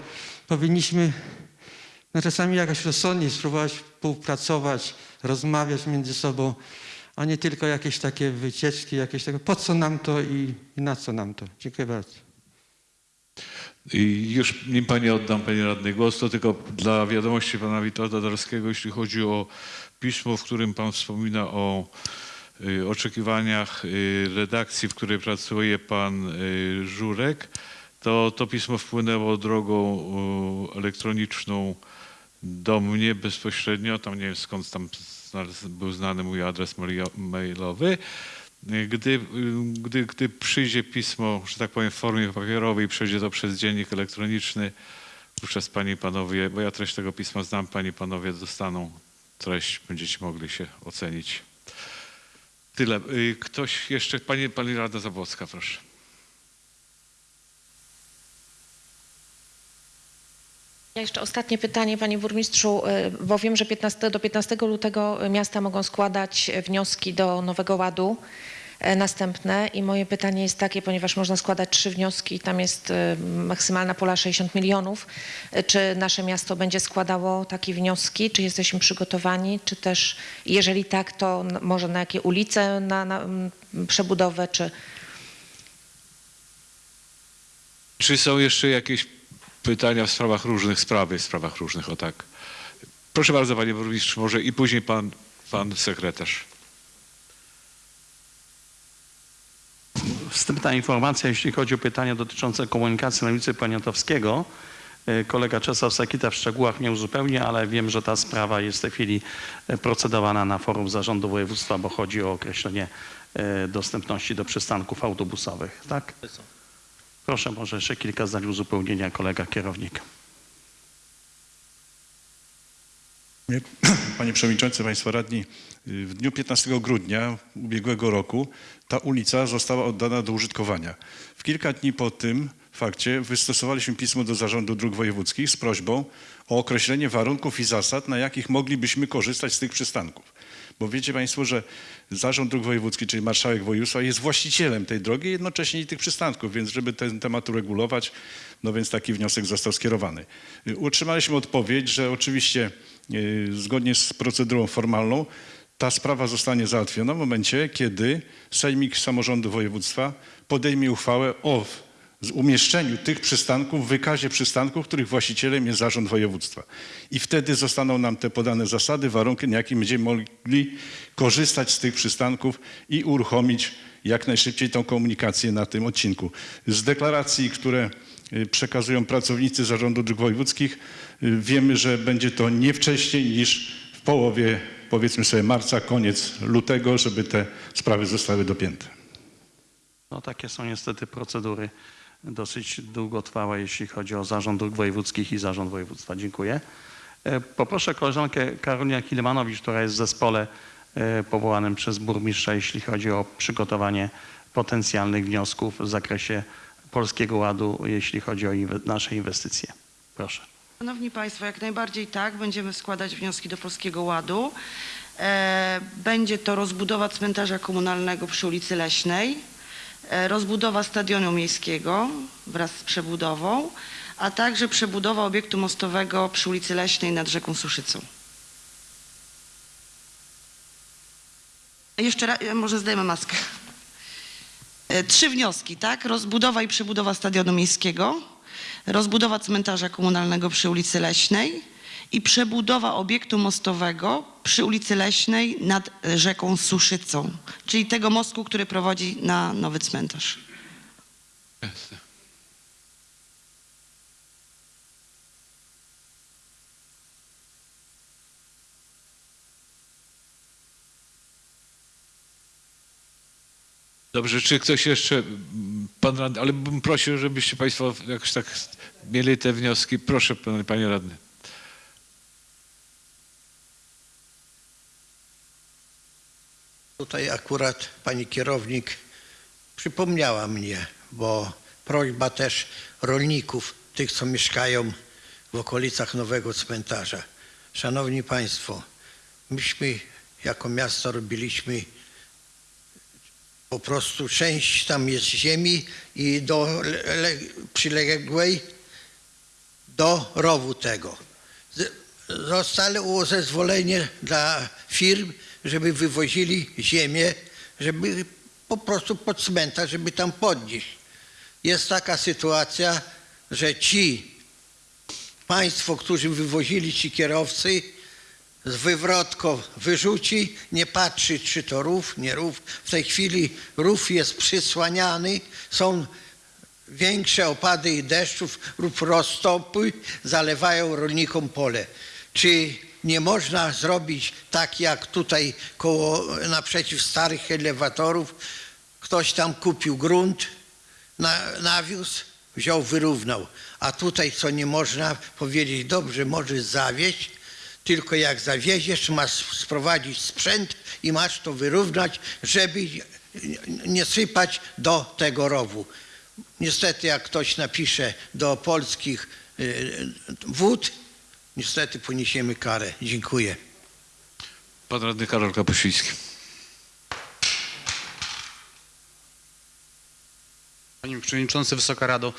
Powinniśmy no, czasami jakoś rozsądnie spróbować współpracować, rozmawiać między sobą, a nie tylko jakieś takie wycieczki, jakieś tego, po co nam to i, i na co nam to. Dziękuję bardzo. I już nim pani oddam, pani radny głos, to tylko dla wiadomości pana Witolda Darskiego, jeśli chodzi o pismo, w którym pan wspomina o oczekiwaniach y, redakcji, w której pracuje pan y, Żurek, to to pismo wpłynęło drogą y, elektroniczną do mnie bezpośrednio, tam nie wiem skąd tam był znany mój adres mailowy. Gdy, gdy, gdy przyjdzie pismo, że tak powiem, w formie papierowej, przejdzie to przez dziennik elektroniczny, wówczas panie i panowie, bo ja treść tego pisma znam, panie i panowie dostaną treść, będziecie mogli się ocenić. Tyle. Y, Ktoś jeszcze, pani, pani Rada Zabłocka, proszę. Ja jeszcze ostatnie pytanie, panie burmistrzu, y, bo wiem, że 15, do 15 lutego miasta mogą składać wnioski do Nowego Ładu następne. I moje pytanie jest takie, ponieważ można składać trzy wnioski, tam jest y, maksymalna pula 60 milionów, y, czy nasze miasto będzie składało takie wnioski, czy jesteśmy przygotowani, czy też jeżeli tak, to może na jakie ulice, na, na przebudowę, czy... Czy są jeszcze jakieś pytania w sprawach różnych, sprawy w sprawach różnych, o tak. Proszę bardzo, panie burmistrzu, może i później pan, pan sekretarz. Wstępna informacja, jeśli chodzi o pytania dotyczące komunikacji na ulicy Poniatowskiego. E, Kolega Czesław Sakita w szczegółach mnie uzupełni, ale wiem, że ta sprawa jest w tej chwili e, procedowana na forum zarządu województwa, bo chodzi o określenie e, dostępności do przystanków autobusowych. Tak? Proszę może jeszcze kilka zdań uzupełnienia kolega kierownik. Panie Przewodniczący, Państwo Radni, w dniu 15 grudnia ubiegłego roku ta ulica została oddana do użytkowania. W kilka dni po tym fakcie wystosowaliśmy pismo do Zarządu Dróg Wojewódzkich z prośbą o określenie warunków i zasad, na jakich moglibyśmy korzystać z tych przystanków. Bo wiecie Państwo, że Zarząd Dróg Wojewódzkich, czyli Marszałek Województwa jest właścicielem tej drogi, jednocześnie i tych przystanków, więc żeby ten temat uregulować, no więc taki wniosek został skierowany. Y, Otrzymaliśmy odpowiedź, że oczywiście y, zgodnie z procedurą formalną ta sprawa zostanie załatwiona w momencie, kiedy Sejmik Samorządu Województwa podejmie uchwałę o umieszczeniu tych przystanków w wykazie przystanków, których właścicielem jest zarząd województwa. I wtedy zostaną nam te podane zasady, warunki, na jakich będziemy mogli korzystać z tych przystanków i uruchomić jak najszybciej tą komunikację na tym odcinku. Z deklaracji, które y, przekazują pracownicy Zarządu Dróg Wojewódzkich, y, wiemy, że będzie to nie wcześniej niż w połowie, powiedzmy sobie, marca, koniec lutego, żeby te sprawy zostały dopięte. No takie są niestety procedury dosyć długotrwałe, jeśli chodzi o Zarząd Dróg Wojewódzkich i Zarząd Województwa. Dziękuję. E, Poproszę koleżankę Karolinę Kilmanowicz, która jest w zespole e, powołanym przez burmistrza, jeśli chodzi o przygotowanie potencjalnych wniosków w zakresie Polskiego Ładu, jeśli chodzi o inwe- nasze inwestycje. Proszę. Szanowni Państwo, jak najbardziej tak, będziemy składać wnioski do Polskiego Ładu. E, Będzie to rozbudowa cmentarza komunalnego przy ulicy Leśnej, e, rozbudowa stadionu miejskiego wraz z przebudową, a także przebudowa obiektu mostowego przy ulicy Leśnej nad rzeką Suszycą. Jeszcze raz, e, może zdejmę maskę. Trzy wnioski, tak? Rozbudowa i przebudowa stadionu miejskiego, rozbudowa cmentarza komunalnego przy ulicy Leśnej i przebudowa obiektu mostowego przy ulicy Leśnej nad e, rzeką Suszycą, czyli tego mostku, który prowadzi na nowy cmentarz. Jasne. Dobrze, czy ktoś jeszcze, pan radny, ale bym prosił, żebyście państwo jakoś tak mieli te wnioski. Proszę, pan, panie radny. Tutaj akurat pani kierownik przypomniała mnie, bo prośba też rolników, tych co mieszkają w okolicach nowego cmentarza. Szanowni Państwo, myśmy jako miasto robiliśmy po prostu część tam jest ziemi i do le, le, przyległej do rowu tego. Zostało zezwolenie dla firm, żeby wywozili ziemię, żeby po prostu pod cmentarz, żeby tam podnieść. Jest taka sytuacja, że ci państwo, którzy wywozili ci kierowcy, z wywrotką wyrzuci, nie patrzy czy to rów, nie rów. W tej chwili rów jest przysłaniany, są większe opady deszczów lub roztopy zalewają rolnikom pole. Czy nie można zrobić tak jak tutaj koło, naprzeciw starych elewatorów, ktoś tam kupił grunt, na, nawiózł, wziął, wyrównał. A tutaj co nie można powiedzieć, dobrze, możesz zawieść, Tylko jak zawieziesz, masz sprowadzić sprzęt i masz to wyrównać, żeby nie sypać do tego rowu. Niestety, jak ktoś napisze do polskich y, wód, niestety poniesiemy karę. Dziękuję. Pan radny Karol Kapuściński. Panie Przewodniczący, Wysoka Rado,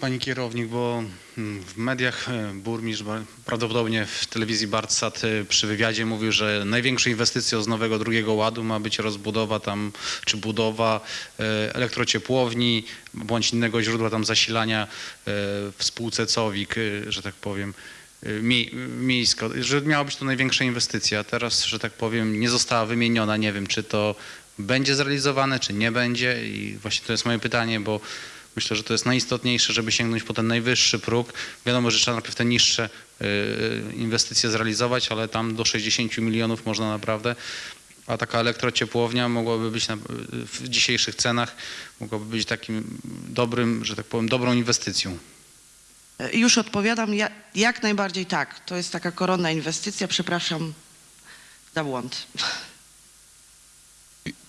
Pani Kierownik, bo mm, w mediach e, burmistrz, prawdopodobnie w telewizji Bartsat e, przy wywiadzie mówił, że największą inwestycją z nowego drugiego ładu ma być rozbudowa tam, czy budowa e, elektrociepłowni, bądź innego źródła tam zasilania e, w spółce COWIK, e, że tak powiem. e, mi- Miejsko, że miała być to największa inwestycja. Teraz, że tak powiem, nie została wymieniona. Nie wiem, czy to będzie zrealizowane, czy nie będzie. I właśnie to jest moje pytanie, bo myślę, że to jest najistotniejsze, żeby sięgnąć po ten najwyższy próg. Wiadomo, że trzeba najpierw te niższe y, inwestycje zrealizować, ale tam do 60 milionów można naprawdę. A taka elektrociepłownia mogłaby być na, w dzisiejszych cenach, mogłaby być takim dobrym, że tak powiem, dobrą inwestycją. Już odpowiadam, ja, jak najbardziej tak. To jest taka koronna inwestycja, przepraszam za błąd.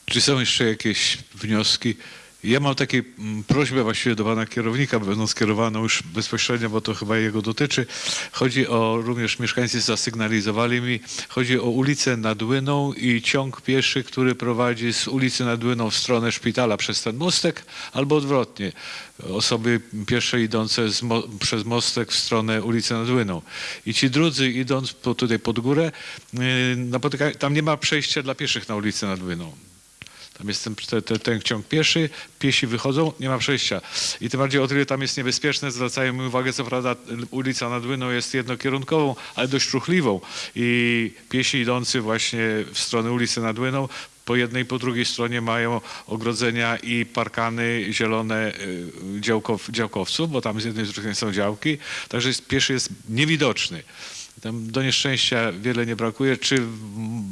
Czy są jeszcze jakieś wnioski? Ja mam takie mm, prośbę właściwie do pana kierownika, będą skierowaną już bezpośrednio, bo to chyba jego dotyczy. Chodzi o, również mieszkańcy zasygnalizowali mi, chodzi o ulicę nad Łyną i ciąg pieszy, który prowadzi z ulicy nad Łyną w stronę szpitala przez ten mostek, albo odwrotnie. Osoby piesze idące mo przez mostek w stronę ulicy nad Łyną. I ci drudzy idąc po, tutaj pod górę, yy, napotyka, tam nie ma przejścia dla pieszych na ulicy nad Łyną. Tam jest ten, te, te, ten ciąg pieszy, piesi wychodzą, nie ma przejścia. I tym bardziej o tyle tam jest niebezpieczne, zwracają mi uwagę, co prawda ulica nad Łyną jest jednokierunkową, ale dość ruchliwą. I piesi idący właśnie w stronę ulicy nad Łyną po jednej i po drugiej stronie mają ogrodzenia i parkany zielone y, działkow, działkowców, bo tam z jednej strony są działki, także jest, pieszy jest niewidoczny. Tam do nieszczęścia wiele nie brakuje. Czy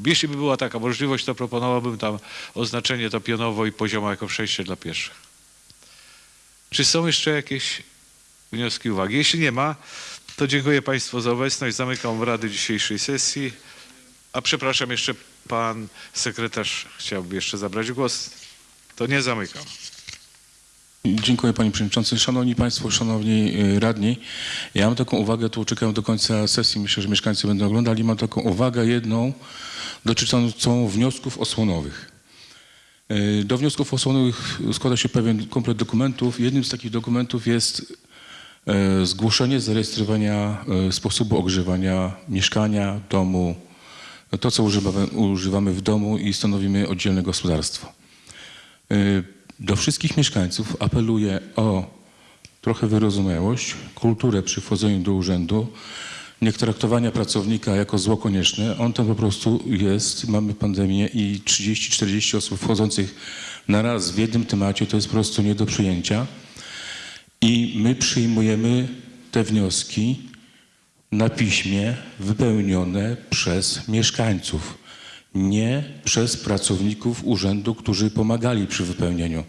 jeśli by była taka możliwość, to proponowałbym tam oznaczenie to pionowo i poziomo jako przejście dla pieszych. Czy są jeszcze jakieś wnioski, uwagi? Jeśli nie ma, to dziękuję Państwu za obecność. Zamykam obrady dzisiejszej sesji. A przepraszam, jeszcze pan sekretarz chciałby jeszcze zabrać głos. To nie zamykam. Dziękuję Panie Przewodniczący. Szanowni Państwo, Szanowni y, Radni, ja mam taką uwagę, tu czekam do końca sesji, myślę, że mieszkańcy będą oglądali, mam taką uwagę jedną dotyczącą wniosków osłonowych. Y, Do wniosków osłonowych składa się pewien komplet dokumentów. Jednym z takich dokumentów jest e, zgłoszenie zarejestrowania sposobu ogrzewania mieszkania, domu, to co używamy, używamy w domu i stanowimy oddzielne gospodarstwo. Do wszystkich mieszkańców apeluję o trochę wyrozumiałość, kulturę przy wchodzeniu do urzędu, nie traktowania pracownika jako zło konieczne. On tam po prostu jest, mamy pandemię i 30-40 osób wchodzących na raz w jednym temacie to jest po prostu nie do przyjęcia. I my przyjmujemy te wnioski na piśmie wypełnione przez mieszkańców, nie przez pracowników urzędu, którzy pomagali przy wypełnieniu.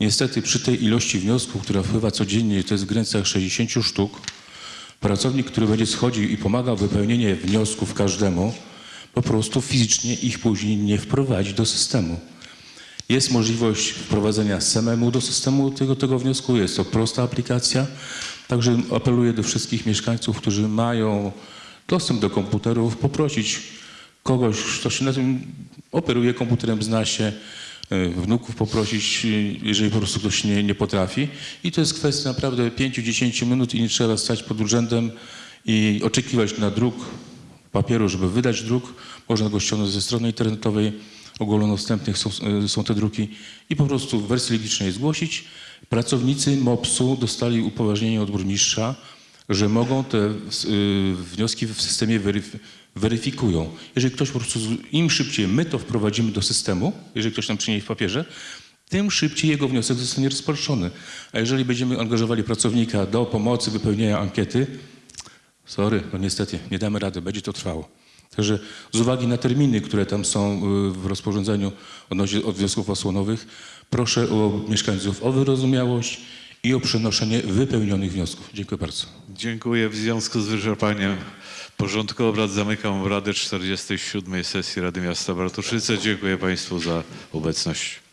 Niestety przy tej ilości wniosków, która wpływa codziennie, to jest w granicach 60 sztuk, pracownik, który będzie schodził i pomagał wypełnienie wniosków każdemu, po prostu fizycznie ich później nie wprowadzi do systemu. Jest możliwość wprowadzenia samemu do systemu tego, tego wniosku. Jest to prosta aplikacja. Także apeluję do wszystkich mieszkańców, którzy mają dostęp do komputerów, poprosić kogoś, kto się na tym operuje komputerem, zna się, e, wnuków poprosić, e, jeżeli po prostu ktoś nie, nie potrafi. I to jest kwestia naprawdę 5-10 minut i nie trzeba stać pod urzędem i oczekiwać na druk papieru, żeby wydać druk. Można go ściągnąć ze strony internetowej, ogólnodostępnych są, e, są te druki i po prostu w wersji logicznej zgłosić. Pracownicy MOPS-u dostali upoważnienie od burmistrza, że mogą te wnioski w systemie weryf- weryfikują. Jeżeli ktoś po prostu, im szybciej my to wprowadzimy do systemu, jeżeli ktoś nam przyniesie w papierze, tym szybciej jego wniosek zostanie rozpatrzony. A jeżeli będziemy angażowali pracownika do pomocy wypełnienia ankiety, sorry, no niestety, nie damy rady, będzie to trwało. Także z uwagi na terminy, które tam są y, w rozporządzeniu odnośnie od wniosków osłonowych, proszę o mieszkańców o wyrozumiałość i o przenoszenie wypełnionych wniosków. Dziękuję bardzo. Dziękuję. W związku z wyczerpaniem porządku obrad zamykam obrady 47. sesji Rady Miasta Bartoszyce. Dziękuję Państwu za obecność.